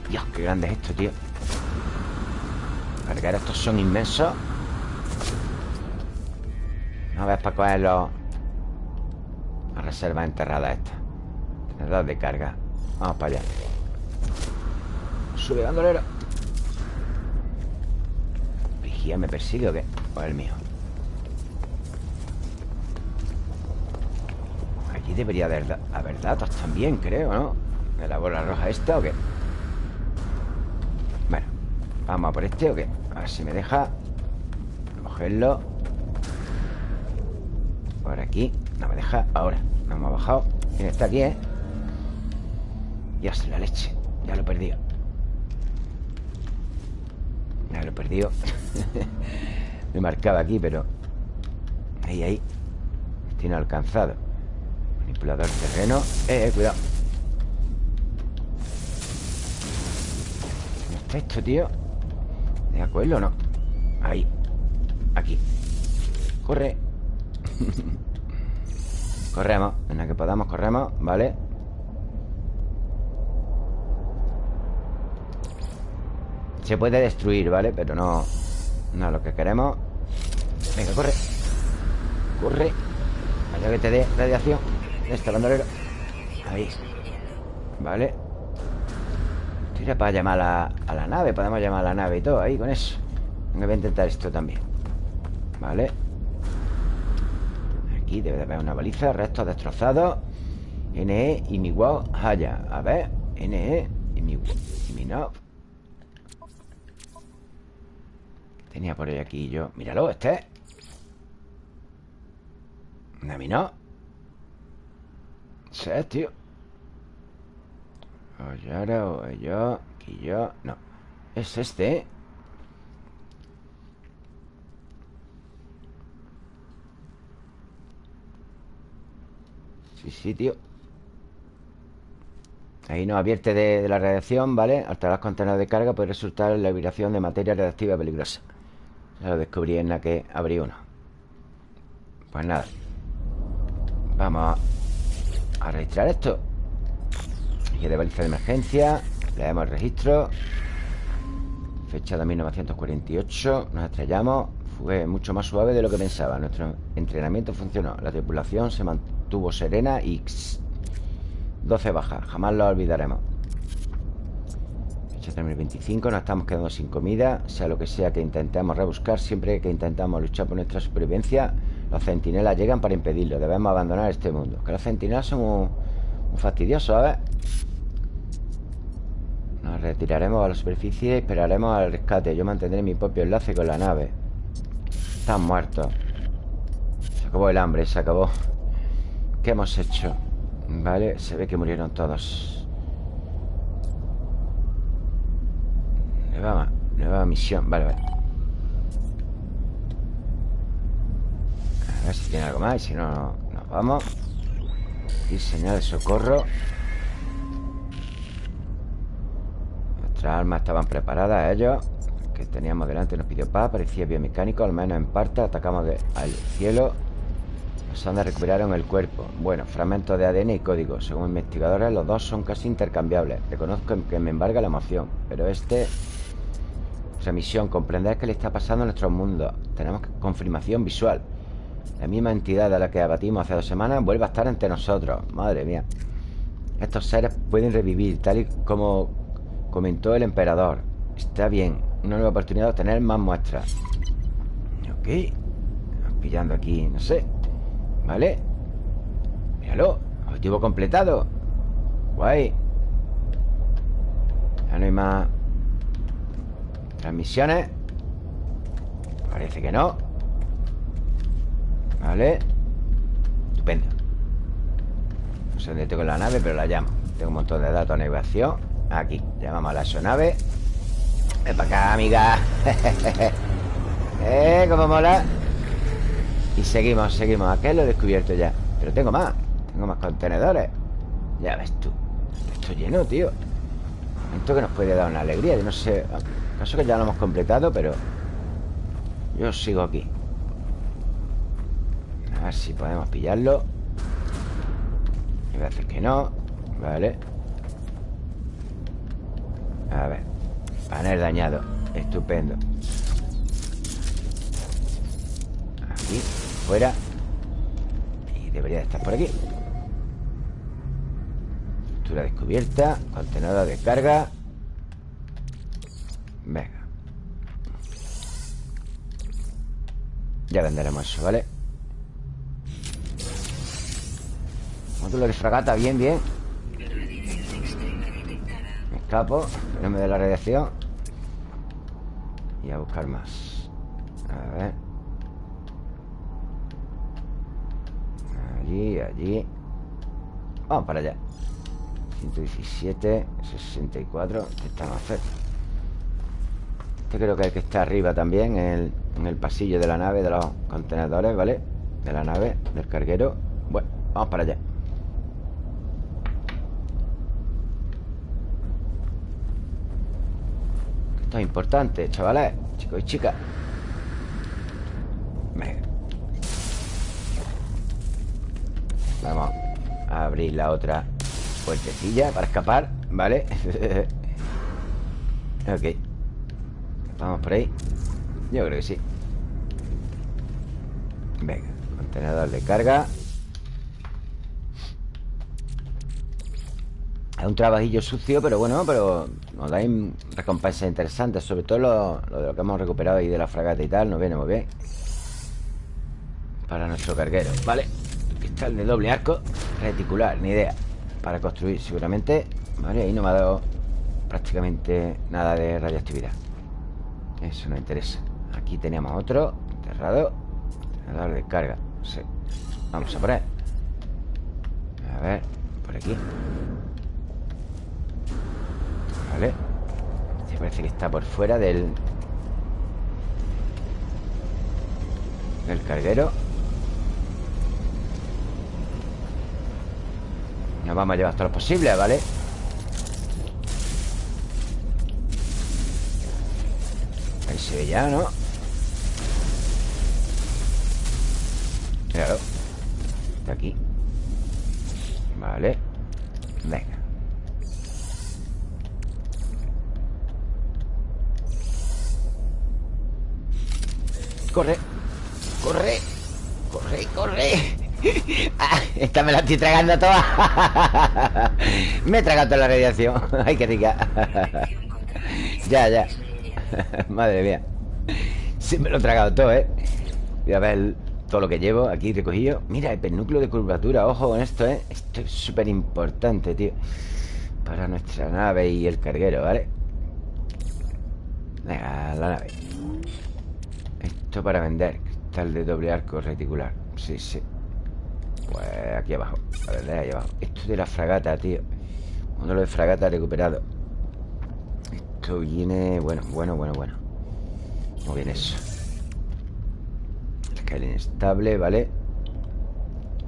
Speaker 1: Dios, qué grande es esto, tío. Cargar estos son inmensos. A ver para coger los La reserva enterrada esta. Tenedor de carga. Vamos para allá. Sube, bandolero. Vigía me persigue o qué O el mío debería haber, datos también, creo, ¿no? ¿De la bola roja esta o qué? Bueno, vamos a por este o qué A ver si me deja Cogerlo. Por aquí. No me deja ahora. No hemos bajado. ¿Quién está aquí, eh? Dios, la leche. Ya lo he perdido. Ya lo he perdido. Me marcaba aquí, pero Ahí, ahí. Tiene alcanzado Manipulador terreno. Eh, eh, cuidado. ¿Dónde está esto, tío? ¿De acuerdo o no? Ahí. Aquí. Corre. Corremos. En la que podamos corremos. Vale. Se puede destruir, ¿vale? Pero no No lo que queremos. Venga, corre. Corre. Vaya que te dé radiación Este bandolero. Ahí. Vale. Tira para llamar a, la nave Podemos llamar a la nave y todo ahí con eso. Voy a intentar esto también. Vale. Aquí debe de haber una baliza Restos destrozados. NE y mi wow Haya. A ver NE y mi, y mi no Tenía por ahí aquí yo. Míralo, este. A es, tío. O yo Aquí yo No. Es este, ¿eh? Sí, sí, tío. Ahí nos advierte de, la radiación, ¿vale? Alterar contenedores de carga puede resultar la vibración de materia radiactiva peligrosa. Ya lo descubrí en la que abrí uno. Pues nada. Vamos a, registrar esto. Y de baliza de emergencia Leemos el registro. Fecha de 1948 Nos estrellamos. Fue mucho más suave de lo que pensaba. Nuestro entrenamiento funcionó. La tripulación se mantuvo serena y 12 bajas, jamás lo olvidaremos. Fecha 2025, nos estamos quedando sin comida. Sea lo que sea que intentemos rebuscar Siempre que intentamos luchar por nuestra supervivencia Los centinelas llegan para impedirlo. Debemos abandonar este mundo. Que los centinelas son muy, fastidiosos, ¿sabes? Nos retiraremos a la superficie y esperaremos al rescate. Yo mantendré mi propio enlace con la nave. Están muertos. Se acabó el hambre, se acabó. ¿Qué hemos hecho? Vale, se ve que murieron todos. Nueva, nueva misión. Vale, vale A ver si tiene algo más Y si no, nos vamos Y señal de socorro Nuestras armas estaban preparadas Ellos que teníamos delante nos pidió paz Parecía biomecánico, al menos en parte Atacamos al cielo Sanda recuperaron el cuerpo. Bueno, fragmentos de ADN y código. Según investigadores, los dos son casi intercambiables. Reconozco que me embarga la emoción, pero este... Nuestra misión, comprender qué le está pasando a nuestro mundo. Tenemos confirmación visual. La misma entidad a la que abatimos hace dos semanas vuelve a estar entre nosotros. Madre mía. Estos seres pueden revivir, tal y como comentó el emperador. Está bien. Una nueva oportunidad de obtener más muestras. Ok. Pillando aquí, no sé. ¿Vale? Míralo Objetivo completado Guay Ya no hay más Transmisiones Parece que no Vale Estupendo. No sé dónde tengo la nave, pero la llamo. Tengo un montón de datos de navegación. Aquí, llamamos a la sonave Ven para acá, amiga. Eh, cómo mola. Y seguimos, seguimos. Aquel lo he descubierto ya. Pero tengo más. Tengo más contenedores. Ya ves tú. Esto lleno, tío. Esto que nos puede dar una alegría. Yo no sé. Caso que ya lo hemos completado, pero Yo sigo aquí A ver si podemos pillarlo. Y veces que no Vale. A ver Panel dañado Estupendo. Aquí Fuera. Y debería de estar por aquí. Estructura descubierta Contenedor de carga. Venga. Ya venderemos eso, ¿vale? Módulo de fragata, bien, bien. Me escapo No me dé la radiación. Y a buscar más. A ver. Allí, allí. Vamos para allá. 117, 64 Este está más cerca Este creo que es el que está arriba también en el, pasillo de la nave De los contenedores, ¿vale? De la nave, del carguero. Bueno, vamos para allá Es importante, chavales Chicos y chicas. Vamos a abrir la otra puertecilla para escapar, ¿vale? ok. Vamos por ahí. Yo creo que sí. Venga, contenedor de carga Es un trabajillo sucio, pero bueno, pero nos da recompensas interesantes, sobre todo lo, de lo que hemos recuperado ahí de la fragata y tal, nos viene muy bien. Para nuestro carguero, ¿vale? Cristal de doble arco reticular, ni idea. Para construir, seguramente. Vale, ahí no me ha dado prácticamente nada de radioactividad. Eso no interesa. Aquí teníamos otro, enterrado. A de carga. Vamos a poner. A ver, por aquí. Vale Este parece que está por fuera del Del carguero. Nos vamos a llevar todo lo posible, ¿vale? Ahí se ve ya, ¿no? Míralo Está aquí. Vale. Venga Corre Corre Corre, corre. Ah, Esta me la estoy tragando toda. Me he tragado toda la radiación. Ay, qué rica. Ya, ya. Madre mía. Sí me lo he tragado todo, ¿eh? Voy a ver todo lo que llevo aquí recogido. Mira, el núcleo de curvatura Ojo con esto, ¿eh? Esto es súper importante, tío. Para nuestra nave y el carguero, ¿vale? Venga, la nave esto para vender Cristal de doble arco reticular. Sí, sí. Pues aquí abajo Vale, ahí abajo. Esto de la fragata, tío. Uno de fragata recuperado. Esto viene... Bueno, bueno, bueno, bueno. Muy bien eso. Escala inestable, ¿vale?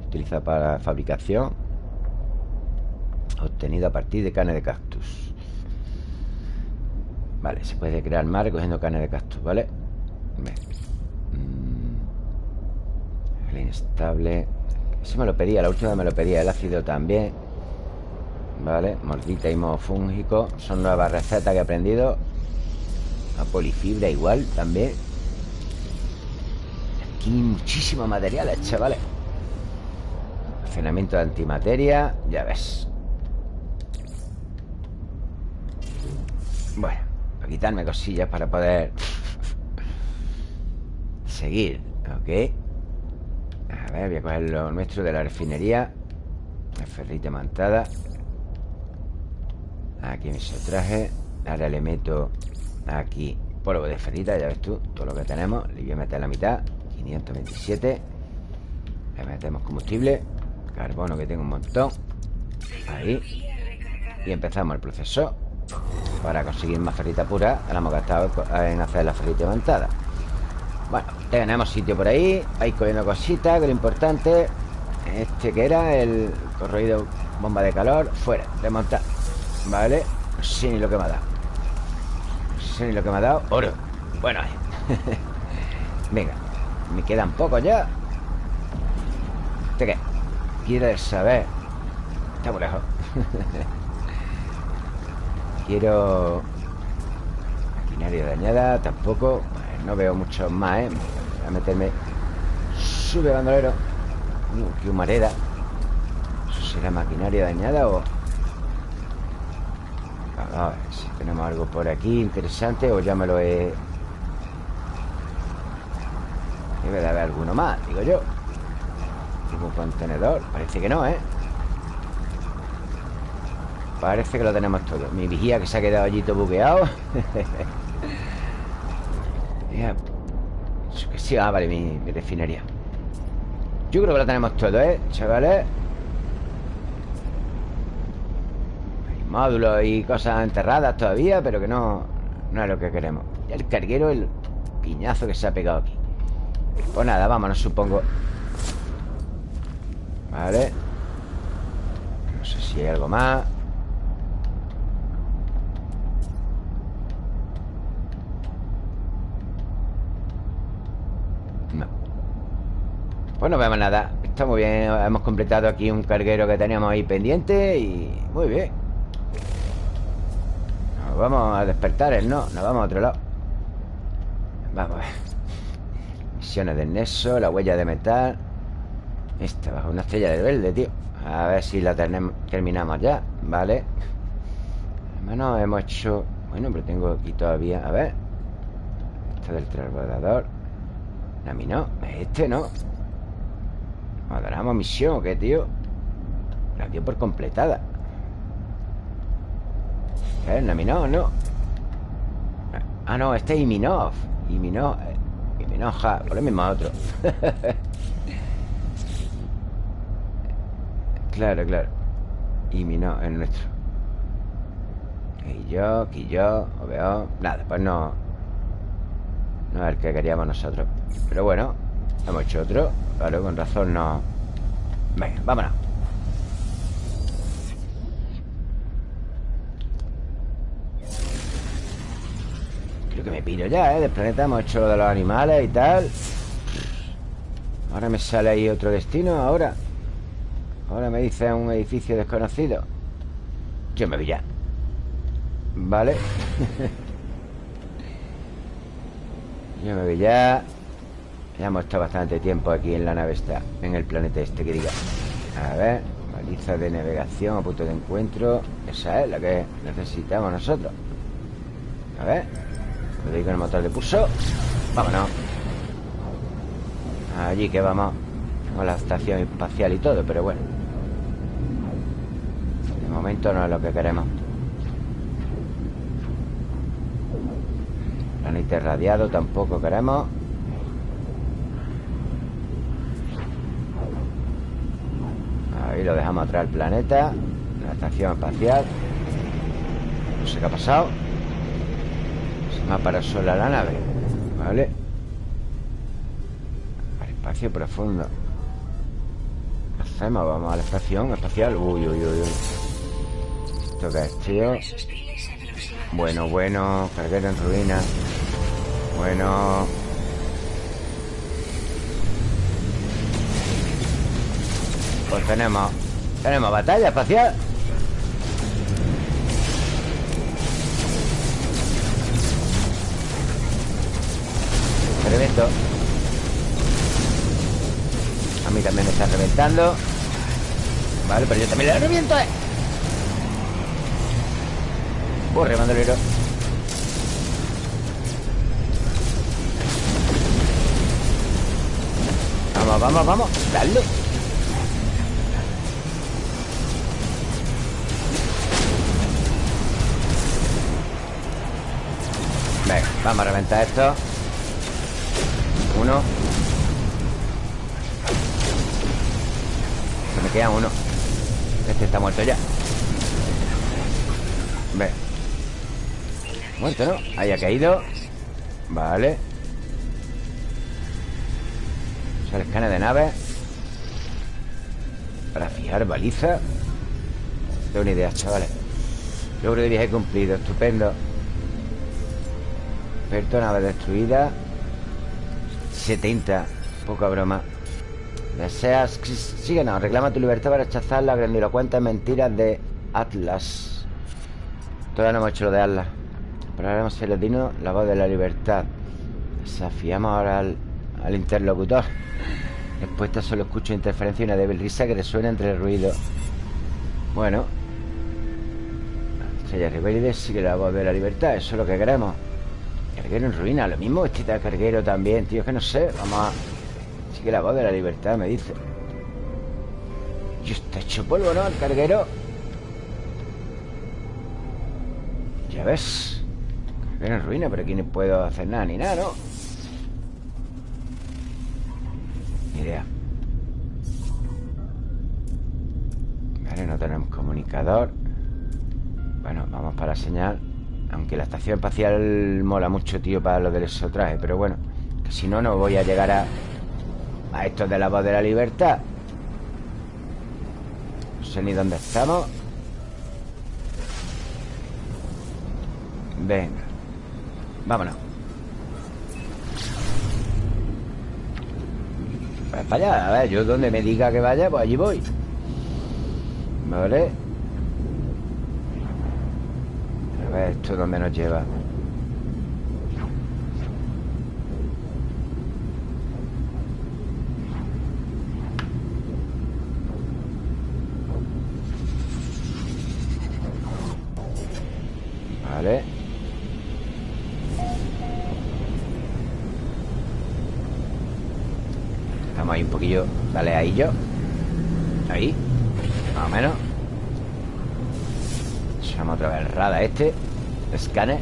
Speaker 1: Utiliza para fabricación. Obtenido a partir de carne de cactus. Vale, se puede crear más recogiendo carne de cactus, ¿vale? Venga inestable. Eso me lo pedía, la última me lo pedía El ácido también. Vale, mordita y modo fúngico Son nuevas recetas que he aprendido. La polifibra igual también. Aquí muchísimos materiales, chavales. Almacenamiento de antimateria Ya ves. Bueno, para quitarme cosillas para poder Seguir, ok a ver, voy a coger lo nuestro de la refinería. La ferrita mantada. Aquí me se traje Ahora le meto aquí polvo de ferrita, ya ves tú Todo lo que tenemos, le voy a meter la mitad 527 Le metemos combustible Carbono que tengo un montón. Ahí. Y empezamos el proceso. Para conseguir más ferrita pura Ahora hemos gastado en hacer la ferrita mantada bueno, tenemos sitio por ahí. Ahí cogiendo cositas, que lo importante. Este que era el corroído bomba de calor. Fuera, desmontar Vale, no sé lo que me ha dado. No sé lo que me ha dado Oro, bueno Venga, me quedan pocos ya. ¿Este qué? Quiero saber. Está muy lejos. Quiero Maquinaria dañada, tampoco no veo mucho más, ¿eh? Voy a meterme Sube bandolero uh, Qué humareda ¿Eso será maquinaria dañada o...? A ver si tenemos algo por aquí interesante O ya me lo he... Debe de haber alguno más, digo yo Tipo un contenedor Parece que no, ¿eh? Parece que lo tenemos todo Mi vigía que se ha quedado allí todo buqueado que sí, ah, vale, mi, refinería. Yo creo que lo tenemos todo, ¿eh? Chavales. Hay módulos y cosas enterradas todavía Pero que no, no es lo que queremos. El carguero, el piñazo que se ha pegado aquí. Pues nada, vámonos, supongo. Vale. No sé si hay algo más Pues no vemos nada. Está muy bien. Hemos completado aquí un carguero que teníamos ahí pendiente Y muy bien. Nos vamos a despertar el no Nos vamos a otro lado. Vamos a ver. Misiones del Neso La huella de metal. Esta bajo una estrella de verde, tío. A ver si la terminamos ya Vale Bueno, hemos hecho... Bueno, pero tengo aquí todavía... A ver. Este del transbordador. A mí no, este no ¿Adoramos misión o qué, tío? La dio por completada. ¿Eh? ¿Naminov? No. Ah, no, este es Iminov. Iminov Iminoja Por lo mismo otro. Claro, claro. Y mi no, es nuestro. Y yo, aquí yo veo Nada, pues no. No es el que queríamos nosotros. Pero bueno Hemos hecho otro Claro, con razón no. Venga, vámonos. Creo que me piro ya, ¿eh? Del planeta hemos hecho lo de los animales y tal. Ahora me sale ahí otro destino Ahora. Ahora me dice un edificio desconocido. Yo me vi ya. Vale. Yo me vi ya Ya hemos estado bastante tiempo aquí en la nave esta En el planeta este que diga. A ver Baliza de navegación a punto de encuentro. Esa es la que necesitamos nosotros. A ver Lo digo el motor de pulso. Vámonos. Allí que vamos. Con la estación espacial y todo, pero bueno. Momento no es lo que queremos. Planeta radiado tampoco queremos Ahí lo dejamos atrás el planeta La estación espacial. No sé qué ha pasado. Se me ha parado sola la nave Vale Al espacio profundo. ¿Qué hacemos? Vamos a la estación espacial. Uy, uy, uy, uy. ¿Esto qué es, tío? Bueno, bueno Carguero en ruina. Bueno Pues tenemos Tenemos batalla espacial. Revento. A mí también me están reventando. Vale, pero yo también le reviento, eh. Corre, bandolero Vamos, vamos, vamos. Dale vamos a reventar esto. Uno. Se me queda uno. Este está muerto ya. Venga Muerto, ¿no? Ahí ha caído. Vale. O sea, el escáner de nave. Para fijar baliza. Tengo una idea, chavales. Logro de viaje cumplido, estupendo Experto, nave destruida 70 Poca broma Deseas... Síguenos, reclama tu libertad para rechazar las grandilocuentes mentiras de Atlas Todavía no hemos hecho lo de Atlas Probaremos el latino la voz de la libertad. Desafiamos ahora al, interlocutor. Respuesta solo escucho interferencia y una débil risa que resuena entre el ruido. Bueno. Estrella rebelde sigue la voz de la libertad. Eso es lo que queremos. Carguero en ruina. Lo mismo este carguero también, tío. Es que no sé. Vamos a... Sigue la voz de la libertad, me dice. Y está hecho polvo, ¿no? El carguero. Ya ves. En ruina, pero aquí no puedo hacer nada ni nada, ¿no? Ni idea Vale, no tenemos comunicador Bueno, vamos para la señal Aunque la estación espacial mola mucho, tío, para lo del exotraje Pero bueno, que si no, no voy a llegar a... A esto de la voz de la libertad. No sé ni dónde estamos. Venga Vámonos. Pues para allá, a ver, yo donde me diga que vaya, pues allí voy. Vale esto dónde nos lleva. Vale. Estamos ahí un poquillo. Dale ahí yo. Ahí. Más o menos. Otra vez el rada este Escáner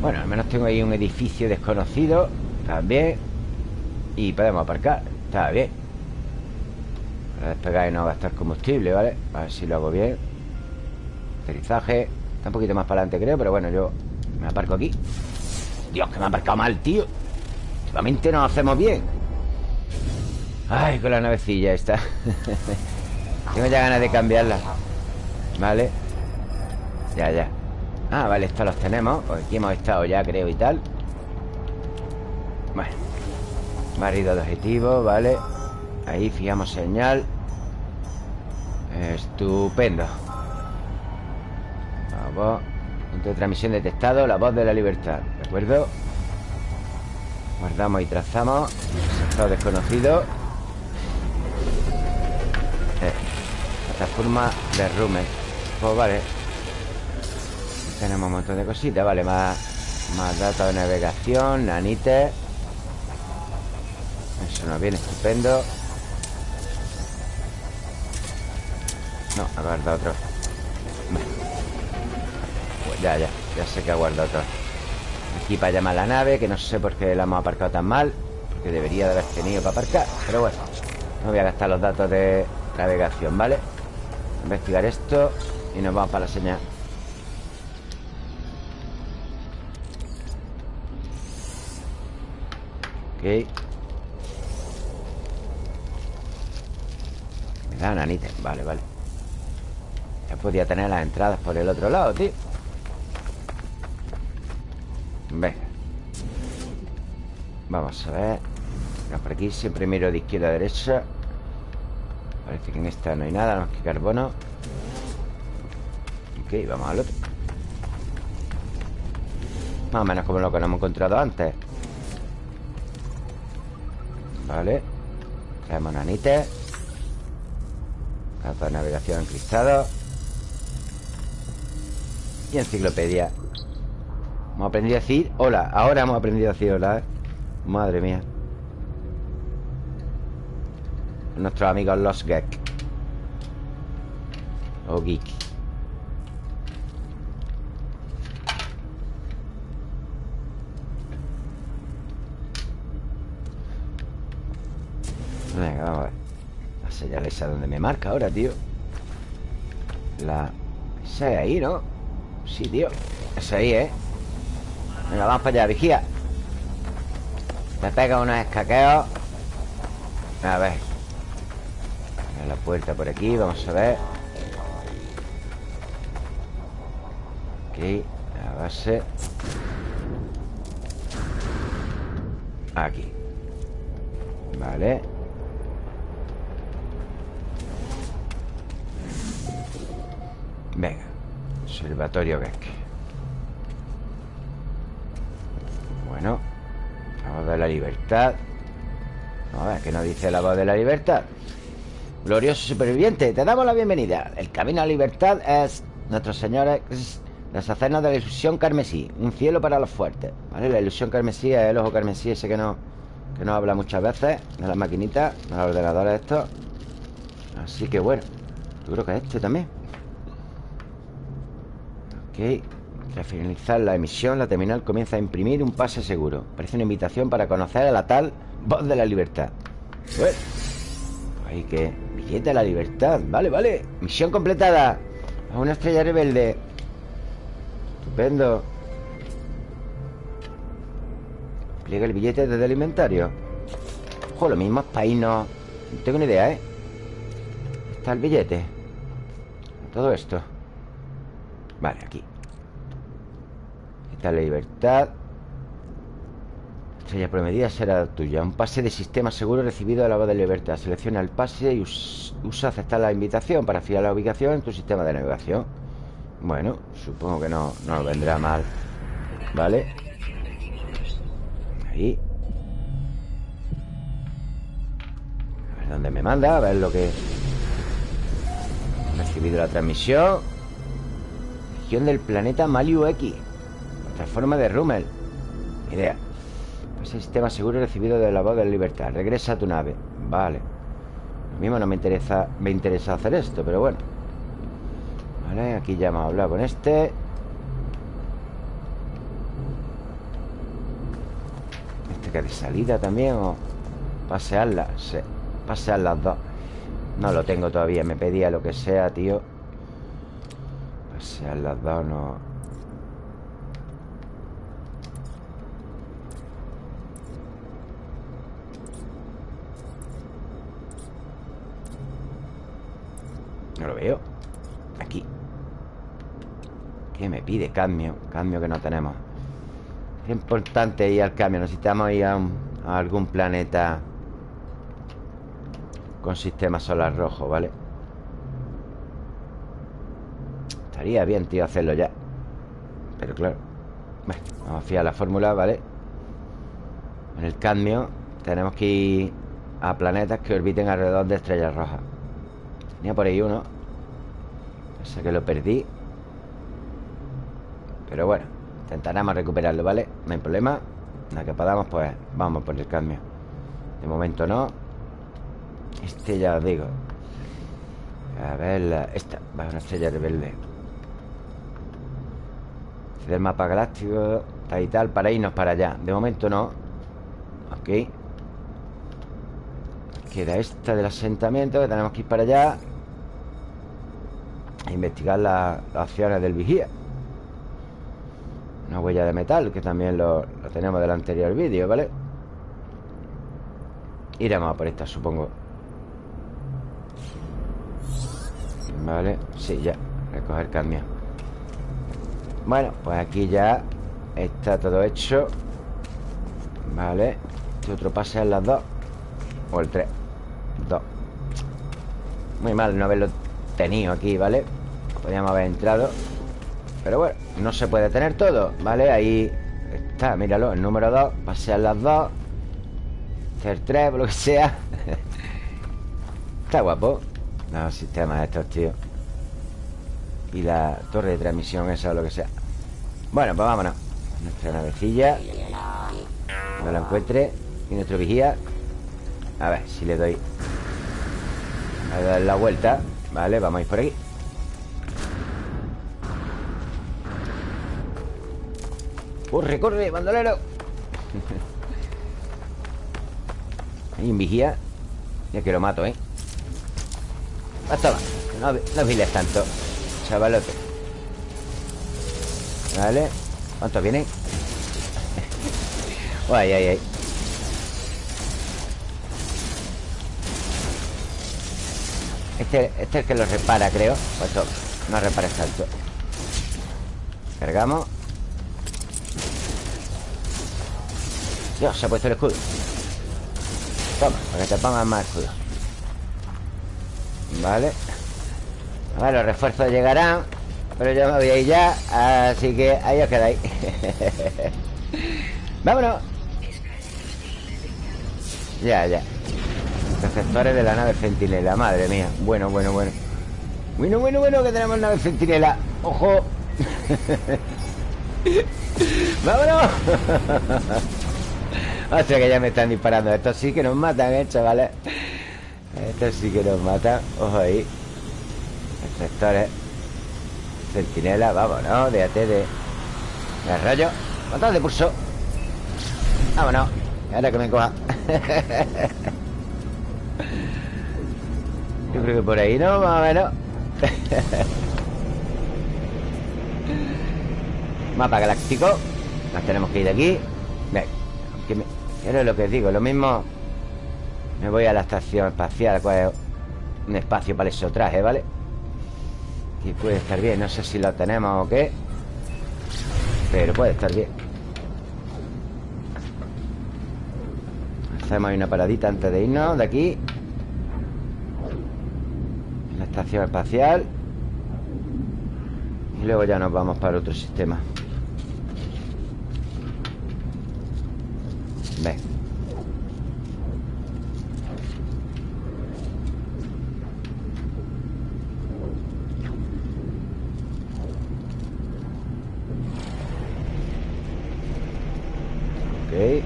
Speaker 1: Bueno, al menos tengo ahí un edificio desconocido. También Y podemos aparcar. Está bien. Para despegar y no gastar combustible, ¿vale? A ver si lo hago bien. Aterrizaje. Está un poquito más para adelante, creo Pero bueno, yo me aparco aquí. Dios, que me ha aparcado mal, tío. Últimamente nos hacemos bien. Ay, con la navecilla esta. Tengo ya ganas de cambiarla. Vale Ya, ya. Ah, vale, estos los tenemos. Pues aquí hemos estado ya, creo, y tal. Bueno Barrido de objetivo, vale. Ahí fijamos señal. Estupendo. Vamos Punto de transmisión detectado. La voz de la libertad. ¿De acuerdo? Guardamos y trazamos. Sector desconocido. Plataforma de Rumen Pues vale Tenemos un montón de cositas Vale, más, más datos de navegación Nanites Eso nos viene estupendo. No, ha guardado otro. Ya, ya Ya sé que ha guardado otro. Aquí para llamar la nave Que no sé por qué la hemos aparcado tan mal Porque debería de haber tenido para aparcar Pero bueno No voy a gastar los datos de navegación, ¿vale? Investigar esto Y nos vamos para la señal Ok. Me da nanite Vale, vale. Ya podía tener las entradas por el otro lado, tío. Venga. Vamos a ver. Por aquí. Siempre miro de izquierda a derecha. Parece que en esta no hay nada más que carbono. Ok, vamos al otro. Más o menos como lo que nos hemos encontrado antes Vale. Traemos nanites Carta de navegación encristado Y enciclopedia. Hemos aprendido a decir hola. Ahora hemos aprendido a decir hola ¿eh? Madre mía. Nuestros amigos los Gek O Geek esa donde me marca ahora, tío. La... Esa es ahí, ¿no? Sí, tío. Esa ahí, ¿eh? Venga, vamos para allá, vigía. Te pega unos escaqueos. A ver. La puerta por aquí, vamos a ver. Ok, la base. Aquí. Vale Observatorio que Bueno La voz de la libertad. A ver, ¿qué nos dice la voz de la libertad? Glorioso superviviente, te damos la bienvenida. El camino a libertad es Nuestro Señor es deshacernos de la ilusión carmesí Un cielo para los fuertes ¿Vale? La ilusión carmesí es el ojo carmesí Ese que no, que no habla muchas veces De las maquinitas, de los ordenadores estos Así que bueno Yo creo que este también Ok Tras finalizar la emisión La terminal comienza a imprimir un pase seguro. Parece una invitación para conocer a la tal Voz de la libertad. Bueno Ahí que Billete de la libertad. Vale, vale. Misión completada. A una estrella rebelde. Estupendo. Pliega el billete desde el inventario. Ojo, lo mismo es irnos No tengo ni idea, ¿eh? Está el billete. Todo esto Vale, aquí Está la libertad Estrella prometida será tuya. Un pase de sistema seguro recibido de la voz de libertad. Selecciona el pase y usa aceptar la invitación para fijar la ubicación en tu sistema de navegación. Bueno, supongo que no, no vendrá mal. ¿Vale? Ahí. A ver dónde me manda, a ver lo que... Recibido la transmisión. Región del planeta Maliu X. Transforma de Rummel. Idea. Ese sistema seguro recibido de la voz de la libertad. Regresa a tu nave. Vale. Lo mismo no me interesa Me interesa hacer esto, pero bueno. Vale, aquí ya hemos hablado con este. Este que de salida también O pasearla Sí, pasear las dos. No lo tengo todavía Me pedía lo que sea, tío Pasear las dos no No lo veo. Aquí. ¿Qué me pide? Cambio Cambio que no tenemos. Es importante ir al cambio. Necesitamos ir a, algún planeta Con sistema solar rojo, ¿vale? Estaría bien, tío, hacerlo ya. Pero claro. Bueno, Vamos a fiar la fórmula, ¿vale? En el cambio Tenemos que ir a planetas que orbiten alrededor de estrellas rojas. Tenía por ahí uno. Sé que lo perdí. Pero bueno Intentaremos recuperarlo, ¿vale? No hay problema. Nada que podamos, pues vamos por el cambio De momento no. Este ya os digo. A ver, la, esta Va una estrella rebelde Este del mapa galáctico Tal y tal, para irnos para allá. De momento no. Ok. Queda esta del asentamiento Que tenemos que ir para allá investigar las acciones del vigía. Una huella de metal Que también lo, lo tenemos del anterior vídeo, ¿vale? Iremos a por esta, supongo. Vale, sí, ya. Recoger cambio Bueno, pues aquí ya Está todo hecho. Vale Este otro pase las dos. O el tres. Dos. Muy mal no haberlo tenido aquí, ¿vale? Podríamos haber entrado. Pero bueno, no se puede tener todo ¿Vale? Ahí está, míralo El número 2, pasear las dos. Hacer tres, por lo que sea. Está guapo. Los sistemas estos, tío. Y la torre de transmisión Esa o lo que sea Bueno, pues vámonos. Nuestra navecilla. No la encuentre. Y nuestro vigía. A ver si le doy. A dar la vuelta. Vale, vamos a ir por aquí. Corre, corre, bandolero. Hay un vigía. Ya que lo mato, ¿eh? Basta va. No, no viles tanto Chavalote Vale ¿Cuántos vienen? ay, ay, ay. Este, este es el que lo repara, creo. Pues todo No repara tanto Cargamos. Dios, se ha puesto el escudo. Toma, para que te pongan más escudo. Vale. Ver, los refuerzos llegarán Pero yo me voy a ir ya Así que ahí os quedáis. Vámonos. Ya, ya. Receptores de la nave Centinela Madre mía. Bueno, bueno, bueno. Bueno, bueno, bueno Que tenemos nave Centinela. ¡Ojo! ¡Vámonos! O sea que ya me están disparando. Estos sí que nos matan, eh, chavales. Estos sí que nos matan. Ojo ahí. Receptores Centinela, vámonos Déjate de... De rayo. Matad de pulso. Vámonos Ahora que me coja. Yo creo que por ahí, ¿no? Más o menos. Mapa galáctico. Nos tenemos que ir de aquí. Ven, me, es lo que digo, lo mismo. Me voy a la estación espacial Cuál un espacio para eso traje, ¿vale? Y puede estar bien, no sé si lo tenemos o qué Pero puede estar bien. Hacemos ahí una paradita antes de irnos De aquí. La estación espacial. Y luego ya nos vamos para otro sistema Ven Ok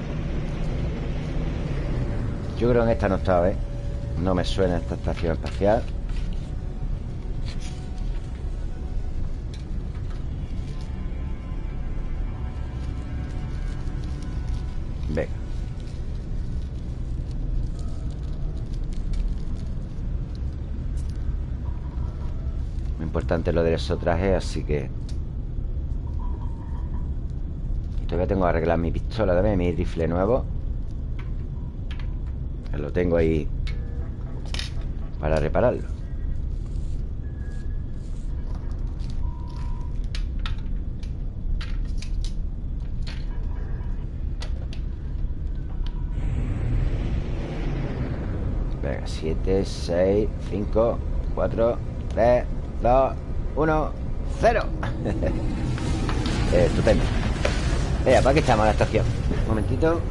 Speaker 1: Que en esta no estaba, ¿eh? No me suena esta estación espacial. Venga. Muy importante lo de esos trajes, así que Todavía tengo que arreglar mi pistola también Mi rifle nuevo Lo tengo ahí Para repararlo. Venga, 7, 6, 5, 4, 3, 2, 1, 0 Estupendo. Venga, ¿para qué estamos en la estación? Un momentito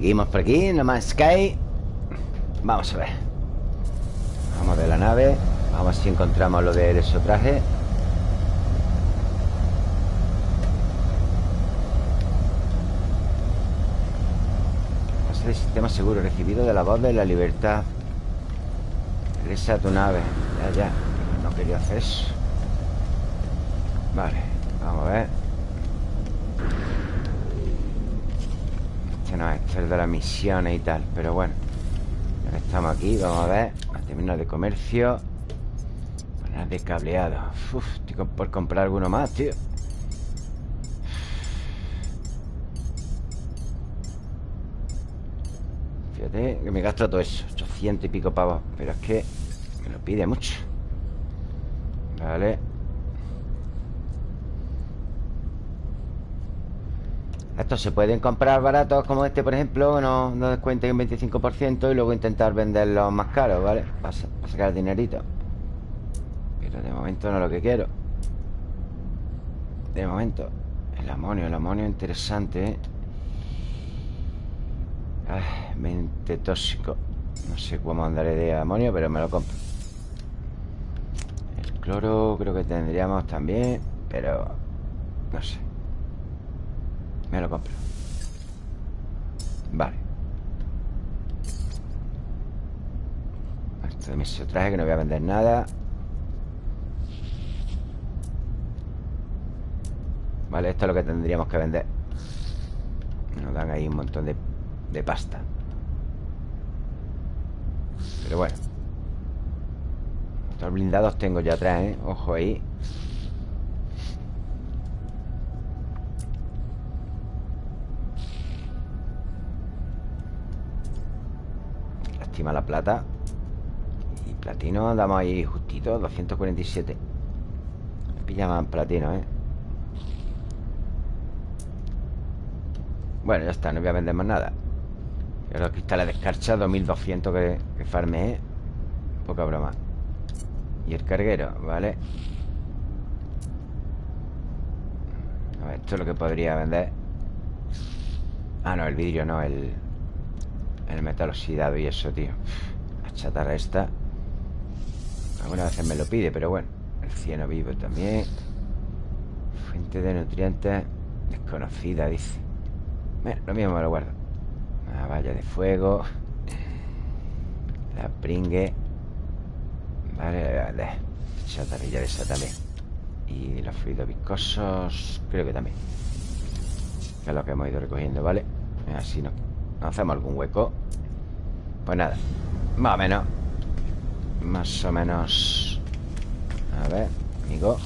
Speaker 1: Seguimos por aquí, No más Sky. Vamos a ver. Vamos de la nave. Vamos a si encontramos lo de eso traje. Pase de sistema seguro Recibido de la voz de la libertad. Regresa a tu nave. Ya, ya. No quería hacer eso. Vale, vamos a ver no es el de las misiones y tal Pero bueno. Estamos aquí, vamos a ver. Terminal de comercio. Poner de cableado. Uf, estoy por comprar alguno más, tío. Fíjate que me gasto todo eso 800 y pico pavos Pero es que me lo pide mucho. Vale Estos se pueden comprar baratos como este, por ejemplo No, no descuenten un 25% Y luego intentar venderlos más caros, ¿vale? Para, sacar dinerito. Pero de momento no es lo que quiero. De momento El amonio, el amonio interesante, ¿eh? Ay, mente tóxico. No sé cómo andaré de amonio Pero me lo compro. El cloro creo que tendríamos también Pero... No sé me lo compro. Vale. Esto de mis traje que no voy a vender nada. Vale, esto es lo que tendríamos que vender. Nos dan ahí un montón de, de pasta. Pero bueno. Estos blindados tengo ya atrás, ¿eh? Ojo ahí. Lástima la plata Y platino andamos ahí justito 247 Me pilla más platino, ¿eh? Bueno, ya está, no voy a vender más nada Los cristales de escarcha 2200 que, que farme, ¿eh? Poca broma Y el carguero, ¿vale? A ver, esto es lo que podría vender Ah, no, el vidrio no, el... El metal oxidado y eso, tío. La chatarra esta Algunas veces me lo pide, pero bueno El cieno vivo también. Fuente de nutrientes Desconocida, dice. Bueno, lo mismo me lo guardo. La valla de fuego La pringue Vale, vale. Chatarrilla de esa también. Y los fluidos viscosos Creo que también. Que es lo que hemos ido recogiendo, ¿vale? Así no Hacemos algún hueco Pues nada Más o menos Más o menos A ver, amigo.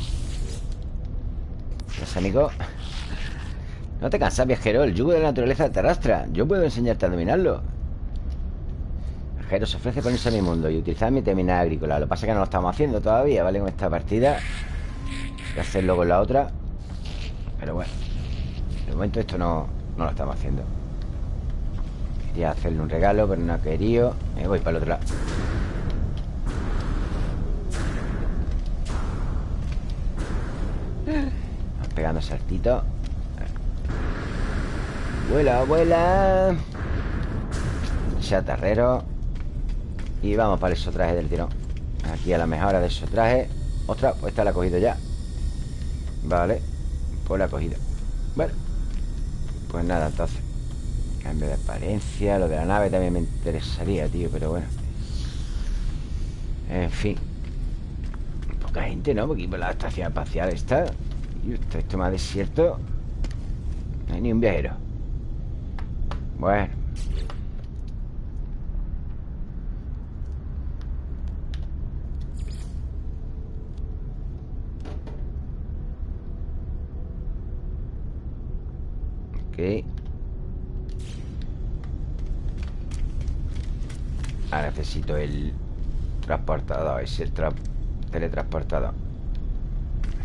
Speaker 1: ¿Es amigo? No te cansas, viajero El yugo de la naturaleza te arrastra. Yo puedo enseñarte a dominarlo. Viajero se ofrece ponerse a mi mundo Y utilizar mi terminal agrícola. Lo que pasa es que no lo estamos haciendo todavía, ¿vale? Con esta partida. Voy a hacerlo con la otra. Pero bueno De momento esto no, no lo estamos haciendo Quería hacerle un regalo Pero no ha querido. Me voy para el otro lado. Pegando saltitos Vuela, vuela. Chatarrero Y vamos para el traje del tirón. Aquí a la mejora de esos trajes Ostras, pues esta la he cogido ya. Vale Pues la he cogido. Bueno Pues nada, entonces Cambio de apariencia Lo de la nave también me interesaría, tío Pero bueno En fin Poca gente, ¿no? Porque por la estación espacial está Y esto más desierto No hay ni un viajero bueno. Ok. Ahora necesito el transportador, ese tra teletransportador.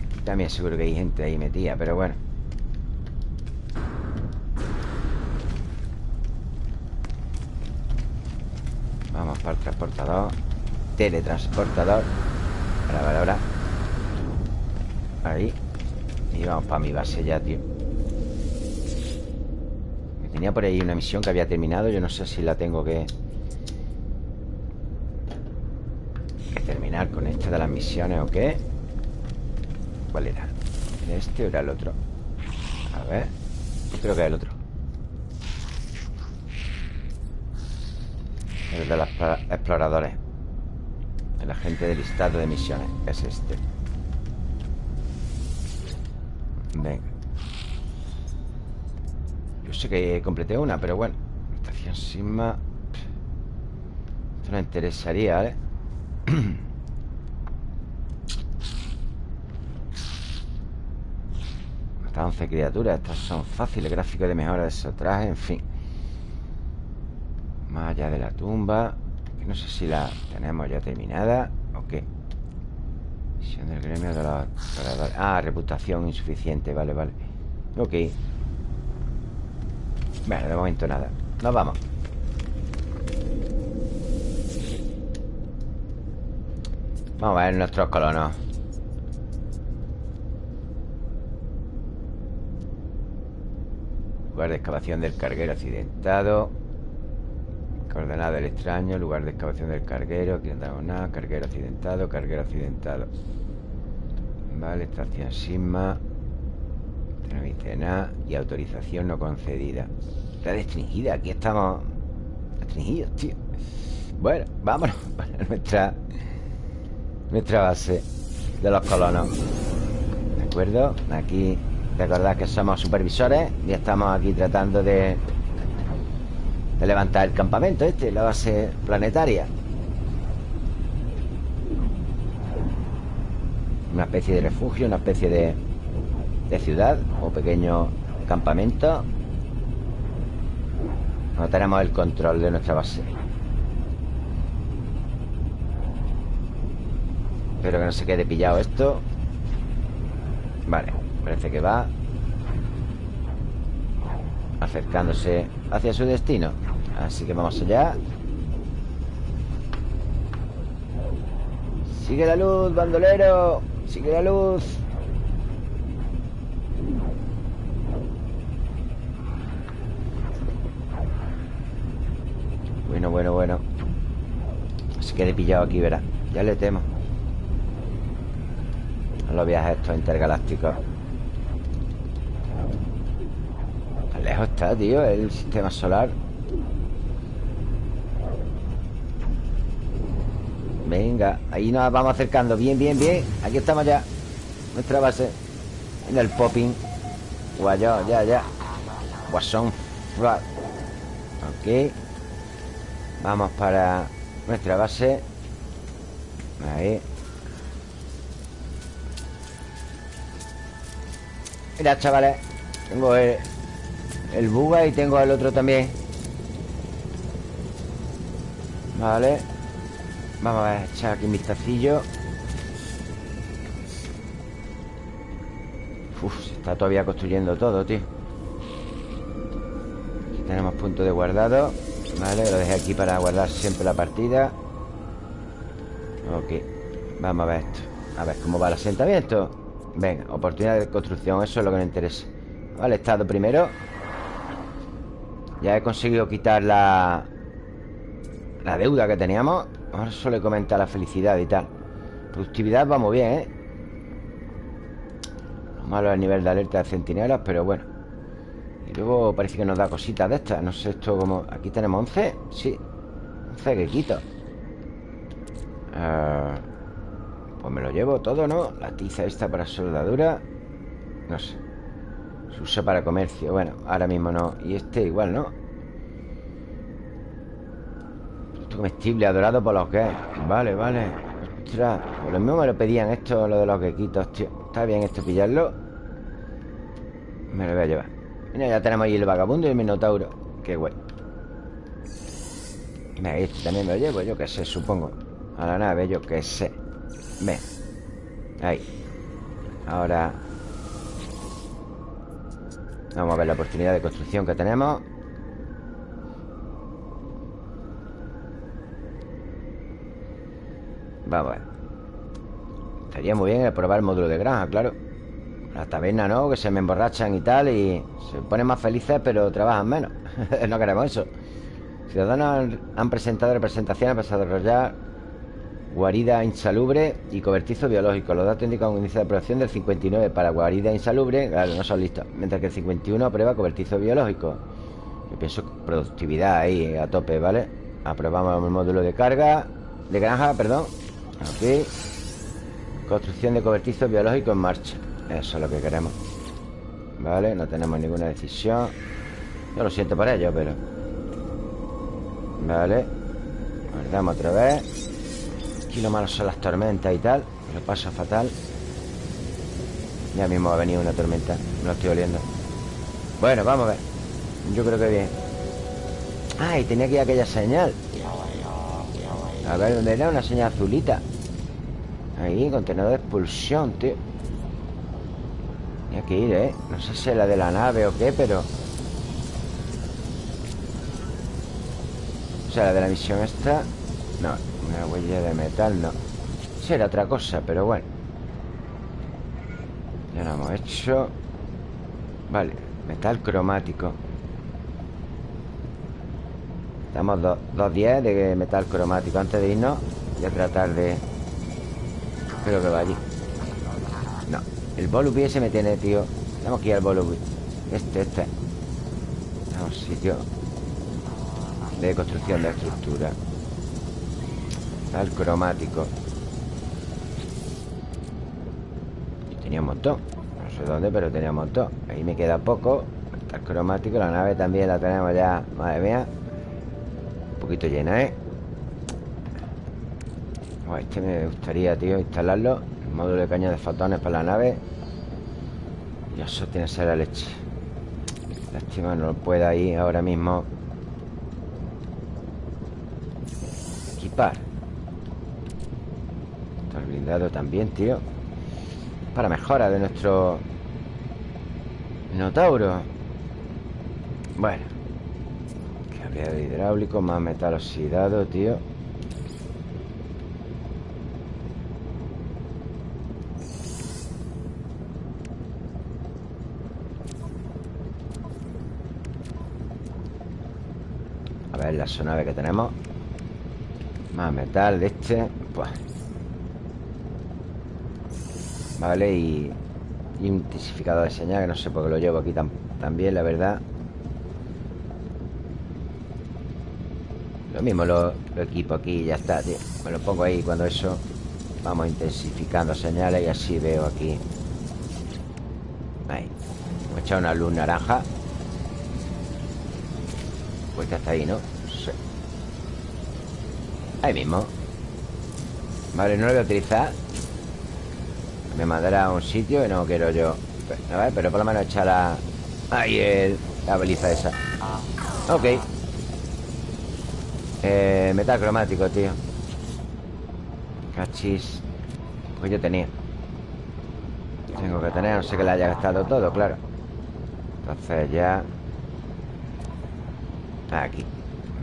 Speaker 1: Aquí también seguro que hay gente ahí metida, pero bueno. para el transportador. Teletransportador. Ahora, ahora, ahora Ahí. Y vamos para mi base ya, tío. Tenía por ahí una misión que había terminado Yo no sé si la tengo que Que terminar con esta de las misiones o qué ¿Cuál era? ¿Este o era el otro? A ver. Creo que es el otro. El de los exploradores. El agente del listado de misiones. Es este. Venga. Yo sé que completé una, pero bueno. Estación Sigma. Esto no interesaría, ¿vale? Hasta 11 criaturas Estas son fáciles Gráficos de mejora de esos trajes En fin. Más allá de la tumba No sé si la tenemos ya terminada ¿O qué? Misión del gremio de los Ah, reputación insuficiente, vale, vale. Ok. Bueno, de momento nada. Nos vamos Vamos a ver nuestros colonos Lugar de excavación del carguero accidentado Coordenada del extraño, lugar de excavación del carguero, aquí no tenemos nada, carguero accidentado, carguero accidentado. Vale, estación Sigma. Dice nada. Y autorización no concedida. Está restringida, aquí estamos restringidos, tío. Bueno, vámonos para nuestra nuestra base de los colonos. ¿De acuerdo? Aquí Recordad que somos supervisores Y estamos aquí tratando de De levantar el campamento este La base planetaria Una especie de refugio Una especie de, de ciudad O pequeño campamento No tenemos el control de nuestra base Espero que no se quede pillado esto. Vale, parece que va. Acercándose hacia su destino. Así que vamos allá. Sigue la luz, bandolero. Sigue la luz. Bueno, bueno, bueno. Se quede pillado aquí, verá. Ya le temo los viajes estos intergalácticos. Tan lejos está, tío El sistema solar. Venga, ahí nos vamos acercando. Bien, bien, bien. Aquí estamos ya. Nuestra base. En el popping. Guayo, ya, ya. Guasón. Ok. Vamos para nuestra base. Ahí Mira, chavales Tengo el, el buga y tengo el otro también. Vale. Vamos a echar aquí un vistacillo. Uf, se está todavía construyendo todo, tío. Aquí tenemos punto de guardado. Vale, lo dejé aquí para guardar siempre la partida. Ok Vamos a ver esto. A ver cómo va el asentamiento Venga, oportunidad de construcción Eso es lo que nos interesa. Vale, estado primero. Ya he conseguido quitar la La deuda que teníamos. Ahora solo he comentado la felicidad y tal. Productividad vamos bien, ¿eh? Lo malo es el nivel de alerta de centinelas Pero bueno. Y luego parece que nos da cositas de estas. No sé esto como... Aquí tenemos 11 Sí. 11 que quito. Uh... Pues me lo llevo todo, ¿no? La tiza esta para soldadura No sé. Se usa para comercio Bueno, ahora mismo no. Y este igual, ¿no? Esto comestible adorado por los gays Vale, vale. Ostras Pues lo mismo me lo pedían esto Lo de los quequitos, tío. Está bien esto pillarlo. Me lo voy a llevar. Mira, ya tenemos ahí el vagabundo y el minotauro. Qué guay. Mira, este también me lo llevo Yo qué sé, supongo. A la nave, yo qué sé Ven. Ahí. Ahora. Vamos a ver la oportunidad de construcción que tenemos. Vamos a ver. Estaría muy bien probar el módulo de granja, claro. La taberna, ¿no? Que se me emborrachan y tal Y se ponen más felices pero trabajan menos. No queremos eso. Ciudadanos han presentado representaciones para desarrollar guarida insalubre y cobertizo biológico. Los datos indican un índice de aprobación del 59 para guarida insalubre, claro, no son listos, mientras que el 51 aprueba cobertizo biológico. Yo pienso productividad ahí a tope, ¿vale? Aprobamos el módulo de carga, de granja, perdón. Aquí. Construcción de cobertizo biológico en marcha. Eso es lo que queremos. Vale, no tenemos ninguna decisión. Yo lo siento por ello, pero... Vale. Guardamos otra vez. Lo malo son las tormentas y tal Lo pasa fatal. Ya mismo ha venido una tormenta No lo estoy oliendo. Bueno, vamos a ver. Yo creo que bien. Ah, tenía que ir aquella señal. A ver, ¿dónde era? Una señal azulita. Ahí, contenedor de expulsión, tío. Tenía que ir, ¿eh? No sé si es la de la nave o qué, pero... O sea, la de la misión esta No, una huella de metal, no. Será otra cosa, pero bueno. Ya lo hemos hecho. Vale, metal cromático. Estamos 2.10 de metal cromático Antes de irnos Voy a tratar de... Creo que va allí No, el Volubi ese me tiene, tío. Tenemos que ir al Volubi Este, este. Tenemos sitio De construcción de estructura Tal cromático. Tenía un montón. No sé dónde, pero tenía un montón. Ahí me queda poco. El cromático, la nave también la tenemos ya. Madre mía. Un poquito llena, ¿eh? este me gustaría, tío, instalarlo. El módulo de caña de fotones para la nave. Y eso tiene que ser la leche. Lástima, no lo pueda ir ahora mismo. Equipar blindado también, tío. Para mejora de nuestro Minotauro. Bueno. De hidráulico Más metal oxidado, tío. A ver la sonave que tenemos. Más metal de este pues. Vale, y, y intensificador de señal Que no sé por qué lo llevo aquí también, la verdad. Lo mismo lo, equipo aquí y ya está, tío. Me lo pongo ahí cuando eso Vamos intensificando señales y así veo aquí. Ahí. Hemos echado una luz naranja. Pues ya está ahí, ¿no? Sí. Ahí mismo. Vale, no lo voy a utilizar Me mandará a un sitio que no quiero yo A ver, pero por lo menos echar la... Ahí la baliza esa. Ok. Eh, metal cromático, tío. Cachis. Pues yo tenía. Tengo que tener, no sé que le haya gastado todo, claro. Entonces ya. Aquí.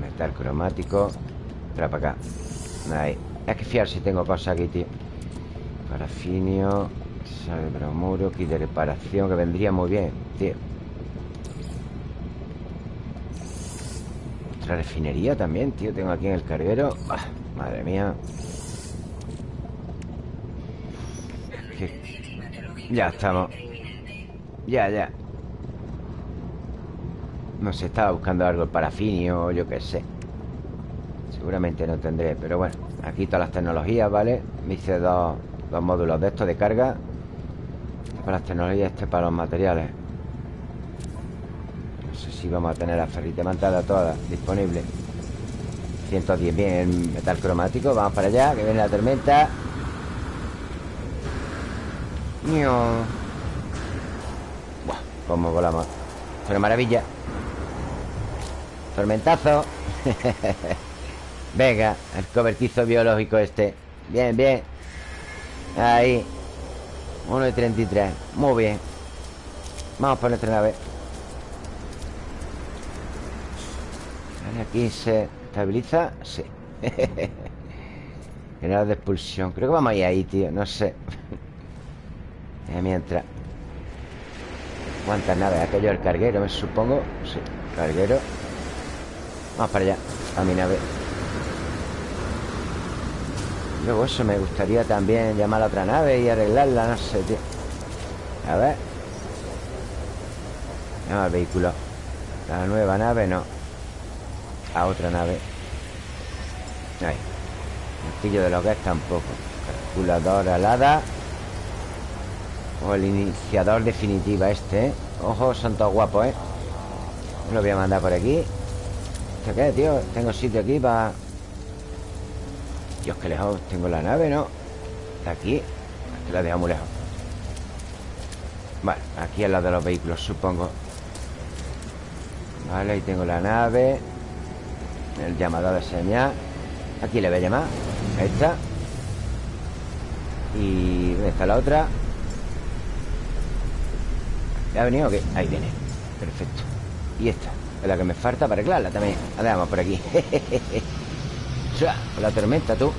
Speaker 1: Metal cromático. Trae para acá. Ahí. Es que fiar si tengo cosas aquí, tío Parafinio Sale bromuro Kit de reparación Que vendría muy bien, tío. La refinería también, tío Tengo aquí en el carguero. Madre mía. Ya estamos. Ya, ya. No sé, estaba buscando algo El parafinio, yo qué sé. Seguramente no tendré Pero bueno, aquí todas las tecnologías, ¿vale? Me hice dos, dos módulos de estos de carga Para las tecnologías, este para los materiales. Si vamos a tener la ferrita mantada toda disponible 110 bien metal cromático Vamos para allá, que viene la tormenta. Buah, Cómo volamos. Es una maravilla. Tormentazo. Venga, el cobertizo biológico este. Bien, bien Ahí. 1 de 33 Muy bien. Vamos por nuestra nave. Aquí se estabiliza Sí. General de expulsión. Creo que vamos a ir ahí, tío. No sé. Eh, Mientras. ¿Cuántas naves? Aquello el carguero, me supongo. Sí, carguero. Vamos para allá A mi nave Luego eso me gustaría también Llamar a otra nave y arreglarla No sé, tío. A ver. Llama al vehículo. La nueva nave no. A otra nave. Ahí. Martillo de los gas tampoco. Calculador alada. O el iniciador definitiva este, ¿eh? Ojo, son todos guapos, ¿eh? Lo voy a mandar por aquí. ¿Esto qué, tío? Tengo sitio aquí para... Dios, que lejos tengo la nave, ¿no? Está aquí. Aquí la dejo muy lejos. Vale, aquí es la de los vehículos, supongo. Vale, ahí tengo la nave. El llamador de señal. Aquí le voy a llamar. A esta Y... ¿Dónde está la otra? ¿Ya ha venido o? Ahí viene. Perfecto. Y esta Es la que me falta para arreglarla también. La dejamos por aquí Con la tormenta, tú.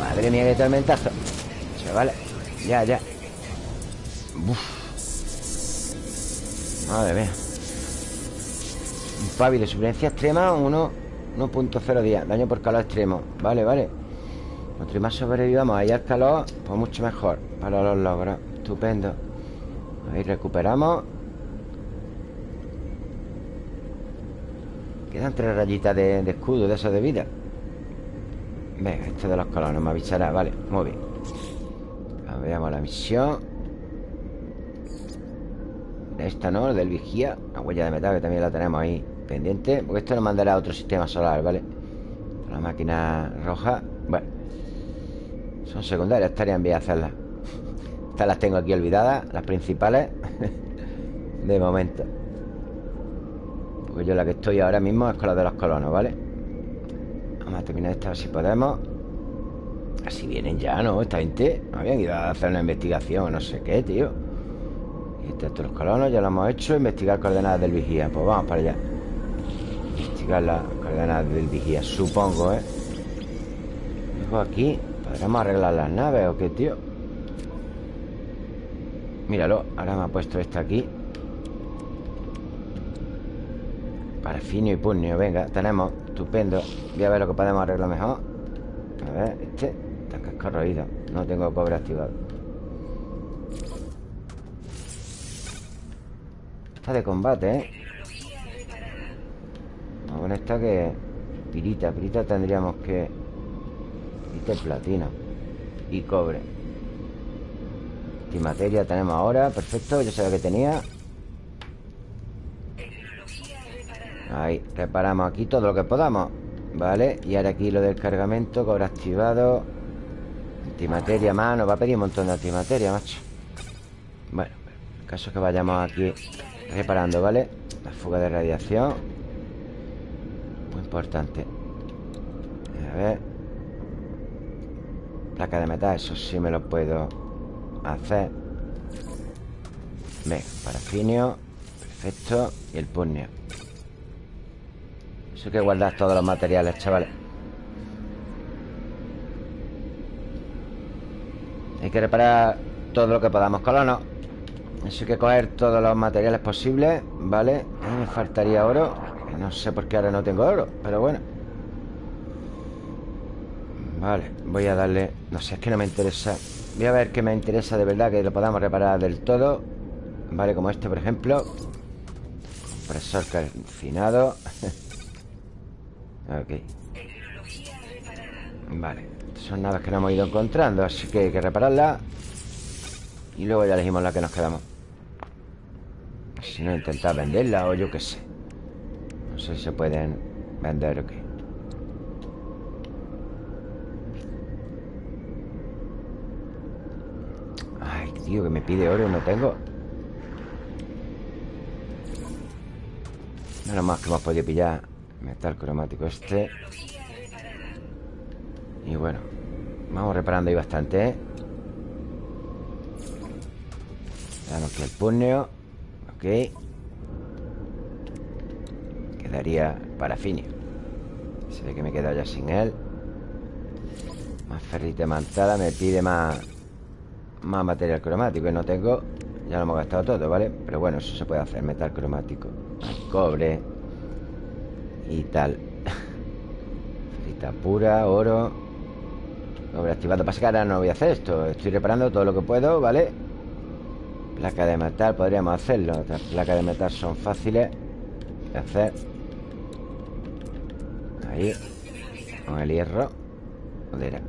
Speaker 1: Madre mía, qué tormentazo. Chavales Ya, ya. Uf. Madre mía. Fabi de supervivencia extrema 1.0 días Daño por calor extremo. Vale, vale. Cuanto más sobrevivamos ahí al calor Pues mucho mejor. Para los logros. Estupendo. Ahí recuperamos Quedan tres rayitas de, escudo De eso de vida. Venga, este de los colonos me avisará Vale, muy bien. Veamos la misión. Esta no, del vigía La huella de metal que también la tenemos ahí pendiente Porque esto nos mandará a otro sistema solar, ¿vale? La máquina roja Bueno Son secundarias, estarían bien hacerlas. Estas las tengo aquí olvidadas Las principales De momento Porque yo la que estoy ahora mismo es con la de los colonos, ¿vale? Vamos a terminar esta si podemos Así vienen ya, ¿no? Esta gente habían ido a hacer una investigación No sé qué, tío Y estos los colonos ya lo hemos hecho Investigar coordenadas del vigía Pues vamos para allá Investigar las coordenadas del vigía Supongo, ¿eh? Luego aquí ¿Podremos arreglar las naves o qué, tío? Míralo Ahora me ha puesto esta aquí Parafinio y pugnio Venga, tenemos Estupendo. Voy a ver lo que podemos arreglar mejor. A ver, este corroído No tengo cobre activado. Está de combate, ¿eh? Con esta que... Pirita, pirita tendríamos que... Pirita y platino Y cobre. Materia tenemos ahora Perfecto, yo lo que tenía Ahí, reparamos aquí todo lo que podamos Vale, y ahora aquí lo del cargamento Cobre activado Antimateria más, nos va a pedir un montón de antimateria, macho. Bueno, el caso es que vayamos aquí reparando, ¿vale? La fuga de radiación Muy importante. A ver. Placa de metal, eso sí me lo puedo hacer. Venga, parafinio Perfecto Y el pugnio Hay que guardar todos los materiales, chavales. Hay que reparar todo lo que podamos colonos Eso hay que coger todos los materiales posibles ¿Vale? me faltaría oro No sé por qué ahora no tengo oro Pero bueno. Vale, voy a darle No sé, es que no me interesa. Voy a ver qué me interesa de verdad Que lo podamos reparar del todo Vale, como este por ejemplo. Compresor calcinado Ok. Vale. Son naves que no hemos ido encontrando Así que hay que repararlas Y luego ya elegimos la que nos quedamos. Si no, intentar venderla o yo qué sé. No sé si se pueden vender o qué. Ay, tío, que me pide oro no tengo. Nada más que hemos podido pillar Metal cromático este. Y bueno Vamos reparando ahí bastante, ¿eh? Damos aquí el puño Ok. Quedaría parafinio Se ve que me he quedado ya sin él. Más ferrita mantada Me pide más Más material cromático Y no tengo. Ya lo hemos gastado todo, ¿vale? Pero bueno, eso se puede hacer Metal cromático. Cobre Y tal. Ferrita pura, oro. Cobre activado Pasa que no voy a hacer esto. Estoy reparando todo lo que puedo, ¿vale? Placa de metal, podríamos hacerlo. Las placas de metal son fáciles De hacer. Ahí. Con el hierro. Joder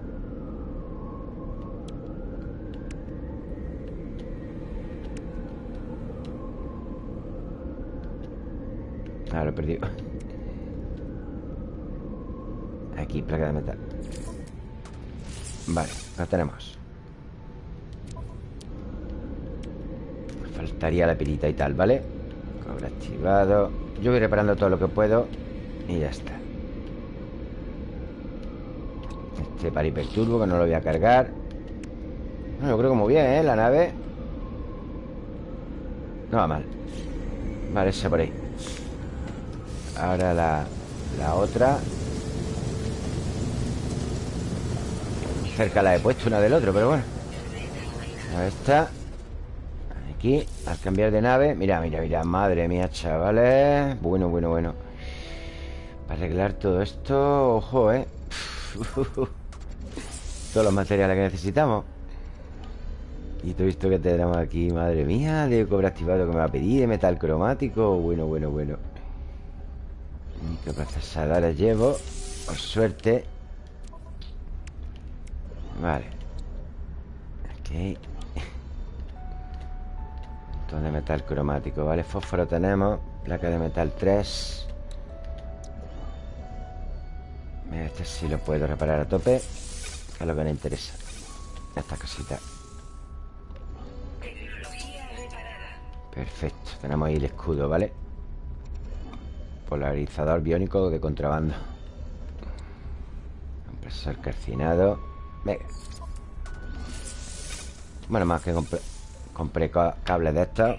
Speaker 1: Ah, lo he perdido Aquí, placa de metal. Vale, la tenemos. Faltaría la pirita y tal, ¿vale? Cobre activado. Yo voy reparando todo lo que puedo Y ya está. Este para hiperturbo Que no lo voy a cargar. Bueno, yo creo que muy bien, ¿eh? La nave. No va mal. Vale, esa por ahí. Ahora la, la otra cerca la he puesto una del otro, pero bueno. Ahí está. Aquí, al cambiar de nave. Mira, mira, mira, madre mía, chavales. Bueno, bueno, bueno. Para arreglar todo esto Ojo, eh. Todos los materiales que necesitamos. Y todo esto que tenemos aquí Madre mía, de cobre activado que me va a pedir De metal cromático. Bueno, bueno, bueno. Microprocesadores llevo Por suerte Vale. Ok. Montón de metal cromático, ¿vale? Fósforo tenemos. Placa de metal 3 Mira, este sí lo puedo reparar a tope Que es lo que me interesa. Esta cosita Perfecto, tenemos ahí el escudo, ¿vale? Polarizador biónico de contrabando. Compresor calcinado Bueno, más que compré Compré cables de estos.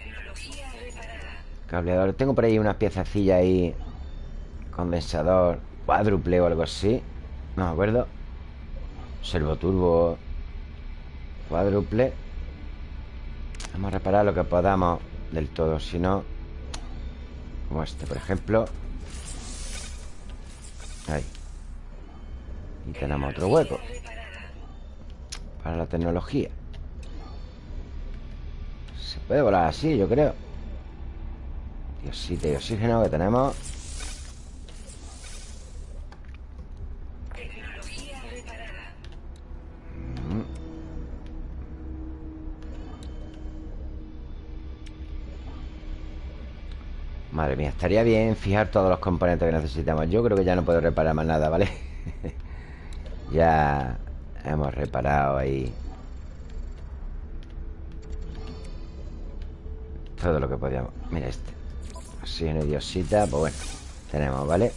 Speaker 1: Cableador Tengo por ahí unas piececillas ahí. Condensador. Cuádruple o algo así. No me acuerdo. Servoturbo Cuádruple. Vamos a reparar lo que podamos Del todo Si no Como este, por ejemplo. Ahí. Y tenemos otro hueco Para la tecnología Se puede volar así, yo creo Diosito de oxígeno que tenemos mm. Madre mía, estaría bien fijar todos los componentes que necesitamos Yo creo que ya no puedo reparar más nada, ¿vale? ya hemos reparado ahí Todo lo que podíamos Mira este Oxígeno y diosita, pues bueno Tenemos, ¿vale?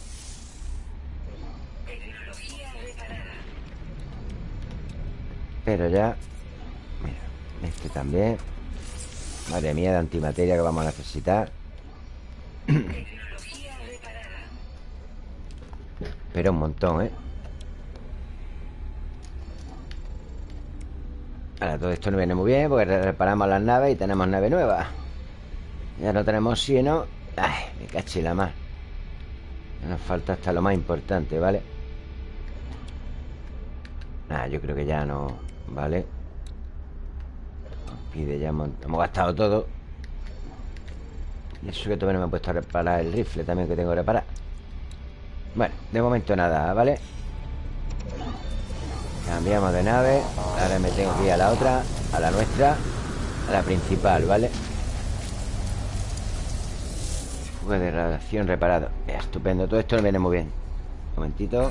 Speaker 1: Pero ya Mira, este también Madre mía, de antimateria que vamos a necesitar Pero un montón, ¿eh? Ahora, todo esto no viene muy bien Porque reparamos las naves y tenemos nave nueva. Ya no tenemos oxígeno. Ay, me caché la más Nos falta hasta lo más importante, ¿vale? Nada, yo creo que ya no Vale Nos pide ya hemos, gastado todo. Y eso que todavía no me he puesto a reparar el rifle También que tengo que reparar. Bueno, de momento nada, ¿vale? Cambiamos de nave Ahora me tengo que ir a la otra A la nuestra A la principal, ¿vale? Fuga de radiación reparado. Estupendo, todo esto me viene muy bien. Un momentito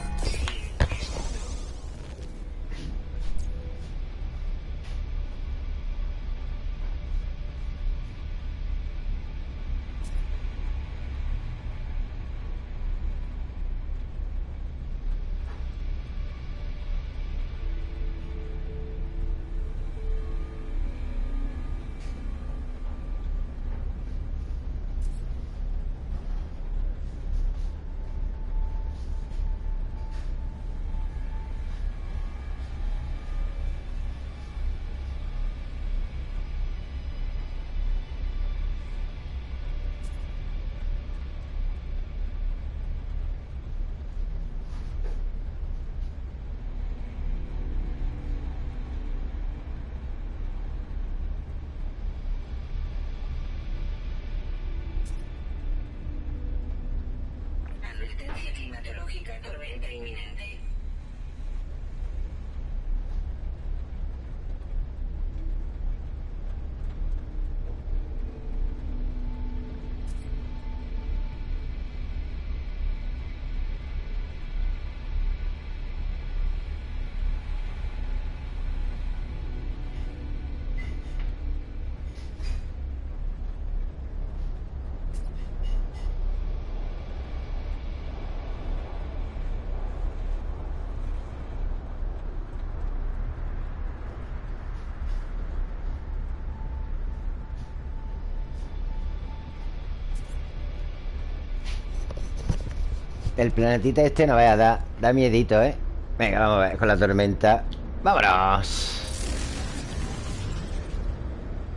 Speaker 1: El planetita este no vaya a dar Da miedito, ¿eh? Venga, vamos a ver con la tormenta ¡Vámonos!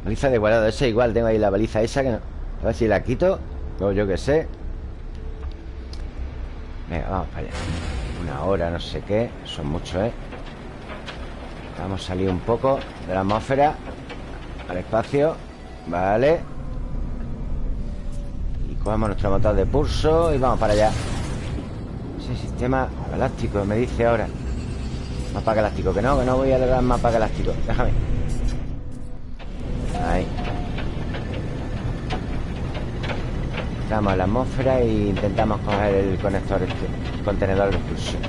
Speaker 1: Baliza de guardado, ese igual Tengo ahí la baliza esa que no A ver si la quito O yo qué sé Venga, vamos para allá Una hora, no sé qué Son muchos, ¿eh? Vamos a salir un poco de la atmósfera Al espacio Vale Y cogemos nuestro motor de pulso Y vamos para allá ese sistema galáctico, me dice ahora Mapa galáctico, que no, que no voy a lograr mapa galáctico Déjame Ahí Entramos en la atmósfera e intentamos coger el conector este contenedor de expulsión.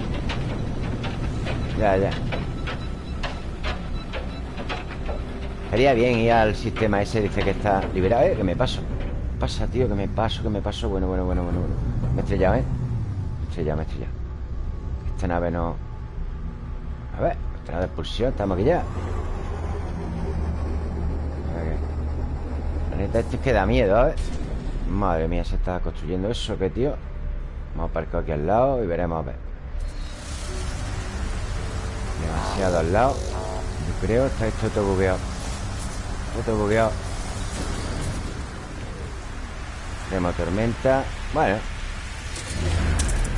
Speaker 1: Ya, ya. Estaría bien ir al sistema ese, dice que está liberado. Eh, que me paso. ¿Qué pasa, tío? Que me paso, que me paso. Bueno, bueno, bueno, bueno, bueno. Me he estrellado, ¿eh? Estrellado, me he estrellado. Esta nave no... A ver, nave de expulsión, estamos aquí ya. La neta, este es que da miedo, ¿eh? Madre mía, se está construyendo eso, ¿qué, tío? Vamos a aparcar aquí al lado y veremos a ver. Demasiado al lado. Yo creo, está esto todo bugueado. Todo bugueado. Tenemos tormenta. Bueno.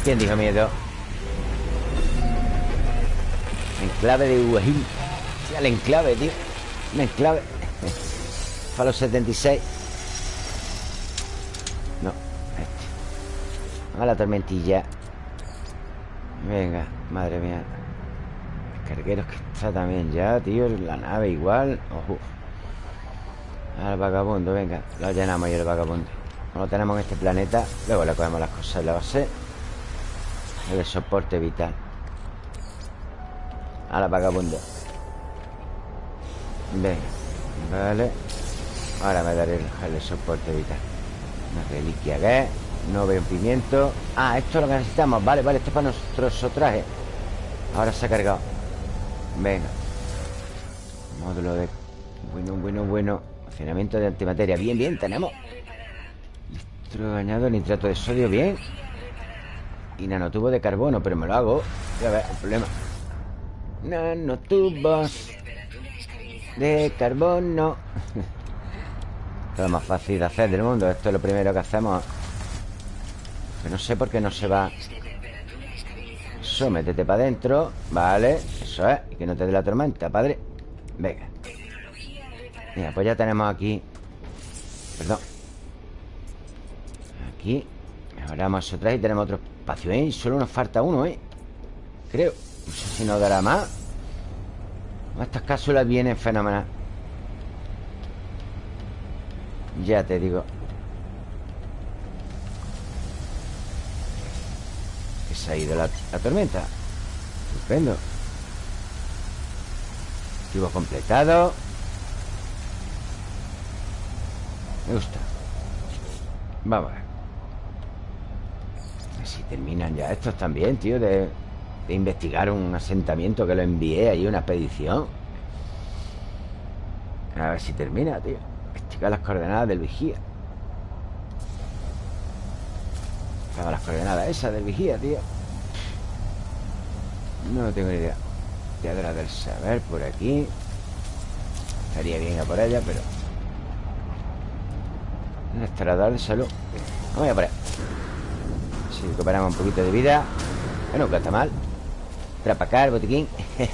Speaker 1: ¿Quién dijo miedo? Enclave de Uajín. El enclave, tío. Un enclave. Falo 76. No, este. A la tormentilla. Venga, madre mía. Cargueros que está también ya, tío. La nave igual. Ojo. Al vagabundo, venga. Lo llenamos y el vagabundo. No lo tenemos en este planeta. Luego le cogemos las cosas en la base. El soporte vital. A la vagabundo. Venga. Vale. Ahora me daré el, soporte vital. Una reliquia que No veo un pimiento. Ah, esto es lo que necesitamos. Vale, vale, esto es para nuestro traje. Ahora se ha cargado. Venga. Módulo de. Bueno, bueno, bueno. Funcionamiento de antimateria. Bien, bien, tenemos. Bañado, nitrato de sodio, bien. Y nanotubo de carbono, pero me lo hago. Ya ver, el problema. Nanotubos de carbono. Es lo más fácil de hacer del mundo. Esto es lo primero que hacemos. Que no sé por qué no se va. Eso, métete para adentro. Vale, eso es. Y que no te dé la tormenta, padre. Venga. Mira, pues ya tenemos aquí. Perdón. Aquí. Mejoramos eso atrás y tenemos otro espacio, ¿eh? Solo nos falta uno, ¿eh? Creo. No sé si nos dará más. Estas cápsulas vienen fenomenal. Ya te digo Que se ha ido la, tormenta Estupendo Activo completado Me gusta Vamos a ver Si terminan ya estos también, tío De, de investigar un asentamiento Que lo envié ahí, una expedición. A ver si termina, tío. Las coordenadas del vigía. Tengo las coordenadas esas del vigía, tío. No tengo ni idea. Piedra del saber por aquí. Estaría bien a por ella, pero Un extrador de salud. Vamos a por ahí Si recuperamos un poquito de vida. Bueno, que está mal. Trapacar, el botiquín.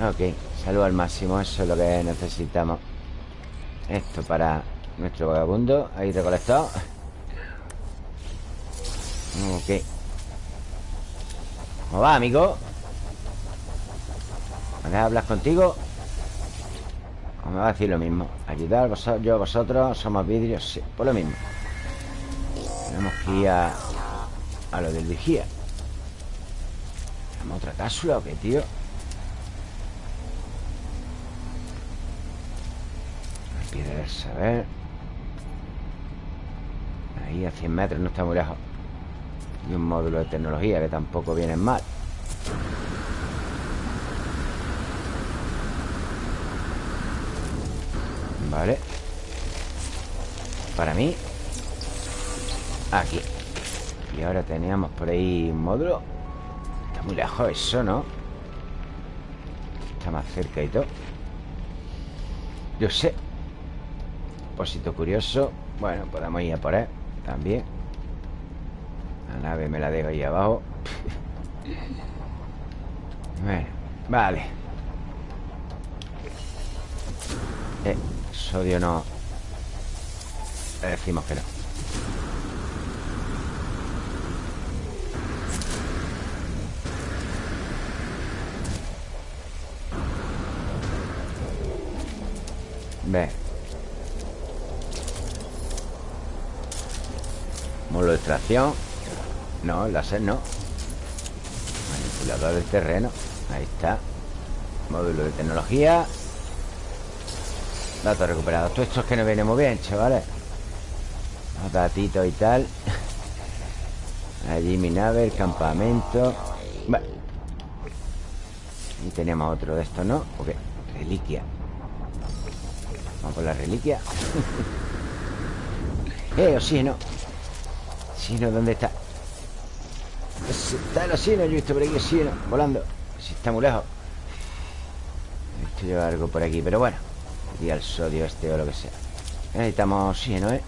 Speaker 1: Ok, salud al máximo Eso es lo que necesitamos. Esto para nuestro vagabundo Ahí recolectado. Ok. ¿Cómo va, amigo? ¿Me hablar contigo? ¿O me va a decir lo mismo? Ayudar vosotros, yo vosotros Somos vidrios, sí, por lo mismo Tenemos que ir a A lo del vigía. ¿Tenemos otra cápsula o qué, tío? A ver. Ahí a 100 metros no está muy lejos. Y un módulo de tecnología Que tampoco viene mal. Vale. Para mí Aquí. Y ahora teníamos por ahí un módulo Está muy lejos eso, ¿no? Está más cerca y todo. Yo sé. Depósito curioso. Bueno, podemos ir a por él También. La nave me la dejo ahí abajo. Bueno, vale. Eh, sodio no. Le decimos que no Ve. Módulo de extracción No, láser no. Manipulador del terreno. Ahí está. Módulo de tecnología. Datos recuperados. Todo esto es que no viene muy bien, chavales. Los datitos y tal. Allí mi nave, el campamento. Y teníamos otro de estos, ¿no? Ok, reliquia Vamos por la reliquia. Eh, oxígeno. Oxígeno, ¿dónde está? Está el oxígeno, yo he visto por aquí oxígeno Volando. Si está muy lejos. Esto lleva algo por aquí, pero bueno Y al sodio este o lo que sea. Necesitamos oxígeno, ¿eh?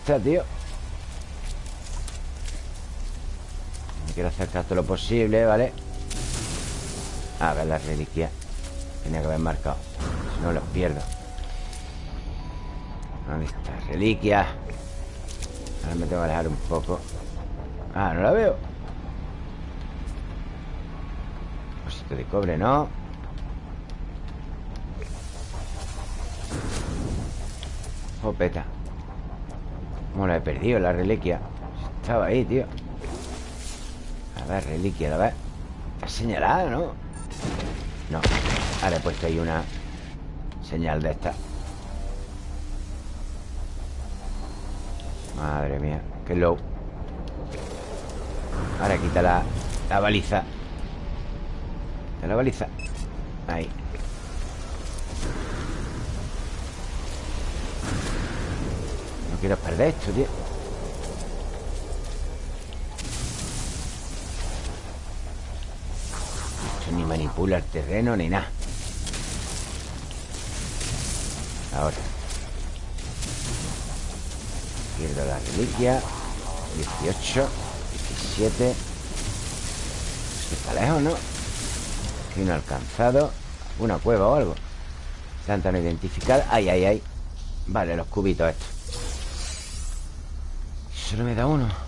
Speaker 1: Está, tío quiero acercar todo lo posible, ¿vale? A ver la reliquia Tenía que haber marcado Si no los pierdo ¿Dónde está? Reliquia Ahora me tengo que alejar un poco Ah, no la veo Cosito de cobre, ¿no? Jopeta ¿Cómo la he perdido la reliquia? Estaba ahí, tío A ver, reliquia, a ver. Está señalada, ¿no? No, ahora he puesto ahí una señal de esta. Madre mía, qué low. Ahora quita la, la baliza. De la baliza. Ahí. No quiero perder esto, tío ni manipula el terreno ni nada. Ahora. Pierdo la reliquia. 18 17 Está lejos, ¿no? Aquí no alcanzado. Una cueva o algo. Planta no identificada Ay, ay, ay. Vale, los cubitos estos. Solo me da uno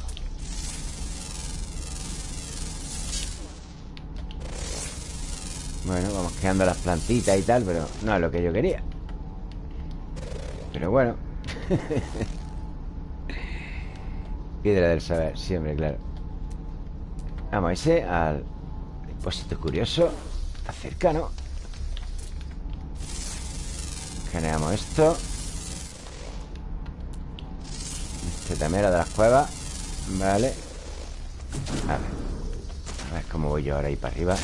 Speaker 1: Bueno, vamos creando las plantitas y tal Pero no es lo que yo quería. Pero bueno. Piedra del saber, siempre, claro. Vamos a irse al depósito curioso Está cerca, ¿no? Generamos esto. Este también era de las cuevas Vale. A ver A ver cómo voy yo ahora ahí para arriba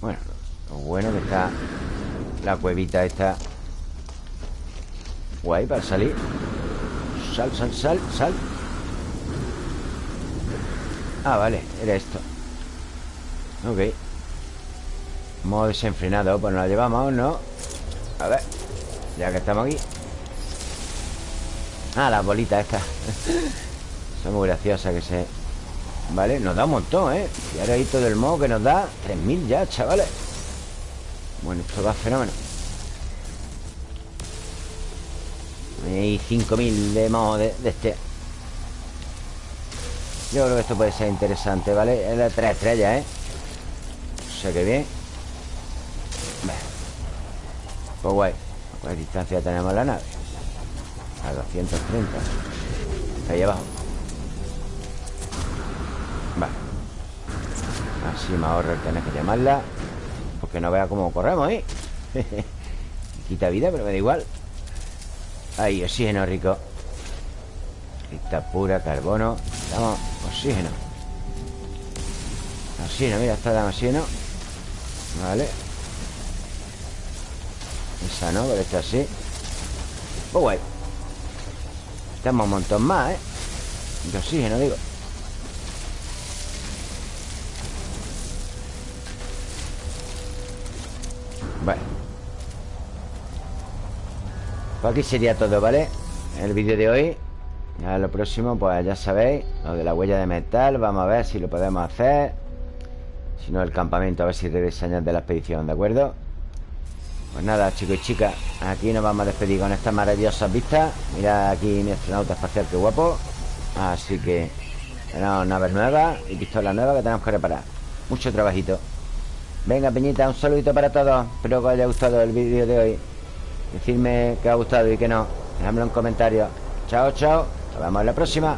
Speaker 1: bueno, lo bueno que está La cuevita esta Guay para salir. Sal, sal, sal, sal. Ah, vale, era esto. Ok. Modo desenfrenado Pues nos la llevamos, ¿no? A ver Ya que estamos aquí. Ah, las bolitas estas. Son muy graciosas que se Vale, nos da un montón, ¿eh? Y ahora ahí todo el modo que nos da 3.000 ya, chavales Bueno, esto va fenómeno Y 5.000 de modo de, este Yo creo que esto puede ser interesante, ¿vale? Es de 3 estrellas, ¿eh? O sea que bien Pues guay ¿A cuál distancia tenemos la nave? A 230 Ahí abajo Así me ahorro el tener que llamarla Porque no vea cómo corremos, ¿eh? Quita vida, pero me da igual. Ahí, oxígeno rico. Crista pura, carbono. Damos oxígeno. Oxígeno, mira, está dando oxígeno. Vale. Esa no, pero esta sí. Pues guay. Estamos un montón más, ¿eh? De oxígeno, digo Pues aquí sería todo, ¿vale? El vídeo de hoy. Ya lo próximo, pues ya sabéis Lo de la huella de metal. Vamos a ver si lo podemos hacer. Si no, el campamento A ver si regresan de la expedición, ¿de acuerdo? Pues nada, chicos y chicas Aquí nos vamos a despedir con estas maravillosas vistas Mira aquí mi astronauta espacial, qué guapo. Así que Tenemos naves nuevas y pistolas nuevas que tenemos que reparar. Mucho trabajito. Venga, Peñita, un saludito para todos. Espero que os haya gustado el vídeo de hoy Decidme que os ha gustado y que no. Dejadmelo en comentarios. Chao, chao. Nos vemos en la próxima